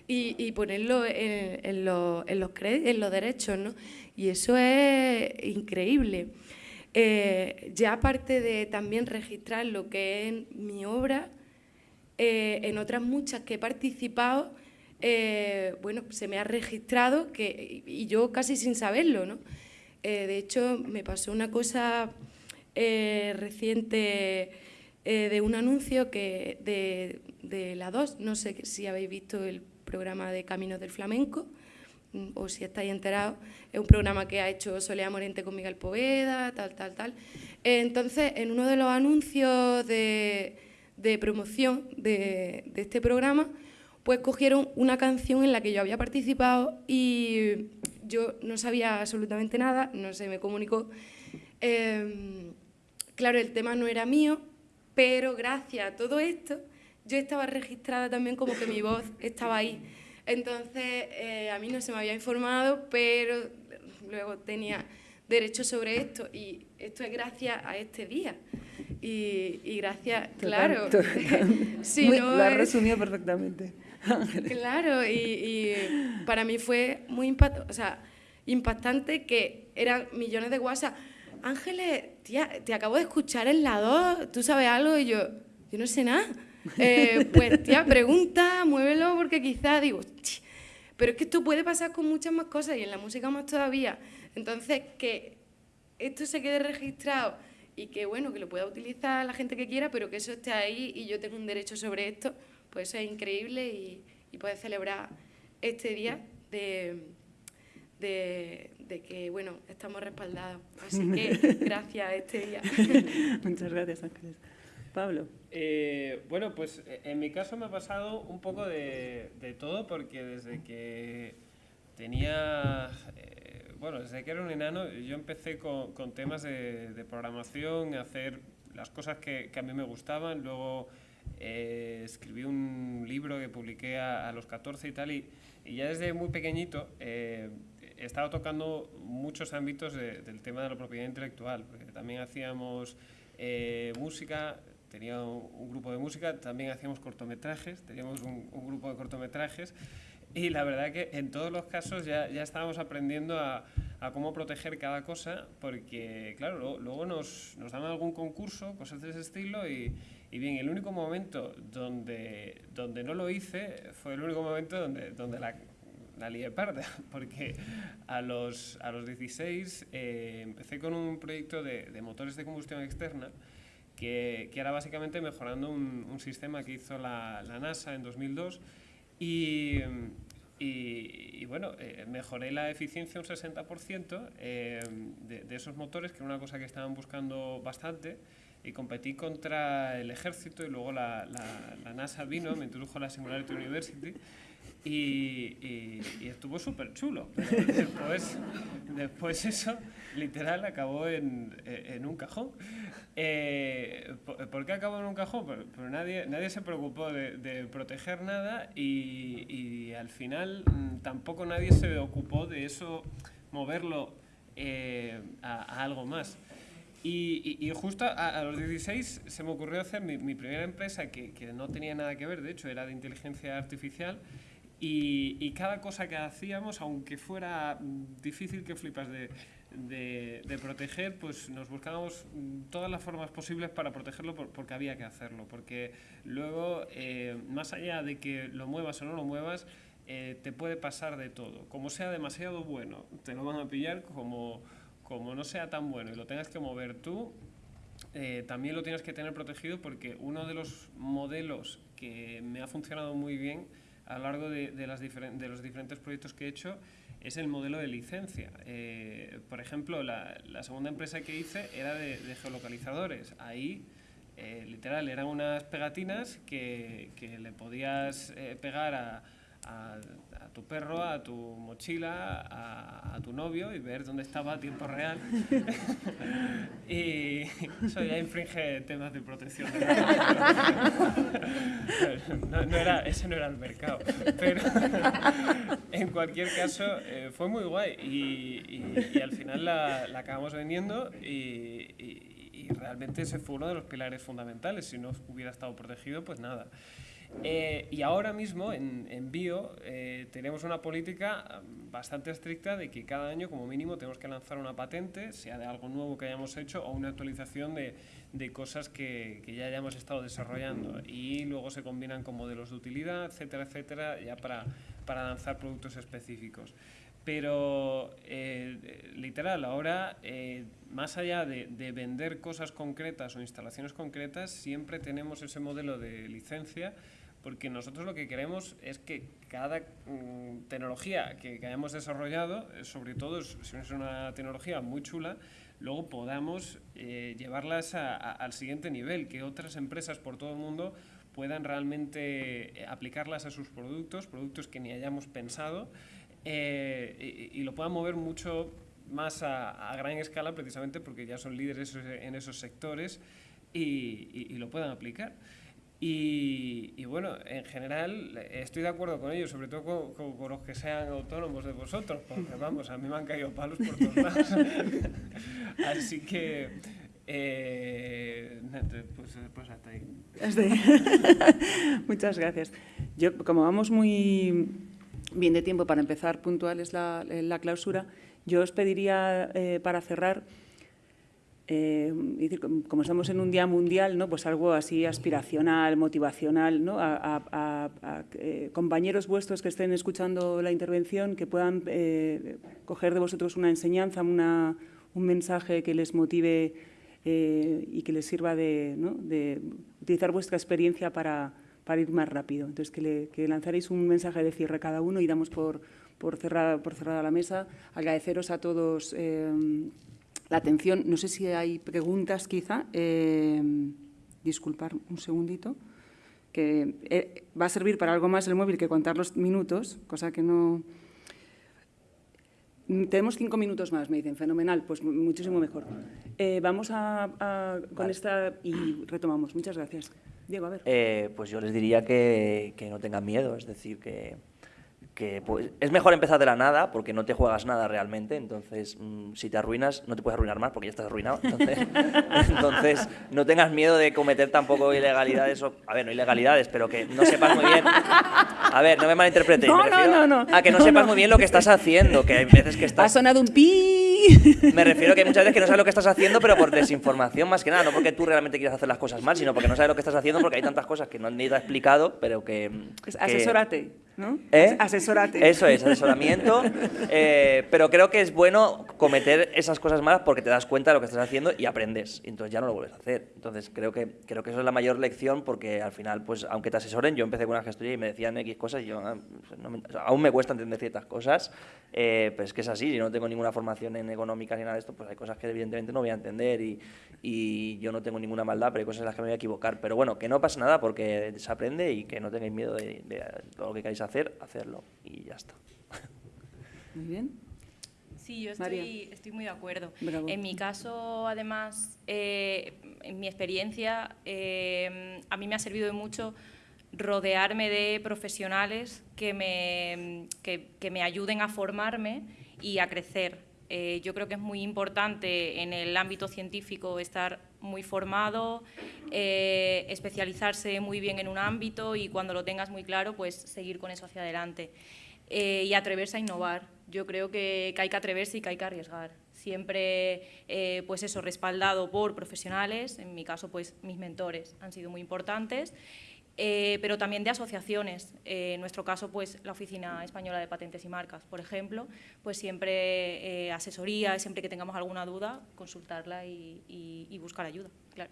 y, ponerlo en, los, en los derechos. ¿no? Y eso es increíble. Eh, ya aparte de también registrar lo que es mi obra, en otras muchas que he participado, bueno, se me ha registrado que, y yo casi sin saberlo. ¿no? de hecho, me pasó una cosa eh, reciente eh, de un anuncio que de, la 2, no sé si habéis visto el programa de Caminos del Flamenco mm, o si estáis enterados, es un programa que ha hecho Solea Morente con Miguel Poveda, tal, tal, tal. Entonces, en uno de los anuncios de, promoción de, de, este programa, pues cogieron una canción en la que yo había participado y yo no sabía absolutamente nada, no se me comunicó. Em, Claro, el tema no era mío, pero gracias a todo esto yo estaba registrada también como que mi voz estaba ahí. Entonces, eh, a mí no se me había informado, pero luego tenía derecho sobre esto y esto es gracias a este día. Y, gracias, claro. sí, lo has resumido perfectamente. claro, y, para mí fue muy impactante, o sea, impactante que eran millones de WhatsApp Ángeles, tía, te acabo de escuchar en la 2, ¿tú sabes algo? Y yo, yo no sé nada. Eh, pues, tía, pregunta, muévelo, porque quizás digo, pero es que esto puede pasar con muchas más cosas y en la música más todavía. Entonces, que esto se quede registrado y que, bueno, que lo pueda utilizar la gente que quiera, pero que eso esté ahí y yo tengo un derecho sobre esto, pues eso es increíble y, y poder celebrar este día de, de, de que, bueno, estamos respaldados. Así que gracias a este día. Muchas gracias, Ángeles. Pablo. Eh, bueno, pues eh, en mi caso me ha pasado un poco de, de todo porque desde que tenía, eh, bueno, desde que era un enano, yo empecé con, con temas de, de, programación, hacer las cosas que, que, a mí me gustaban, luego escribí un libro que publiqué a, a los 14 y tal, y, y, ya desde muy pequeñito he estado tocando muchos ámbitos del tema de la propiedad intelectual, porque también hacíamos eh, música, tenía un, grupo de música, también hacíamos cortometrajes, teníamos un, grupo de cortometrajes. y la verdad que en todos los casos ya, ya estábamos aprendiendo a, cómo proteger cada cosa, porque claro, luego, nos, nos, dan algún concurso, cosas de ese estilo, y, y, bien, el único momento donde, donde no lo hice fue el único momento donde, donde la, la lié parda, porque a los, a los 16 eh, empecé con un proyecto de, de motores de combustión externa, que, que, era básicamente mejorando un, un sistema que hizo la, la NASA en 2002 y, y, bueno, eh, mejoré la eficiencia un 60% eh, de, de, esos motores, que era una cosa que estaban buscando bastante, y competí contra el ejército y luego la, la, la NASA vino, me introdujo a la Singularity University y, y, y estuvo súper chulo. Después, después eso, literal, acabó en, en un cajón. Eh, ¿Por qué acabó en un cajón? Pero nadie, nadie se preocupó de, de proteger nada y, y, al final mm, tampoco nadie se ocupó de eso, moverlo eh, a, a, algo más. Y, y, y justo a, a, los 16 se me ocurrió hacer mi, mi primera empresa que, que, no tenía nada que ver, de hecho era de inteligencia artificial, y, y, cada cosa que hacíamos, aunque fuera difícil que flipas de, de, de, proteger, pues nos buscábamos todas las formas posibles para protegerlo por, porque había que hacerlo. Porque luego, eh, más allá de que lo muevas o no lo muevas, eh, te puede pasar de todo. Como sea demasiado bueno, te lo van a pillar, como, como no sea tan bueno y lo tengas que mover tú, eh, también lo tienes que tener protegido porque uno de los modelos que me ha funcionado muy bien a lo largo de, de, de los diferentes proyectos que he hecho es el modelo de licencia. Eh, por ejemplo, la, segunda empresa que hice era de, geolocalizadores. Ahí, eh, literal, eran unas pegatinas que, que le podías eh, pegar a, tu perro, a tu mochila, a, a, tu novio y ver dónde estaba a tiempo real. y eso ya infringe temas de protección. No, no, era, ese no era el mercado. Pero en cualquier caso, eh, fue muy guay y, y, y al final la, la, acabamos vendiendo y, y realmente ese fue uno de los pilares fundamentales. Si no hubiera estado protegido, pues nada. Eh, y ahora mismo en, en Bio eh, tenemos una política mm, bastante estricta de que cada año como mínimo tenemos que lanzar una patente, sea de algo nuevo que hayamos hecho o una actualización de, de cosas que, que, ya hayamos estado desarrollando. Y luego se combinan con modelos de utilidad, etcétera, etcétera, ya para, para lanzar productos específicos. Pero, eh, literal, ahora, eh, más allá de, de, vender cosas concretas o instalaciones concretas, siempre tenemos ese modelo de licencia porque nosotros lo que queremos es que cada mm, tecnología que, que, hayamos desarrollado, eh, sobre todo si es una tecnología muy chula, luego podamos eh, llevarlas a, al siguiente nivel, que otras empresas por todo el mundo puedan realmente eh, aplicarlas a sus productos, productos que ni hayamos pensado, y, lo puedan mover mucho más a, a, gran escala precisamente porque ya son líderes en esos sectores y, y lo puedan aplicar. Y, bueno, en general estoy de acuerdo con ellos, sobre todo con, con, los que sean autónomos de vosotros, porque vamos, a mí me han caído palos por todos lados. Así que, eh, pues, hasta ahí. Muchas gracias. Yo, como vamos muy bien de tiempo para empezar puntuales la, la clausura, yo os pediría eh, para cerrar eh, como estamos en un día mundial, ¿no? pues algo así aspiracional, motivacional, ¿no? a, a, a, a eh, compañeros vuestros que estén escuchando la intervención, que puedan eh, coger de vosotros una enseñanza, una, un mensaje que les motive eh, y que les sirva de, ¿no? de utilizar vuestra experiencia para, para, ir más rápido. Entonces, que, le, que lanzaréis un mensaje de cierre cada uno y damos por, por, por cerrada la mesa. Agradeceros a todos eh, la atención. No sé si hay preguntas, quizá. Eh, disculpar un segundito. Que eh, va a servir para algo más el móvil que contar los minutos, cosa que no... Tenemos cinco minutos más, me dicen. Fenomenal, pues muchísimo mejor. Eh, vamos a, a con vale. esta y retomamos. Muchas gracias. Diego, a ver. Eh, pues yo les diría que, que no tengan miedo, es decir, que que pues, es mejor empezar de la nada porque no te juegas nada realmente, entonces mm, si te arruinas no te puedes arruinar más porque ya estás arruinado, entonces, entonces no tengas miedo de cometer tampoco ilegalidades, o, a ver, no ilegalidades, pero que no sepas muy bien, a ver, no me malinterpretes, no, no, no, a que no, sepas muy bien lo que estás haciendo, que hay veces que estás... Ha sonado un pi. Me refiero que muchas veces que no sabes lo que estás haciendo, pero por desinformación más que nada, no porque tú realmente quieras hacer las cosas mal, sino porque no sabes lo que estás haciendo porque hay tantas cosas que no han ido explicado, pero que... que asesórate, ¿no? ¿Eh? Asesórate. Eso es, asesoramiento. Eh, pero creo que es bueno cometer esas cosas malas porque te das cuenta de lo que estás haciendo y aprendes. Y entonces ya no lo vuelves a hacer. Entonces creo que, creo que eso es la mayor lección porque al final, pues aunque te asesoren, yo empecé con una gestoría y me decían X cosas y yo ah, pues, aún me cuesta entender ciertas cosas. Eh, pues es que es así, si no tengo ninguna formación en económica ni nada de esto, pues hay cosas que evidentemente no voy a entender y, y yo no tengo ninguna maldad, pero hay cosas en las que me voy a equivocar. Pero bueno, que no pasa nada porque se aprende y que no tengáis miedo de, de todo lo que queráis hacer, hacerlo y ya está. Muy bien. Sí, yo estoy, estoy muy de acuerdo. En mi caso, además, eh, en mi experiencia, eh, a mí me ha servido de mucho rodearme de profesionales que me, que, que me ayuden a formarme y a crecer. Eh, yo creo que es muy importante en el ámbito científico estar muy formado, especializarse muy bien en un ámbito y cuando lo tengas muy claro, pues seguir con eso hacia adelante. y atreverse a innovar. Yo creo que, hay que atreverse y que hay que arriesgar. Siempre, eh, pues eso, respaldado por profesionales, en mi caso, pues mis mentores han sido muy importantes, eh, pero también de asociaciones. Eh, en nuestro caso, pues la Oficina Española de Patentes y Marcas, por ejemplo, pues siempre asesoría, siempre que tengamos alguna duda, consultarla y, y buscar ayuda, claro.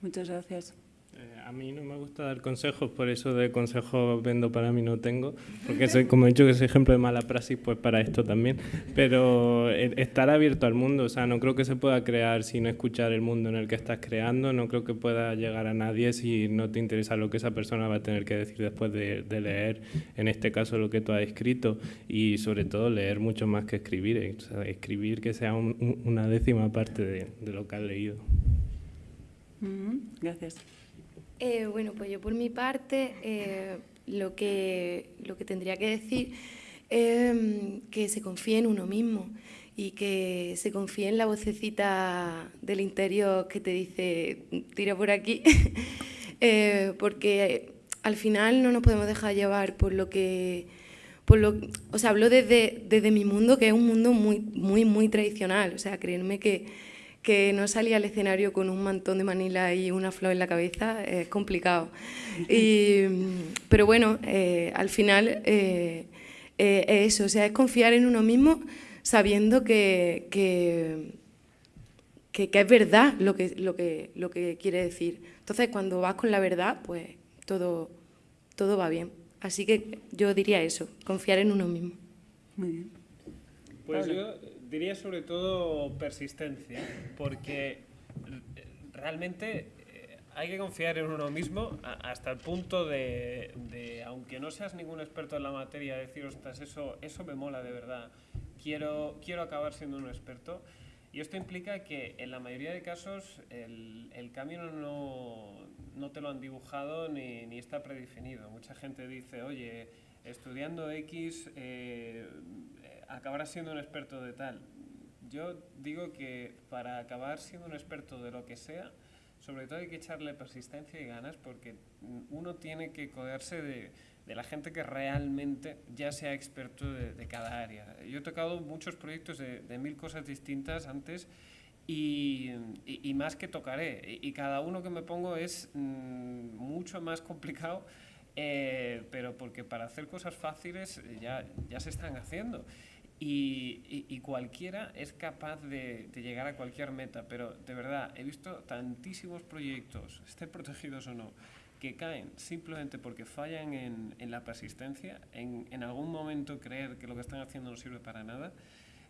Muchas gracias. Eh, a mí no me gusta dar consejos, por eso de consejos vendo para mí no tengo, porque soy, como he dicho que soy ejemplo de mala praxis, pues para esto también. Pero eh, estar abierto al mundo, o sea, no creo que se pueda crear sin escuchar el mundo en el que estás creando, no creo que pueda llegar a nadie si no te interesa lo que esa persona va a tener que decir después de, leer, en este caso, lo que tú has escrito, y sobre todo leer mucho más que escribir, eh, escribir que sea una décima parte de, lo que has leído. Gracias. Eh, bueno, pues yo por mi parte eh, lo, que, lo que tendría que decir es que se confíe en uno mismo y que se confíe en la vocecita del interior que te dice tira por aquí, eh, porque al final no nos podemos dejar llevar por lo que... Por lo, o sea, hablo desde, desde mi mundo, que es un mundo muy, muy, muy tradicional. O sea, créanme que, que no salía al escenario con un mantón de Manila y una flor en la cabeza es complicado. pero bueno, eh, al final eh, eh, es eso, o sea, es confiar en uno mismo sabiendo que, que, que, es verdad lo que, lo, que, lo que quiere decir. Entonces, cuando vas con la verdad, pues todo, todo va bien. Así que yo diría eso, confiar en uno mismo. Muy bien. Pues yo diría sobre todo persistencia, porque realmente eh, hay que confiar en uno mismo hasta el punto de, aunque no seas ningún experto en la materia, decir, ostras, eso, eso me mola de verdad, quiero, quiero acabar siendo un experto. Y esto implica que en la mayoría de casos el, camino no, no, te lo han dibujado ni, ni, está predefinido. Mucha gente dice, oye, estudiando X eh, acabarás siendo un experto de tal. Yo digo que para acabar siendo un experto de lo que sea, sobre todo hay que echarle persistencia y ganas porque uno tiene que codearse de, de la gente que realmente ya sea experto de, cada área. Yo he tocado muchos proyectos de, de mil cosas distintas antes y, y, más que tocaré. Y, cada uno que me pongo es mm, mucho más complicado, eh, pero porque para hacer cosas fáciles ya, ya se están haciendo. Y, cualquiera es capaz de, llegar a cualquier meta, pero de verdad he visto tantísimos proyectos, estén protegidos o no, que caen simplemente porque fallan en, la persistencia, en, en, algún momento creer que lo que están haciendo no sirve para nada.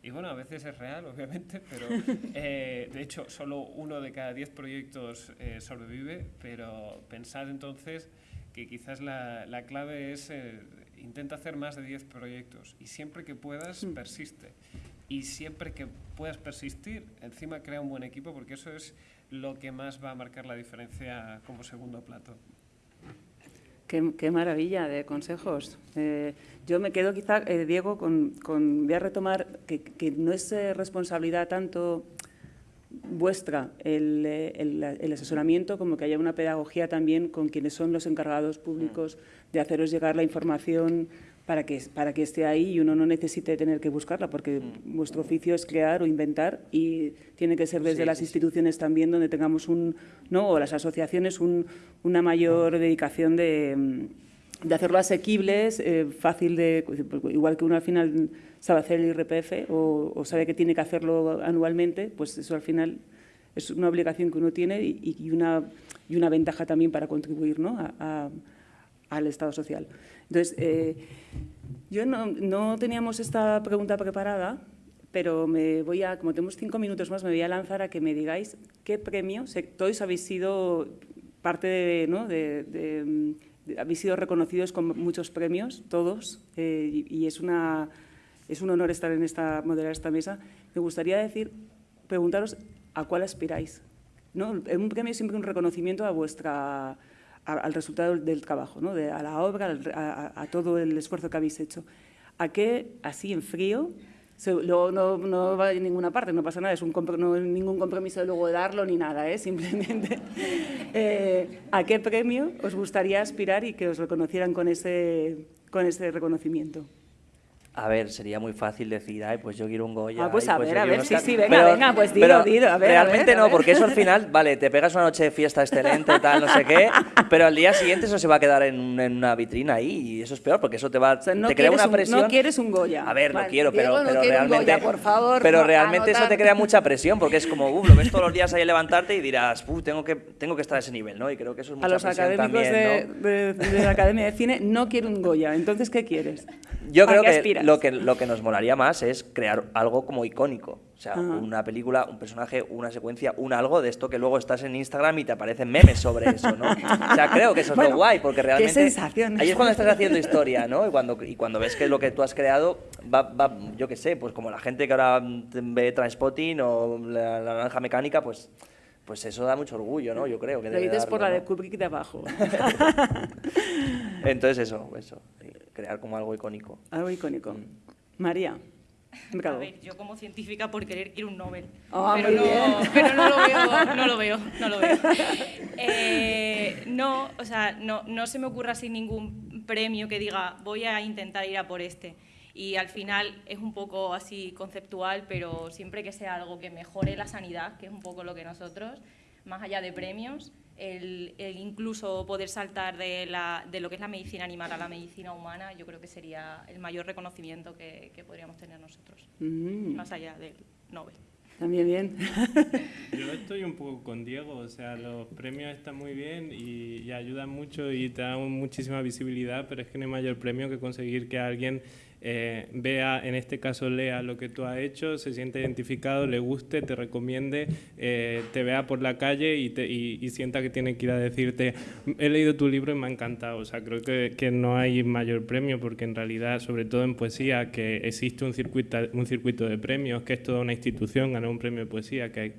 Y bueno, a veces es real, obviamente, pero eh, de hecho solo uno de cada diez proyectos eh, sobrevive, pero pensad entonces que quizás la, la clave es eh, intenta hacer más de 10 proyectos y siempre que puedas, mm. persiste. Y siempre que puedas persistir, encima crea un buen equipo porque eso es lo que más va a marcar la diferencia como segundo plato. Qué, maravilla de consejos. Eh, yo me quedo quizá, eh, Diego, con, voy a retomar que, no es eh, responsabilidad tanto vuestra el, el, asesoramiento como que haya una pedagogía también con quienes son los encargados públicos de haceros llegar la información para que, para que esté ahí y uno no necesite tener que buscarla, porque mm. vuestro oficio es crear o inventar y tiene que ser desde las instituciones también donde tengamos un, ¿no? o las asociaciones una mayor mm. dedicación de, de hacerlo asequibles, eh, fácil de, igual que uno al final sabe hacer el IRPF o, sabe que tiene que hacerlo anualmente, pues eso al final es una obligación que uno tiene y, una, y una ventaja también para contribuir ¿no? a, al Estado social. Entonces, eh, yo no, teníamos esta pregunta preparada, pero me voy a, como tenemos cinco minutos más, me voy a lanzar a que me digáis qué premio, todos habéis sido parte de, ¿no? de, habéis sido reconocidos con muchos premios, todos, eh, y, es, una, es un honor estar en esta, moderar esta mesa. Me gustaría decir, preguntaros a cuál aspiráis. ¿no? Un premio es siempre un reconocimiento a vuestra al resultado del trabajo, ¿no? a la obra, a, todo el esfuerzo que habéis hecho. ¿A qué, así en frío, luego no, va a ninguna parte, no pasa nada, es un no ningún compromiso de luego darlo ni nada, ¿eh? simplemente eh, ¿a qué premio os gustaría aspirar y que os reconocieran con ese, con ese reconocimiento? A ver, sería muy fácil decir, ay, pues yo quiero un Goya. Ah, pues a pues ver, a ver, sí, sí, venga, venga, pues dilo, dilo, a ver. Realmente no, porque eso al final, vale, te pegas una noche de fiesta excelente, tal, no sé qué, pero al día siguiente eso se va a quedar en, una vitrina ahí y eso es peor porque eso te va, te crea una presión. no quieres un Goya. A ver, no quiero, pero, pero realmente, un Goya, por favor, pero realmente eso te crea mucha presión porque es como, uh, lo ves todos los días ahí levantarte y dirás, uh, tengo que, tengo que estar a ese nivel, ¿no? Y creo que eso es mucha A los académicos de, de, la Academia de Cine no quiero un Goya, entonces, ¿qué quieres? Yo creo que lo, que lo que nos molaría más es crear algo como icónico. O sea, una película, un personaje, una secuencia, un algo de esto que luego estás en Instagram y te aparecen memes sobre eso, ¿no? O sea, creo que eso es lo guay, porque realmente... Qué sensación. Ahí es cuando estás haciendo historia, ¿no? Y cuando, y cuando ves que lo que tú has creado va, va yo qué sé, pues como la gente que ahora ve Transpotting o la, naranja mecánica, pues pues eso da mucho orgullo, ¿no? Yo creo que Lo dices por la de Kubrick de abajo. Entonces eso, eso, crear como algo icónico. Algo icónico. Mm. María. A ver, yo como científica por querer quiero un Nobel. Ah, pero, no, pero, no, lo veo, no lo veo, no lo veo. Eh, no, o sea, no, no se me ocurra sin ningún premio que diga voy a intentar ir a por este. Y al final es un poco así conceptual, pero siempre que sea algo que mejore la sanidad, que es un poco lo que nosotros, más allá de premios, el, incluso poder saltar de, la, de, lo que es la medicina animal a la medicina humana, yo creo que sería el mayor reconocimiento que, podríamos tener nosotros, mm. más allá del Nobel. También bien. Yo estoy un poco con Diego, o sea, los premios están muy bien y, y ayudan mucho y te dan muchísima visibilidad, pero es que no hay mayor premio que conseguir que alguien eh, vea, en este caso lea lo que tú has hecho, se siente identificado, le guste, te recomiende, eh, te vea por la calle y, y, sienta que tiene que ir a decirte, he leído tu libro y me ha encantado. O sea, creo que, que, no hay mayor premio porque en realidad, sobre todo en poesía, que existe un circuito, un circuito de premios, que es toda una institución, ganar un premio de poesía, que hay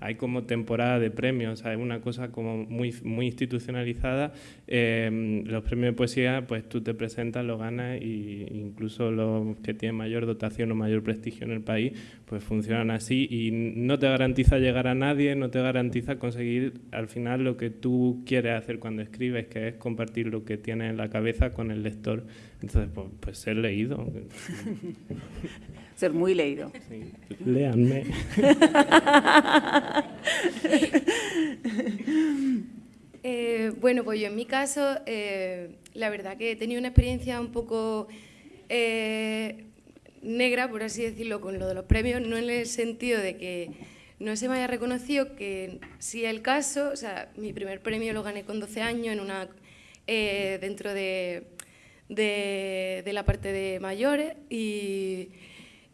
hay como temporada de premios, hay una cosa como muy, muy institucionalizada. Em, los premios de poesía, pues tú te presentas, lo ganas e incluso los que tienen mayor dotación o mayor prestigio en el país, pues funcionan así y no te garantiza llegar a nadie, no te garantiza conseguir al final lo que tú quieres hacer cuando escribes, que es compartir lo que tienes en la cabeza con el lector. Entonces, pues, pues ser leído. ser muy leído. Sí. Léanme. Eh, bueno, pues yo en mi caso, eh, la verdad que he tenido una experiencia un poco eh, negra, por así decirlo, con lo de los premios, no en el sentido de que no se me haya reconocido, que sí el caso, o sea, mi primer premio lo gané con 12 años en una, dentro de, de la parte de mayores y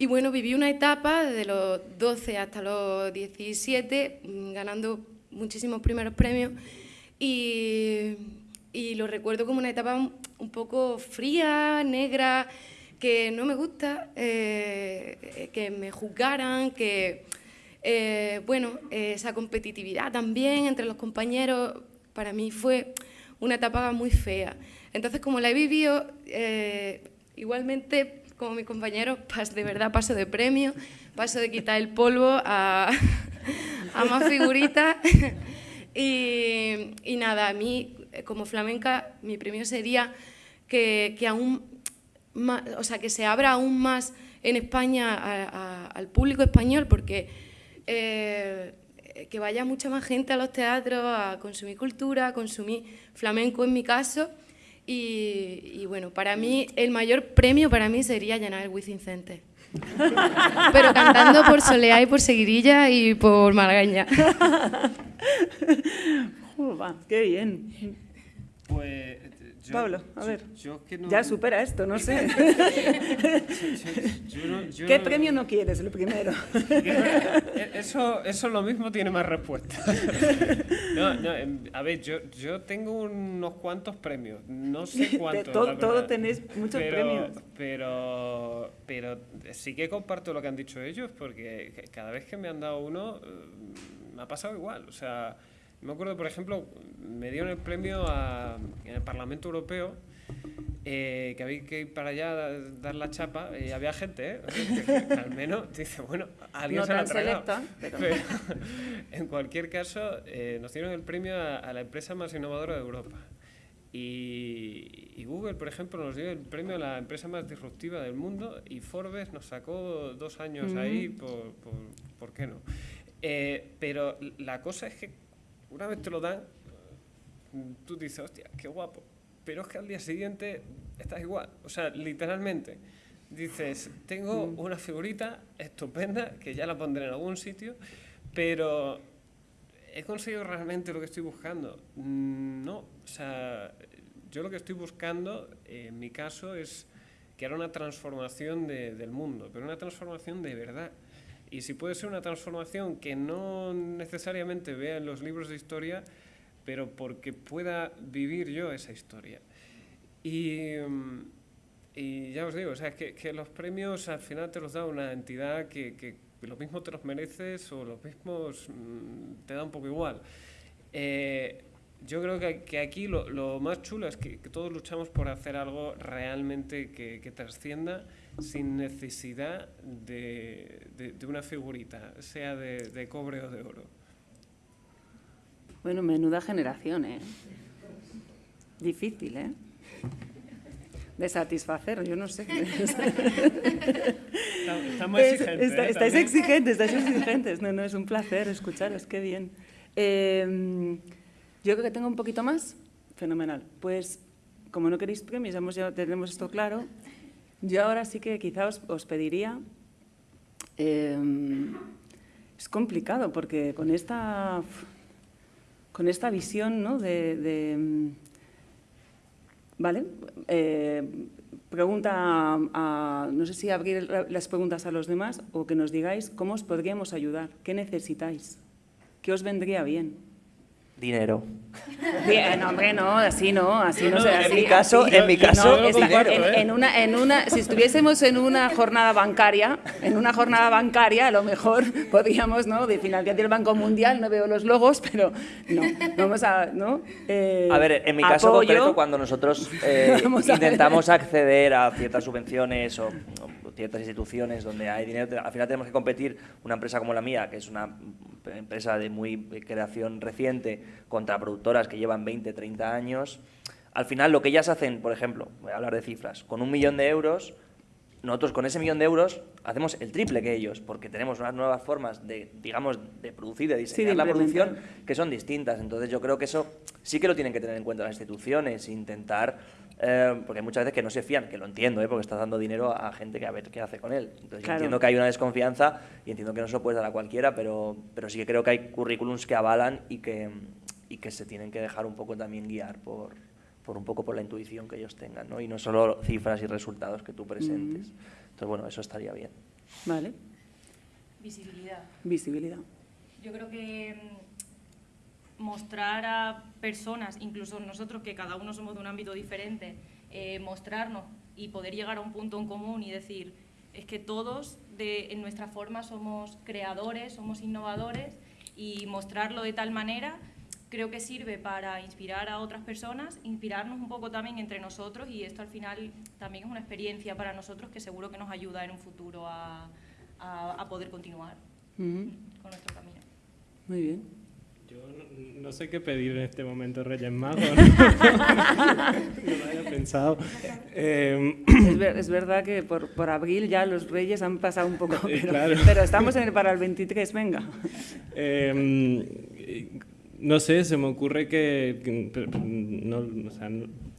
y bueno, viví una etapa desde los 12 hasta los 17, mm, ganando muchísimos primeros premios y, lo recuerdo como una etapa un, poco fría, negra, que no me gusta, eh, que me juzgaran, que, eh, bueno, esa competitividad también entre los compañeros, para mí fue una etapa muy fea. Entonces, como la he vivido, eh, igualmente, como mis compañeros, de verdad paso de premio, paso de quitar el polvo a, más figuritas. y, nada, a mí, como flamenca, mi premio sería que, aún o sea, que se abra aún más en España al público español, porque eh, que vaya mucha más gente a los teatros a consumir cultura, a consumir flamenco en mi caso. Y, bueno, para mí, el mayor premio para mí sería llenar el Wizzing Center. Pero cantando por Soleá y por Seguirilla y por Margaña. ¡Qué bien! Pues Pablo, a ver. Ya supera esto, no sé. ¿Qué premio no quieres, lo primero? Eso, eso lo mismo tiene más respuesta. Em, a ver, yo, yo tengo unos cuantos premios. No sé cuántos. todo, todo tenéis muchos premios. Pero, pero sí que comparto lo que han dicho ellos, porque cada vez que me han dado uno, eh, me ha pasado igual. O sea. Me acuerdo, por ejemplo, me dieron el premio en el Parlamento Europeo, eh, que había que ir para allá a dar la chapa, y había gente, ¿eh? al menos dice, bueno, alguien se la ha tragado. pero... en cualquier caso, eh, nos dieron el premio a, la empresa más innovadora de Europa. Y, Google, por ejemplo, nos dio el premio a la empresa más disruptiva del mundo y Forbes nos sacó dos años ahí, por, por, por, qué no? Pero la cosa es que una vez te lo dan, tú dices, hostia, qué guapo. Pero es que al día siguiente estás igual. O sea, literalmente, dices, tengo mm. una figurita estupenda, que ya la pondré en algún sitio, pero ¿he conseguido realmente lo que estoy buscando? Mm, no. O sea, yo lo que estoy buscando, en mi caso, es que era una transformación del mundo, pero una transformación de verdad. Y si puede ser una transformación que no necesariamente vea en los libros de historia, pero porque pueda vivir yo esa historia. Y, y ya os digo, o sea, que, que, los premios al final te los da una entidad que, que lo mismo te los mereces o los mismos mm, te da un poco igual. Eh, yo creo que, que aquí lo, lo, más chulo es que, todos luchamos por hacer algo realmente que, que trascienda sin necesidad de, de, una figurita, sea de, de, cobre o de oro. Bueno, menuda generación, ¿eh? Difícil, ¿eh? De satisfacer, yo no sé. Estamos exigentes. ¿eh? estáis exigentes, estáis exigentes. No, no, es un placer escucharos, qué bien. Eh, yo creo que tengo un poquito más. Fenomenal. Pues, como no queréis premios, ya, tenemos esto claro. Yo ahora sí que quizá os, pediría... Em, es complicado porque con esta, con esta visión ¿no? de, ¿Vale? Eh, pregunta a, no sé si abrir las preguntas a los demás o que nos digáis cómo os podríamos ayudar, qué necesitáis, qué os vendría bien dinero. Bien, hombre, no, así no, así no, sé. En mi caso, en mi caso, ¿eh? en, una, en una, si estuviésemos en una jornada bancaria, en una jornada bancaria, a lo mejor podríamos, ¿no? De financiación del Banco Mundial, no veo los logos, pero no, vamos a, ¿no? Eh, a ver, en mi caso concreto, cuando nosotros eh, intentamos acceder a ciertas subvenciones o, o ciertas instituciones donde hay dinero, al final tenemos que competir una empresa como la mía, que es una empresa de muy creación reciente, contra productoras que llevan 20, 30 años, al final lo que ellas hacen, por ejemplo, voy a hablar de cifras, con un millón de euros, nosotros con ese millón de euros hacemos el triple que ellos, porque tenemos unas nuevas formas de, digamos, de producir, de diseñar la producción, que son distintas. Entonces yo creo que eso sí que lo tienen que tener en cuenta las instituciones, intentar eh, porque muchas veces que no se fían, que lo entiendo, ¿eh? porque estás dando dinero a gente que a ver qué hace con él. Entonces entiendo que hay una desconfianza y entiendo que no se lo puedes dar a cualquiera, pero, pero sí que creo que hay currículums que avalan y que, y que se tienen que dejar un poco también guiar por, por un poco por la intuición que ellos tengan, ¿no? y no solo cifras y resultados que tú presentes. Entonces, bueno, eso estaría bien. Vale. Visibilidad. Visibilidad. Yo creo que mostrar a personas, incluso nosotros que cada uno somos de un ámbito diferente, eh, mostrarnos y poder llegar a un punto en común y decir, es que todos de, en nuestra forma somos creadores, somos innovadores y mostrarlo de tal manera creo que sirve para inspirar a otras personas, inspirarnos un poco también entre nosotros y esto al final también es una experiencia para nosotros que seguro que nos ayuda en un futuro a, poder continuar con nuestro camino. Muy bien. Yo no, sé qué pedir en este momento, Reyes Magos. No, lo había pensado. Em, es, verdad que por, por, abril ya los Reyes han pasado un poco, pero, estamos en el, para el 23, venga. Em, no sé, se me ocurre que,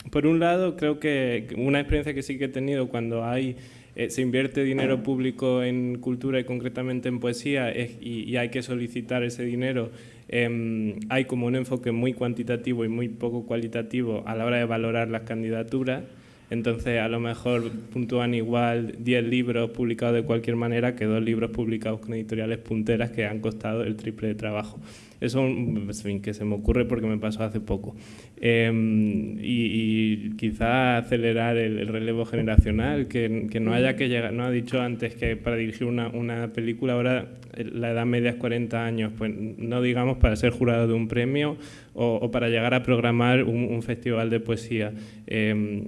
por un lado creo que una experiencia que sí que he tenido cuando hay eh, se invierte dinero público en cultura y concretamente en poesía y, hay que solicitar ese dinero, em, hay como un enfoque muy cuantitativo y muy poco cualitativo a la hora de valorar las candidaturas. Entonces, a lo mejor puntúan igual 10 libros publicados de cualquier manera que dos libros publicados con editoriales punteras que han costado el triple de trabajo. Eso es fin, que se me ocurre porque me pasó hace poco. Em, y, quizá acelerar el, relevo generacional, que, que, no haya que llegar, no ha dicho antes que para dirigir una, una, película ahora la edad media es 40 años, pues no digamos para ser jurado de un premio o, para llegar a programar un, festival de poesía, em,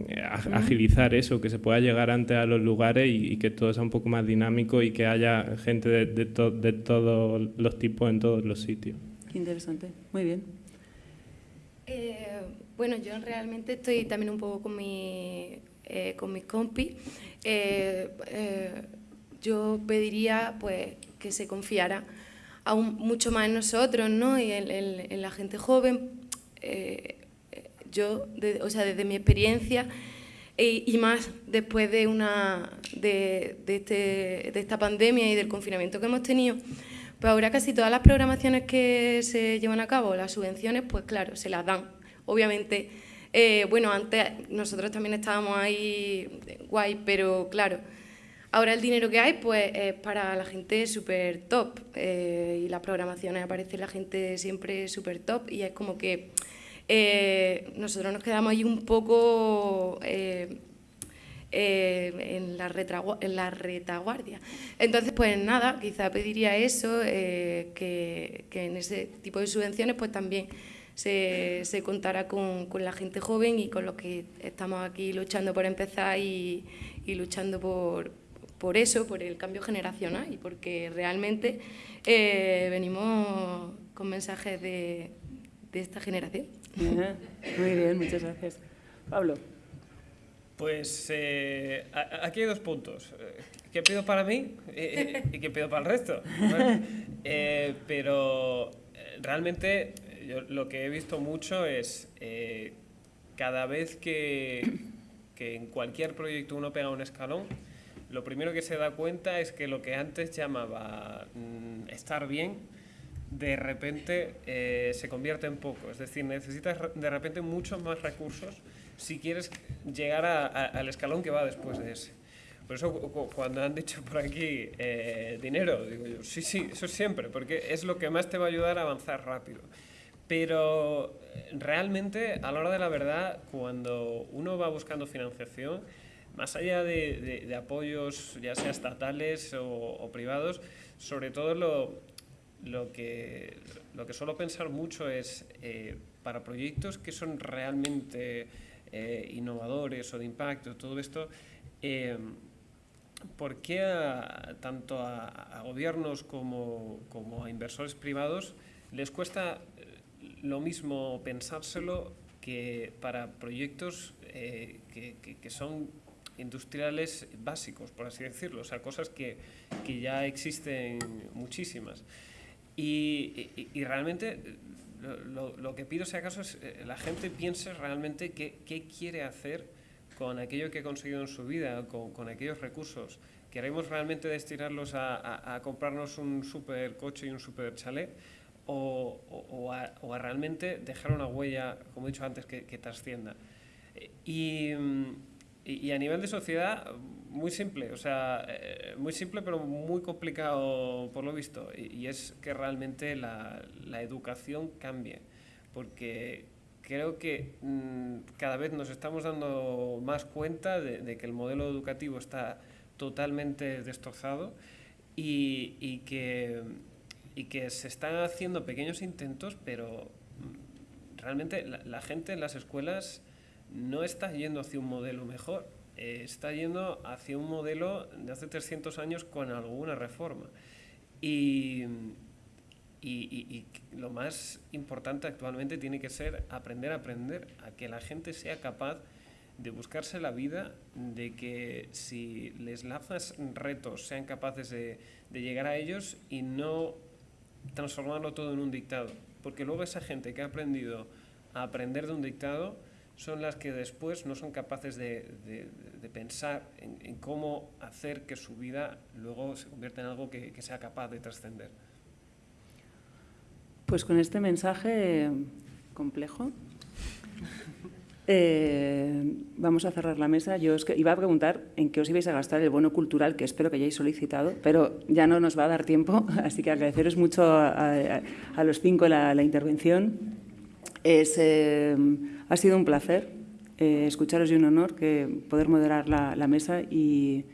agilizar eso, que se pueda llegar antes a los lugares y, que todo sea un poco más dinámico y que haya gente de, de, de todos los tipos en todos los sitios interesante. Muy bien. Eh, bueno, yo realmente estoy también un poco con, mi, eh, con mis compis. Eh, yo pediría pues, que se confiara aún mucho más en nosotros ¿no? y en, la gente joven. yo, o sea, desde mi experiencia y más después de, una, de, de, este, de esta pandemia y del confinamiento que hemos tenido, pues ahora casi todas las programaciones que se llevan a cabo, las subvenciones, pues claro, se las dan. Obviamente, eh, bueno, antes nosotros también estábamos ahí guay, pero claro, ahora el dinero que hay pues es para la gente súper top eh, y las programaciones aparece la gente siempre súper top y es como que eh, nosotros nos quedamos ahí un poco eh, en, la en la retaguardia. Entonces, pues nada, quizá pediría eso, eh, que, en ese tipo de subvenciones pues también se, se contara con, con, la gente joven y con los que estamos aquí luchando por empezar y, y luchando por, por eso, por el cambio generacional y porque realmente eh, venimos con mensajes de, de esta generación. Muy bien, muchas gracias. Pablo. Pues eh, aquí hay dos puntos. Eh, ¿Qué pido para mí y qué pido para el resto? Eh, pero realmente yo lo que he visto mucho es cada vez que, que, en cualquier proyecto uno pega un escalón, lo primero que se da cuenta es que lo que antes llamaba mm, estar bien, de repente se convierte en poco. Es decir, necesitas de repente muchos más recursos si quieres llegar al escalón que va después de ese. Por eso cuando han dicho por aquí eh, dinero, digo yo, sí, sí, eso siempre, porque es lo que más te va a ayudar a avanzar rápido. Pero eh, realmente, a la hora de la verdad, cuando uno va buscando financiación, más allá de, apoyos, ya sea estatales o, privados, sobre todo lo, lo, que, lo que suelo pensar mucho es eh, para proyectos que son realmente eh, innovadores o de impacto, todo esto, eh, ¿por qué tanto a, gobiernos como, como, a inversores privados les cuesta eh, lo mismo pensárselo que para proyectos que, que, son industriales básicos, por así decirlo, o sea, cosas que, que ya existen muchísimas. Y, realmente lo, que pido, si acaso, es eh, la gente piense realmente qué, qué, quiere hacer con aquello que ha conseguido en su vida, con, con aquellos recursos. ¿Queremos realmente destinarlos a, a, comprarnos un super coche y un super chalet? O, o, a, o, a, realmente dejar una huella, como he dicho antes, que, que trascienda. Eh, y, y, a nivel de sociedad, muy simple, o sea, eh, muy simple pero muy complicado por lo visto, y, es que realmente la, la, educación cambie, porque creo que mm, cada vez nos estamos dando más cuenta de, que el modelo educativo está totalmente destrozado y, y, que, y que se están haciendo pequeños intentos, pero realmente la, gente en las escuelas no está yendo hacia un modelo mejor, eh, está yendo hacia un modelo de hace 300 años con alguna reforma. Y, y, lo más importante actualmente tiene que ser aprender a aprender, a que la gente sea capaz de buscarse la vida, de que si les lanzas retos sean capaces de, de llegar a ellos y no transformarlo todo en un dictado. Porque luego esa gente que ha aprendido a aprender de un dictado son las que después no son capaces de, pensar en, cómo hacer que su vida luego se convierta en algo que, sea capaz de trascender. Pues con este mensaje complejo eh, vamos a cerrar la mesa. Yo os iba a preguntar en qué os ibais a gastar el bono cultural, que espero que hayáis solicitado, pero ya no nos va a dar tiempo, así que agradeceros mucho a, los cinco la, intervención. Es, eh, ha sido un placer eh, escucharos y un honor que poder moderar la, mesa y,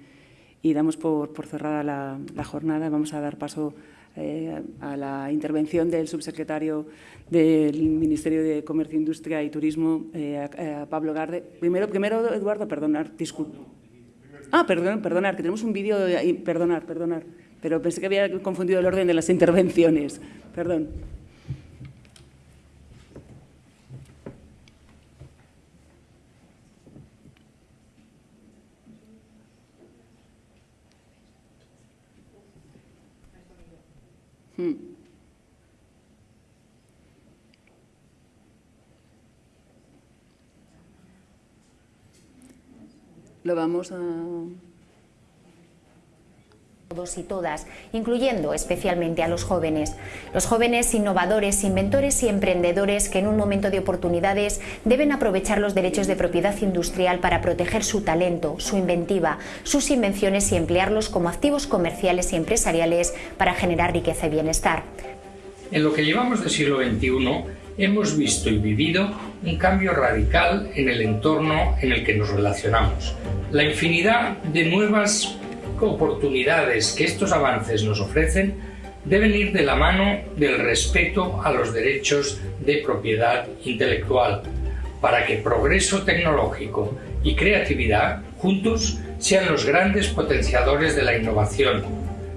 damos por, cerrada la, jornada. Vamos a dar paso eh, a la intervención del subsecretario del Ministerio de Comercio, Industria y Turismo, eh, Pablo Garde. Primero, primero Eduardo, perdonar, disculpe. Ah, perdón, perdonar, que tenemos un vídeo, perdonar, perdonar, pero pensé que había confundido el orden de las intervenciones. Perdón. Hmm. Lo vamos a todos y todas, incluyendo especialmente a los jóvenes. Los jóvenes innovadores, inventores y emprendedores que en un momento de oportunidades deben aprovechar los derechos de propiedad industrial para proteger su talento, su inventiva, sus invenciones y emplearlos como activos comerciales y empresariales para generar riqueza y bienestar. En lo que llevamos del siglo XXI hemos visto y vivido un cambio radical en el entorno en el que nos relacionamos. La infinidad de nuevas oportunidades que estos avances nos ofrecen deben ir de la mano del respeto a los derechos de propiedad intelectual, para que progreso tecnológico y creatividad juntos sean los grandes potenciadores de la innovación,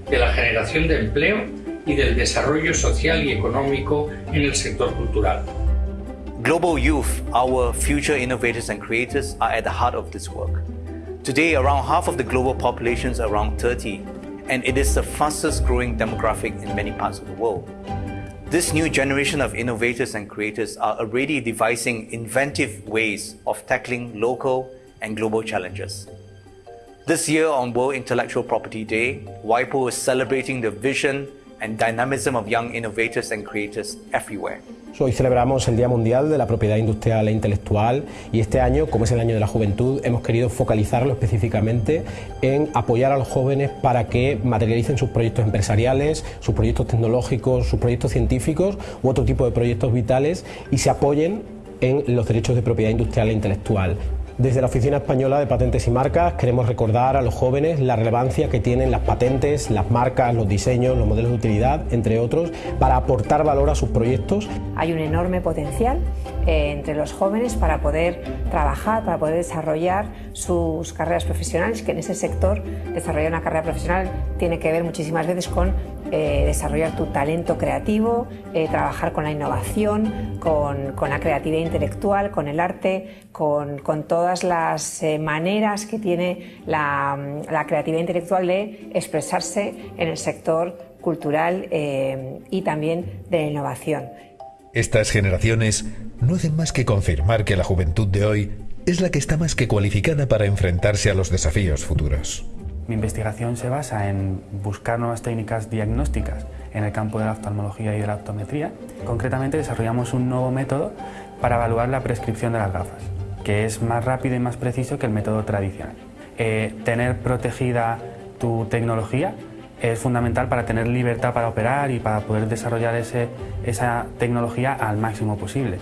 de la generación de empleo y del desarrollo social y económico en el sector cultural. Global youth, our future innovators and creators, are at the heart of this work. Today, around half of the global population is around 30, and it is the fastest growing demographic in many parts of the world. This new generation of innovators and creators are already devising inventive ways of tackling local and global challenges. This year on World Intellectual Property Day, WIPO is celebrating the vision and dynamism of young innovators and creators everywhere. Hoy celebramos el Día Mundial de la Propiedad Industrial e Intelectual y este año, como es el año de la juventud, hemos querido focalizarlo específicamente en apoyar a los jóvenes para que materialicen sus proyectos empresariales, sus proyectos tecnológicos, sus proyectos científicos u otro tipo de proyectos vitales y se apoyen en los derechos de propiedad industrial e intelectual. Desde la Oficina Española de Patentes y Marcas queremos recordar a los jóvenes la relevancia que tienen las patentes, las marcas, los diseños, los modelos de utilidad, entre otros, para aportar valor a sus proyectos. Hay un enorme potencial eh, entre los jóvenes para poder trabajar, para poder desarrollar sus carreras profesionales, que en ese sector desarrollar una carrera profesional tiene que ver muchísimas veces con eh, desarrollar tu talento creativo, eh, trabajar con la innovación, con, la creatividad intelectual, con el arte, con, todas las eh, maneras que tiene la, la, creatividad intelectual de expresarse en el sector cultural y también de la innovación. Estas generaciones no hacen más que confirmar que la juventud de hoy es la que está más que cualificada para enfrentarse a los desafíos futuros. Mi investigación se basa en buscar nuevas técnicas diagnósticas en el campo de la oftalmología y de la optometría. Concretamente desarrollamos un nuevo método para evaluar la prescripción de las gafas, que es más rápido y más preciso que el método tradicional. Eh, tener protegida tu tecnología es fundamental para tener libertad para operar y para poder desarrollar esa tecnología al máximo posible.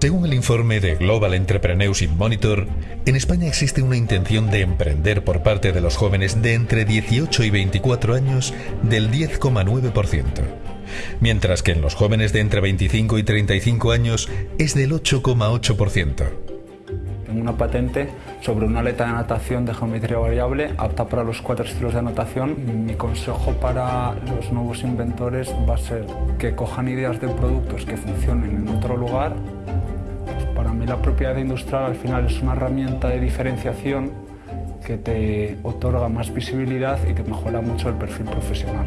Según el informe de Global Entrepreneurship Monitor, en España existe una intención de emprender por parte de los jóvenes de entre 18 y 24 años del 10,9%. mientras que en los jóvenes de entre 25 y 35 años es del 8,8%. Tengo una patente sobre una aleta de natación de geometría variable apta para los cuatro estilos de natación. Mi consejo para los nuevos inventores va a ser que cojan ideas de productos que funcionen en otro lugar. La propiedad industrial al final es una herramienta de diferenciación que te otorga más visibilidad y que mejora mucho el perfil profesional.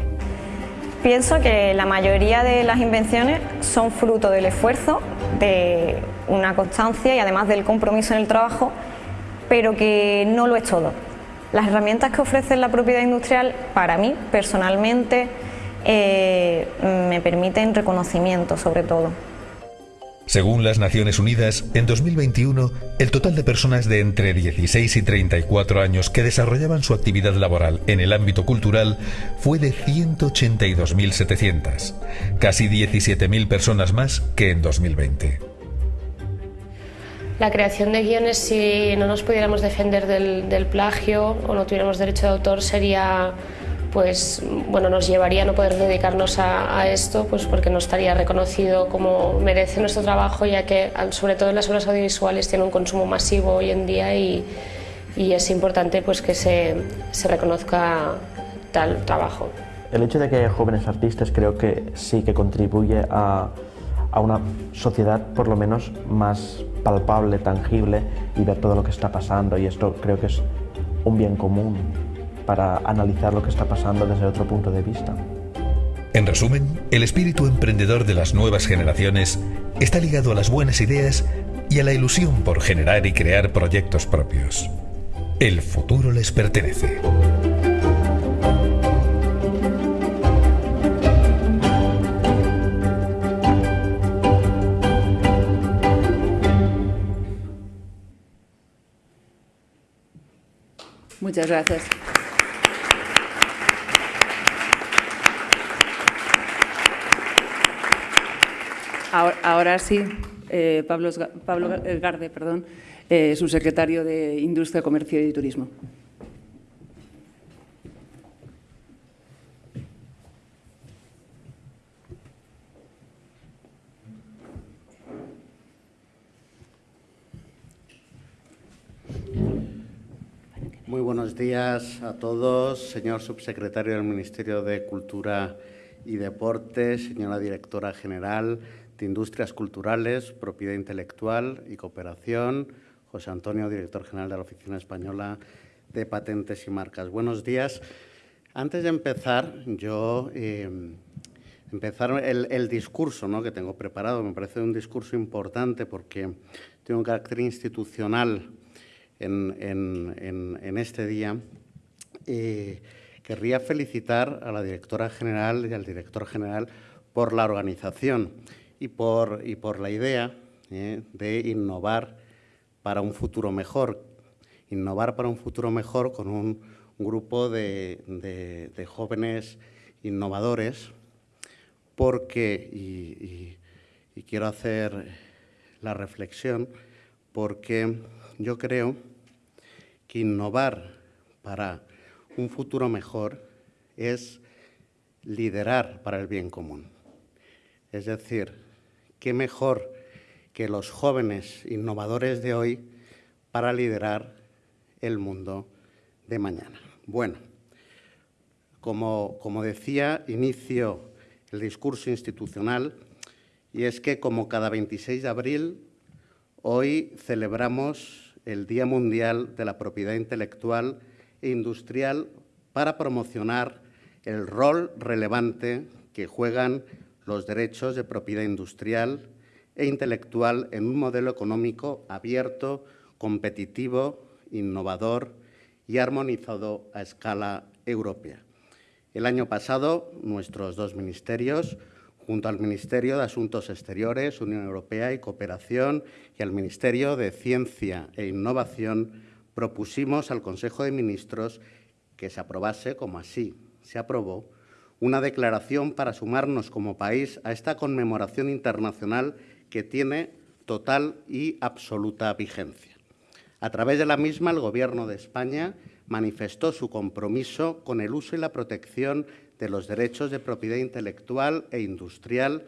Pienso que la mayoría de las invenciones son fruto del esfuerzo, de una constancia y además del compromiso en el trabajo, pero que no lo es todo. Las herramientas que ofrece la propiedad industrial, para mí personalmente, eh, me permiten reconocimiento sobre todo. Según las Naciones Unidas, en 2021, el total de personas de entre 16 y 34 años que desarrollaban su actividad laboral en el ámbito cultural fue de 182.700, casi 17.000 personas más que en 2020. La creación de guiones, si no nos pudiéramos defender del, plagio o no tuviéramos derecho de autor, sería pues bueno, nos llevaría a no poder dedicarnos a, esto pues porque no estaría reconocido como merece nuestro trabajo, ya que sobre todo las obras audiovisuales tiene un consumo masivo hoy en día y, y es importante pues que se, se reconozca tal trabajo. El hecho de que haya jóvenes artistas creo que sí que contribuye a, a una sociedad por lo menos más palpable, tangible y ver todo lo que está pasando y esto creo que es un bien común para analizar lo que está pasando desde otro punto de vista. En resumen, el espíritu emprendedor de las nuevas generaciones está ligado a las buenas ideas y a la ilusión por generar y crear proyectos propios. El futuro les pertenece. Muchas gracias. Ahora, sí, eh, Pablo, Pablo Garde, perdón, eh, subsecretario de Industria, Comercio y Turismo. Muy buenos días a todos, señor subsecretario del Ministerio de Cultura y Deportes, señora directora general, de Industrias Culturales, Propiedad Intelectual y Cooperación, José Antonio, director general de la Oficina Española de Patentes y Marcas. Buenos días. Antes de empezar, yo eh, empezar el, discurso ¿no? que tengo preparado, me parece un discurso importante porque tiene un carácter institucional en, este día. Eh, querría felicitar a la directora general y al director general por la organización y por, y por la idea ¿eh? de innovar para un futuro mejor. Innovar para un futuro mejor con un, grupo de, jóvenes innovadores, porque, y quiero hacer la reflexión, porque yo creo que innovar para un futuro mejor es liderar para el bien común. Es decir, qué mejor que los jóvenes innovadores de hoy para liderar el mundo de mañana. Bueno, como, como decía, inicio el discurso institucional y es que como cada 26 de abril, hoy celebramos el Día Mundial de la Propiedad Intelectual e Industrial para promocionar el rol relevante que juegan los derechos de propiedad industrial e intelectual en un modelo económico abierto, competitivo, innovador y armonizado a escala europea. El año pasado, nuestros dos ministerios, junto al Ministerio de Asuntos Exteriores, Unión Europea y Cooperación y al Ministerio de Ciencia e Innovación, propusimos al Consejo de Ministros que se aprobase, como así se aprobó, una declaración para sumarnos como país a esta conmemoración internacional que tiene total y absoluta vigencia. A través de la misma, el Gobierno de España manifestó su compromiso con el uso y la protección de los derechos de propiedad intelectual e industrial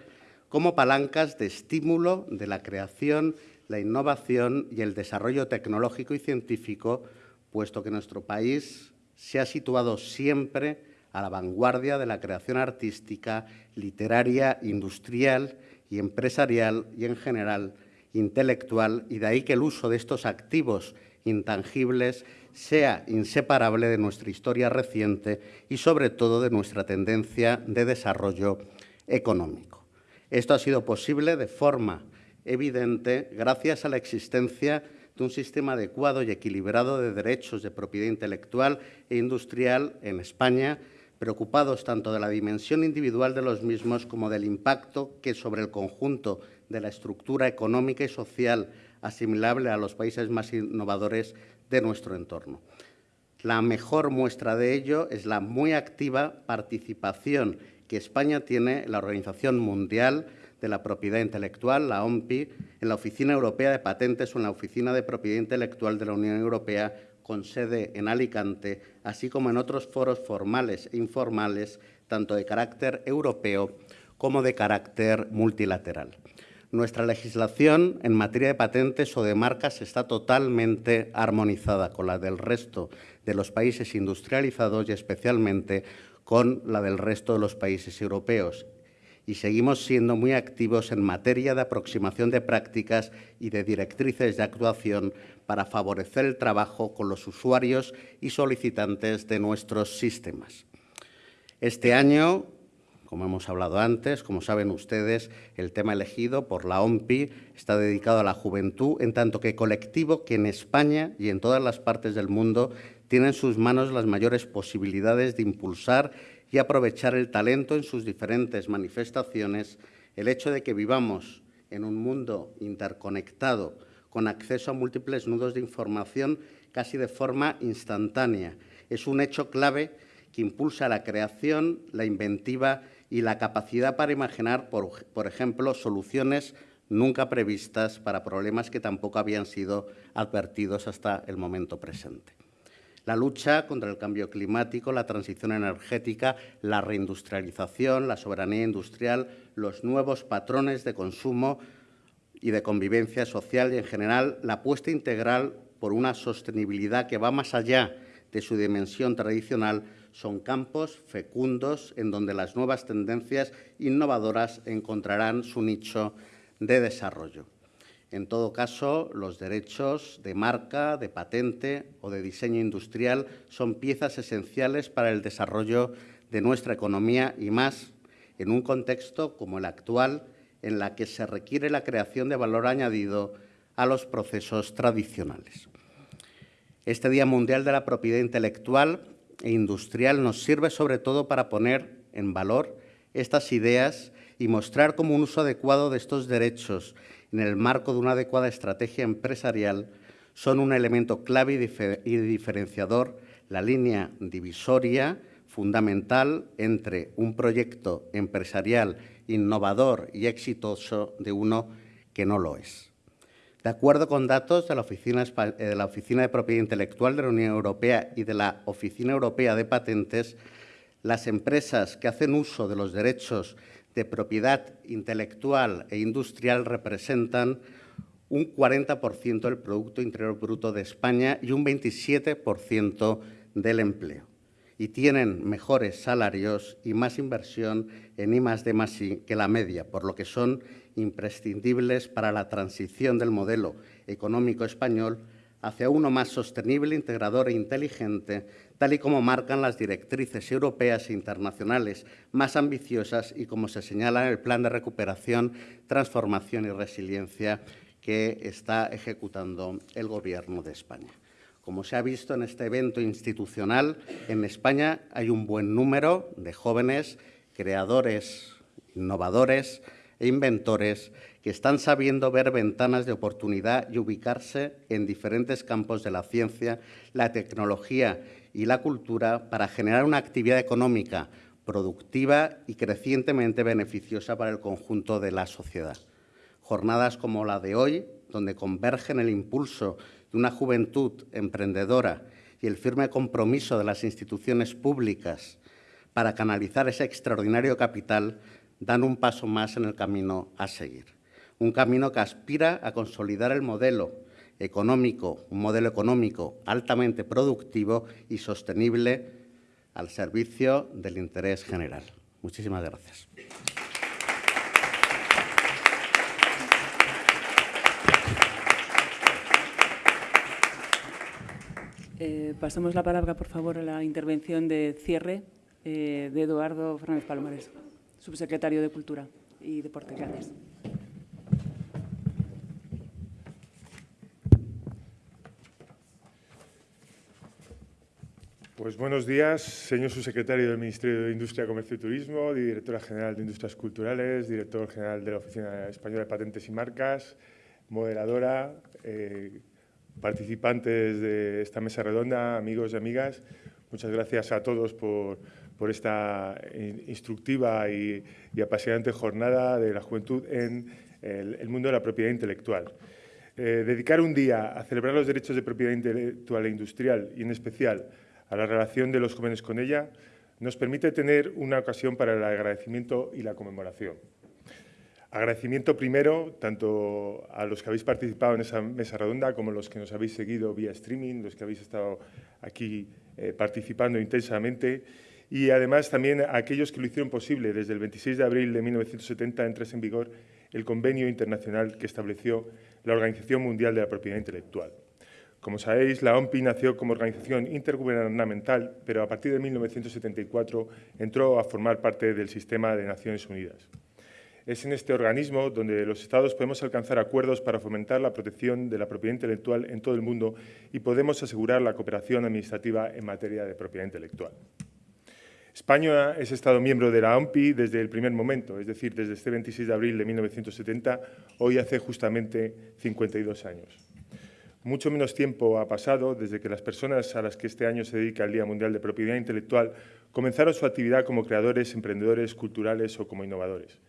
como palancas de estímulo de la creación, la innovación y el desarrollo tecnológico y científico, puesto que nuestro país se ha situado siempre a la vanguardia de la creación artística, literaria, industrial y empresarial y, en general, intelectual, y de ahí que el uso de estos activos intangibles sea inseparable de nuestra historia reciente y, sobre todo, de nuestra tendencia de desarrollo económico. Esto ha sido posible de forma evidente gracias a la existencia de un sistema adecuado y equilibrado de derechos de propiedad intelectual e industrial en España, preocupados tanto de la dimensión individual de los mismos como del impacto que sobre el conjunto de la estructura económica y social asimilable a los países más innovadores de nuestro entorno. La mejor muestra de ello es la muy activa participación que España tiene en la Organización Mundial de la Propiedad Intelectual, la OMPI, en la Oficina Europea de Patentes o en la Oficina de Propiedad Intelectual de la Unión Europea con sede en Alicante, así como en otros foros formales e informales, tanto de carácter europeo como de carácter multilateral. Nuestra legislación en materia de patentes o de marcas está totalmente armonizada con la del resto de los países industrializados y especialmente con la del resto de los países europeos. Y seguimos siendo muy activos en materia de aproximación de prácticas y de directrices de actuación para favorecer el trabajo con los usuarios y solicitantes de nuestros sistemas. Este año como hemos hablado antes, como saben ustedes, el tema elegido por la OMPI está dedicado a la juventud, en tanto que colectivo que en España y en todas las partes del mundo tiene en sus manos las mayores posibilidades de impulsar y aprovechar el talento en sus diferentes manifestaciones, el hecho de que vivamos en un mundo interconectado, con acceso a múltiples nudos de información casi de forma instantánea, es un hecho clave que impulsa la creación, la inventiva y la capacidad para imaginar, por, ejemplo, soluciones nunca previstas para problemas que tampoco habían sido advertidos hasta el momento presente. La lucha contra el cambio climático, la transición energética, la reindustrialización, la soberanía industrial, los nuevos patrones de consumo y de convivencia social y, en general, la apuesta integral por una sostenibilidad que va más allá de su dimensión tradicional son campos fecundos en donde las nuevas tendencias innovadoras encontrarán su nicho de desarrollo. En todo caso, los derechos de marca, de patente o de diseño industrial son piezas esenciales para el desarrollo de nuestra economía y más en un contexto como el actual, en la que se requiere la creación de valor añadido a los procesos tradicionales. Este Día Mundial de la Propiedad Intelectual e industrial nos sirve sobre todo para poner en valor estas ideas y mostrar cómo un uso adecuado de estos derechos en el marco de una adecuada estrategia empresarial son un elemento clave y diferenciador, la línea divisoria fundamental entre un proyecto empresarial innovador y exitoso de uno que no lo es. De acuerdo con datos de la, Oficina, eh, de la Oficina de Propiedad Intelectual de la Unión Europea y de la Oficina Europea de Patentes, las empresas que hacen uso de los derechos de propiedad intelectual e industrial representan un 40% del Producto Interior Bruto de España y un 27% del empleo. Y tienen mejores salarios y más inversión en I+D+I que la media, por lo que son imprescindibles para la transición del modelo económico español hacia uno más sostenible, integrador e inteligente, tal y como marcan las directrices europeas e internacionales más ambiciosas y como se señala en el Plan de Recuperación, Transformación y Resiliencia que está ejecutando el Gobierno de España. Como se ha visto en este evento institucional, en España hay un buen número de jóvenes creadores, innovadores, e inventores que están sabiendo ver ventanas de oportunidad y ubicarse en diferentes campos de la ciencia, la tecnología y la cultura para generar una actividad económica productiva y crecientemente beneficiosa para el conjunto de la sociedad. Jornadas como la de hoy, donde convergen el impulso una juventud emprendedora y el firme compromiso de las instituciones públicas para canalizar ese extraordinario capital, dan un paso más en el camino a seguir. Un camino que aspira a consolidar el modelo económico, un modelo económico altamente productivo y sostenible al servicio del interés general. Muchísimas gracias. Eh, pasamos la palabra, por favor, a la intervención de cierre eh, de Eduardo Fernández Palomares, subsecretario de Cultura y Deporte. Gracias. Pues buenos días, señor subsecretario del Ministerio de Industria, Comercio y Turismo, directora general de Industrias Culturales, director general de la Oficina Española de Patentes y Marcas, moderadora, eh, participantes de esta mesa redonda, amigos y amigas. Muchas gracias a todos por, esta instructiva y, apasionante jornada de la juventud en el, mundo de la propiedad intelectual. Eh, dedicar un día a celebrar los derechos de propiedad intelectual e industrial y, en especial, a la relación de los jóvenes con ella, nos permite tener una ocasión para el agradecimiento y la conmemoración. Agradecimiento primero tanto a los que habéis participado en esa mesa redonda como a los que nos habéis seguido vía streaming, los que habéis estado aquí eh, participando intensamente y además también a aquellos que lo hicieron posible. Desde el 26 de abril de 1970 entrase en vigor el convenio internacional que estableció la Organización Mundial de la Propiedad Intelectual. Como sabéis, la OMPI nació como organización intergubernamental, pero a partir de 1974 entró a formar parte del sistema de Naciones Unidas. Es en este organismo donde los Estados podemos alcanzar acuerdos para fomentar la protección de la propiedad intelectual en todo el mundo y podemos asegurar la cooperación administrativa en materia de propiedad intelectual. España es Estado miembro de la OMPI desde el primer momento, es decir, desde este 26 de abril de 1970, hoy hace justamente 52 años. Mucho menos tiempo ha pasado desde que las personas a las que este año se dedica el Día Mundial de Propiedad Intelectual comenzaron su actividad como creadores, emprendedores, culturales o como innovadores.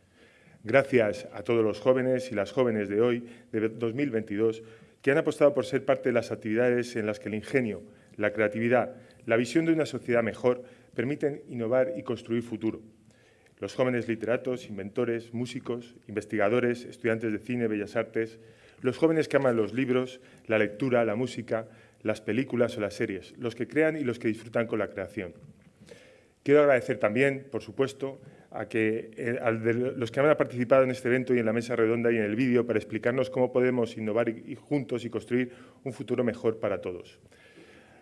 Gracias a todos los jóvenes y las jóvenes de hoy, de 2022, que han apostado por ser parte de las actividades en las que el ingenio, la creatividad, la visión de una sociedad mejor permiten innovar y construir futuro. Los jóvenes literatos, inventores, músicos, investigadores, estudiantes de cine, bellas artes, los jóvenes que aman los libros, la lectura, la música, las películas o las series, los que crean y los que disfrutan con la creación. Quiero agradecer también, por supuesto, a, que, eh, los que han participado en este evento y en la mesa redonda y en el vídeo para explicarnos cómo podemos innovar juntos y construir un futuro mejor para todos.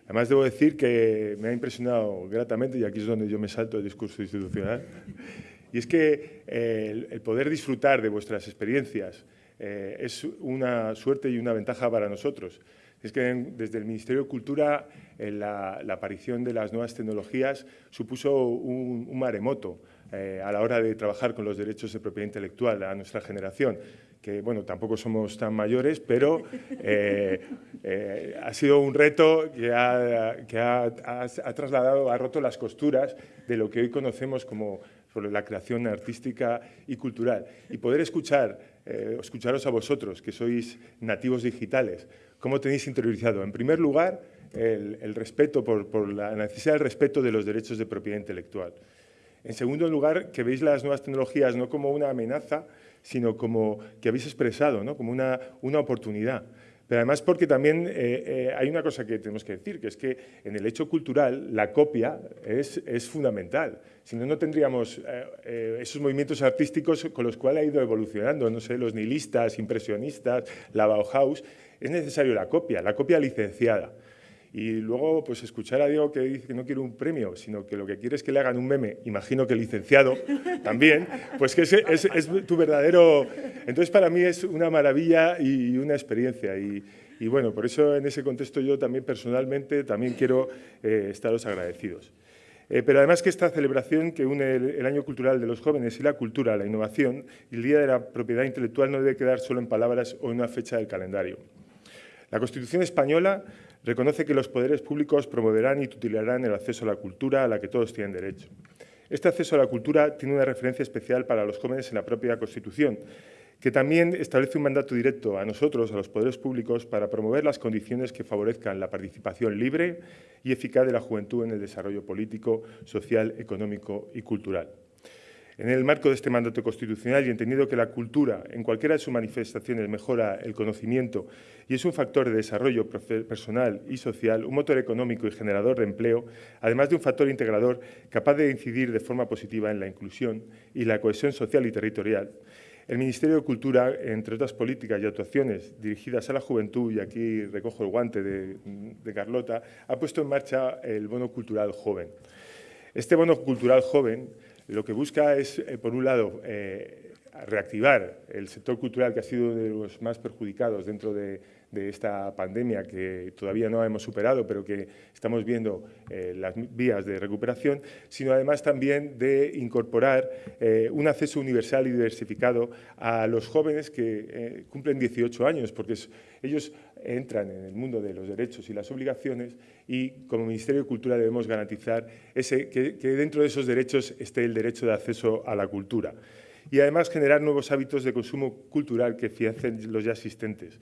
Además, debo decir que me ha impresionado gratamente, y aquí es donde yo me salto el discurso institucional, y es que eh, el poder disfrutar de vuestras experiencias, eh, es una suerte y una ventaja para nosotros. Es que desde el Ministerio de Cultura eh, la, aparición de las nuevas tecnologías supuso un, maremoto eh, a la hora de trabajar con los derechos de propiedad intelectual a nuestra generación que bueno, tampoco somos tan mayores, pero ha sido un reto que, ha, trasladado, ha roto las costuras de lo que hoy conocemos como la creación artística y cultural. Y poder escuchar eh, escucharos a vosotros, que sois nativos digitales, cómo tenéis interiorizado, en primer lugar, el, respeto por, la necesidad del respeto de los derechos de propiedad intelectual. En segundo lugar, que veis las nuevas tecnologías no como una amenaza, sino como que habéis expresado, ¿no? como una, una oportunidad. Pero además porque también eh, eh, hay una cosa que tenemos que decir, que es que en el hecho cultural la copia es, es fundamental. Si no, no tendríamos eh, esos movimientos artísticos con los cuales ha ido evolucionando, no sé, los nihilistas, impresionistas, la Bauhaus. Es necesario la copia, la copia licenciada. Y luego, pues escuchar a Diego que dice que no quiere un premio, sino que lo que quiere es que le hagan un meme, imagino que licenciado también, pues que es, es, es tu verdadero... Entonces, para mí es una maravilla y una experiencia. Y, y bueno, por eso en ese contexto yo también personalmente también quiero eh, estaros agradecidos. Eh, pero además que esta celebración que une el, el, Año Cultural de los Jóvenes y la cultura, la innovación y el Día de la Propiedad Intelectual no debe quedar solo en palabras o en una fecha del calendario. La Constitución española reconoce que los poderes públicos promoverán y tutelarán el acceso a la cultura a la que todos tienen derecho. Este acceso a la cultura tiene una referencia especial para los jóvenes en la propia Constitución, que también establece un mandato directo a nosotros, a los poderes públicos, para promover las condiciones que favorezcan la participación libre y eficaz de la juventud en el desarrollo político, social, económico y cultural. En el marco de este mandato constitucional y entendido que la cultura, en cualquiera de sus manifestaciones, mejora el conocimiento y es un factor de desarrollo personal y social, un motor económico y generador de empleo, además de un factor integrador capaz de incidir de forma positiva en la inclusión y la cohesión social y territorial, el Ministerio de Cultura, entre otras políticas y actuaciones dirigidas a la juventud, y aquí recojo el guante de, de Carlota, ha puesto en marcha el Bono Cultural Joven. Este Bono Cultural Joven lo que busca es, eh, por un lado, eh, reactivar el sector cultural que ha sido uno de los más perjudicados dentro de, esta pandemia que todavía no hemos superado, pero que estamos viendo eh, las vías de recuperación, sino además también de incorporar un acceso universal y diversificado a los jóvenes que cumplen 18 años, porque ellos entran en el mundo de los derechos y las obligaciones y como Ministerio de Cultura debemos garantizar ese, que, dentro de esos derechos esté el derecho de acceso a la cultura. Y además generar nuevos hábitos de consumo cultural que financien los ya existentes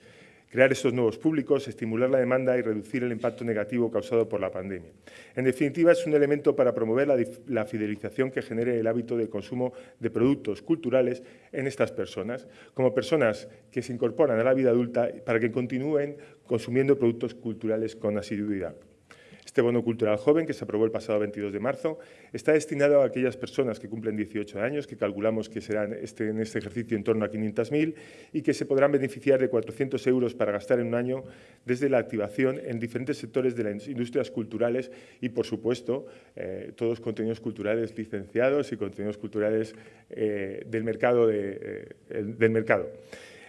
crear estos nuevos públicos, estimular la demanda y reducir el impacto negativo causado por la pandemia. En definitiva, es un elemento para promover la, fidelización que genere el hábito de consumo de productos culturales en estas personas, como personas que se incorporan a la vida adulta para que continúen consumiendo productos culturales con asiduidad. Este bono cultural joven, que se aprobó el pasado 22 de marzo, está destinado a aquellas personas que cumplen 18 años, que calculamos que serán este, en este ejercicio en torno a 500.000 y que se podrán beneficiar de 400 euros para gastar en un año desde la activación en diferentes sectores de las industrias culturales y, por supuesto, eh, todos contenidos culturales licenciados y contenidos culturales eh, del mercado. Eh, del mercado.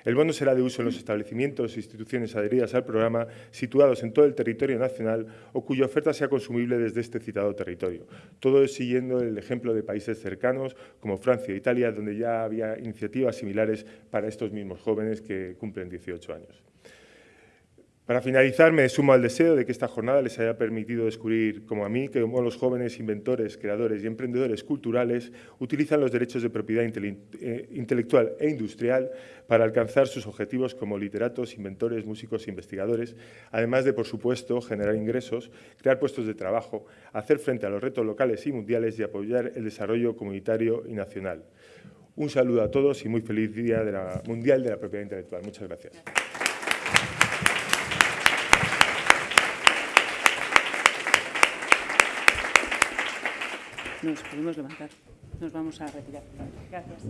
El bono será de uso en los establecimientos e instituciones adheridas al programa situados en todo el territorio nacional o cuya oferta sea consumible desde este citado territorio. Todo siguiendo el ejemplo de países cercanos como Francia e Italia, donde ya había iniciativas similares para estos mismos jóvenes que cumplen 18 años. Para finalizar, me sumo al deseo de que esta jornada les haya permitido descubrir, como a mí, que como los jóvenes inventores, creadores y emprendedores culturales utilizan los derechos de propiedad eh, intelectual e industrial para alcanzar sus objetivos como literatos, inventores, músicos e investigadores, además de, por supuesto, generar ingresos, crear puestos de trabajo, hacer frente a los retos locales y mundiales y apoyar el desarrollo comunitario y nacional. Un saludo a todos y muy feliz Día Mundial de la Propiedad Intelectual. Muchas gracias. Nos podemos levantar. Nos vamos a retirar. Gracias.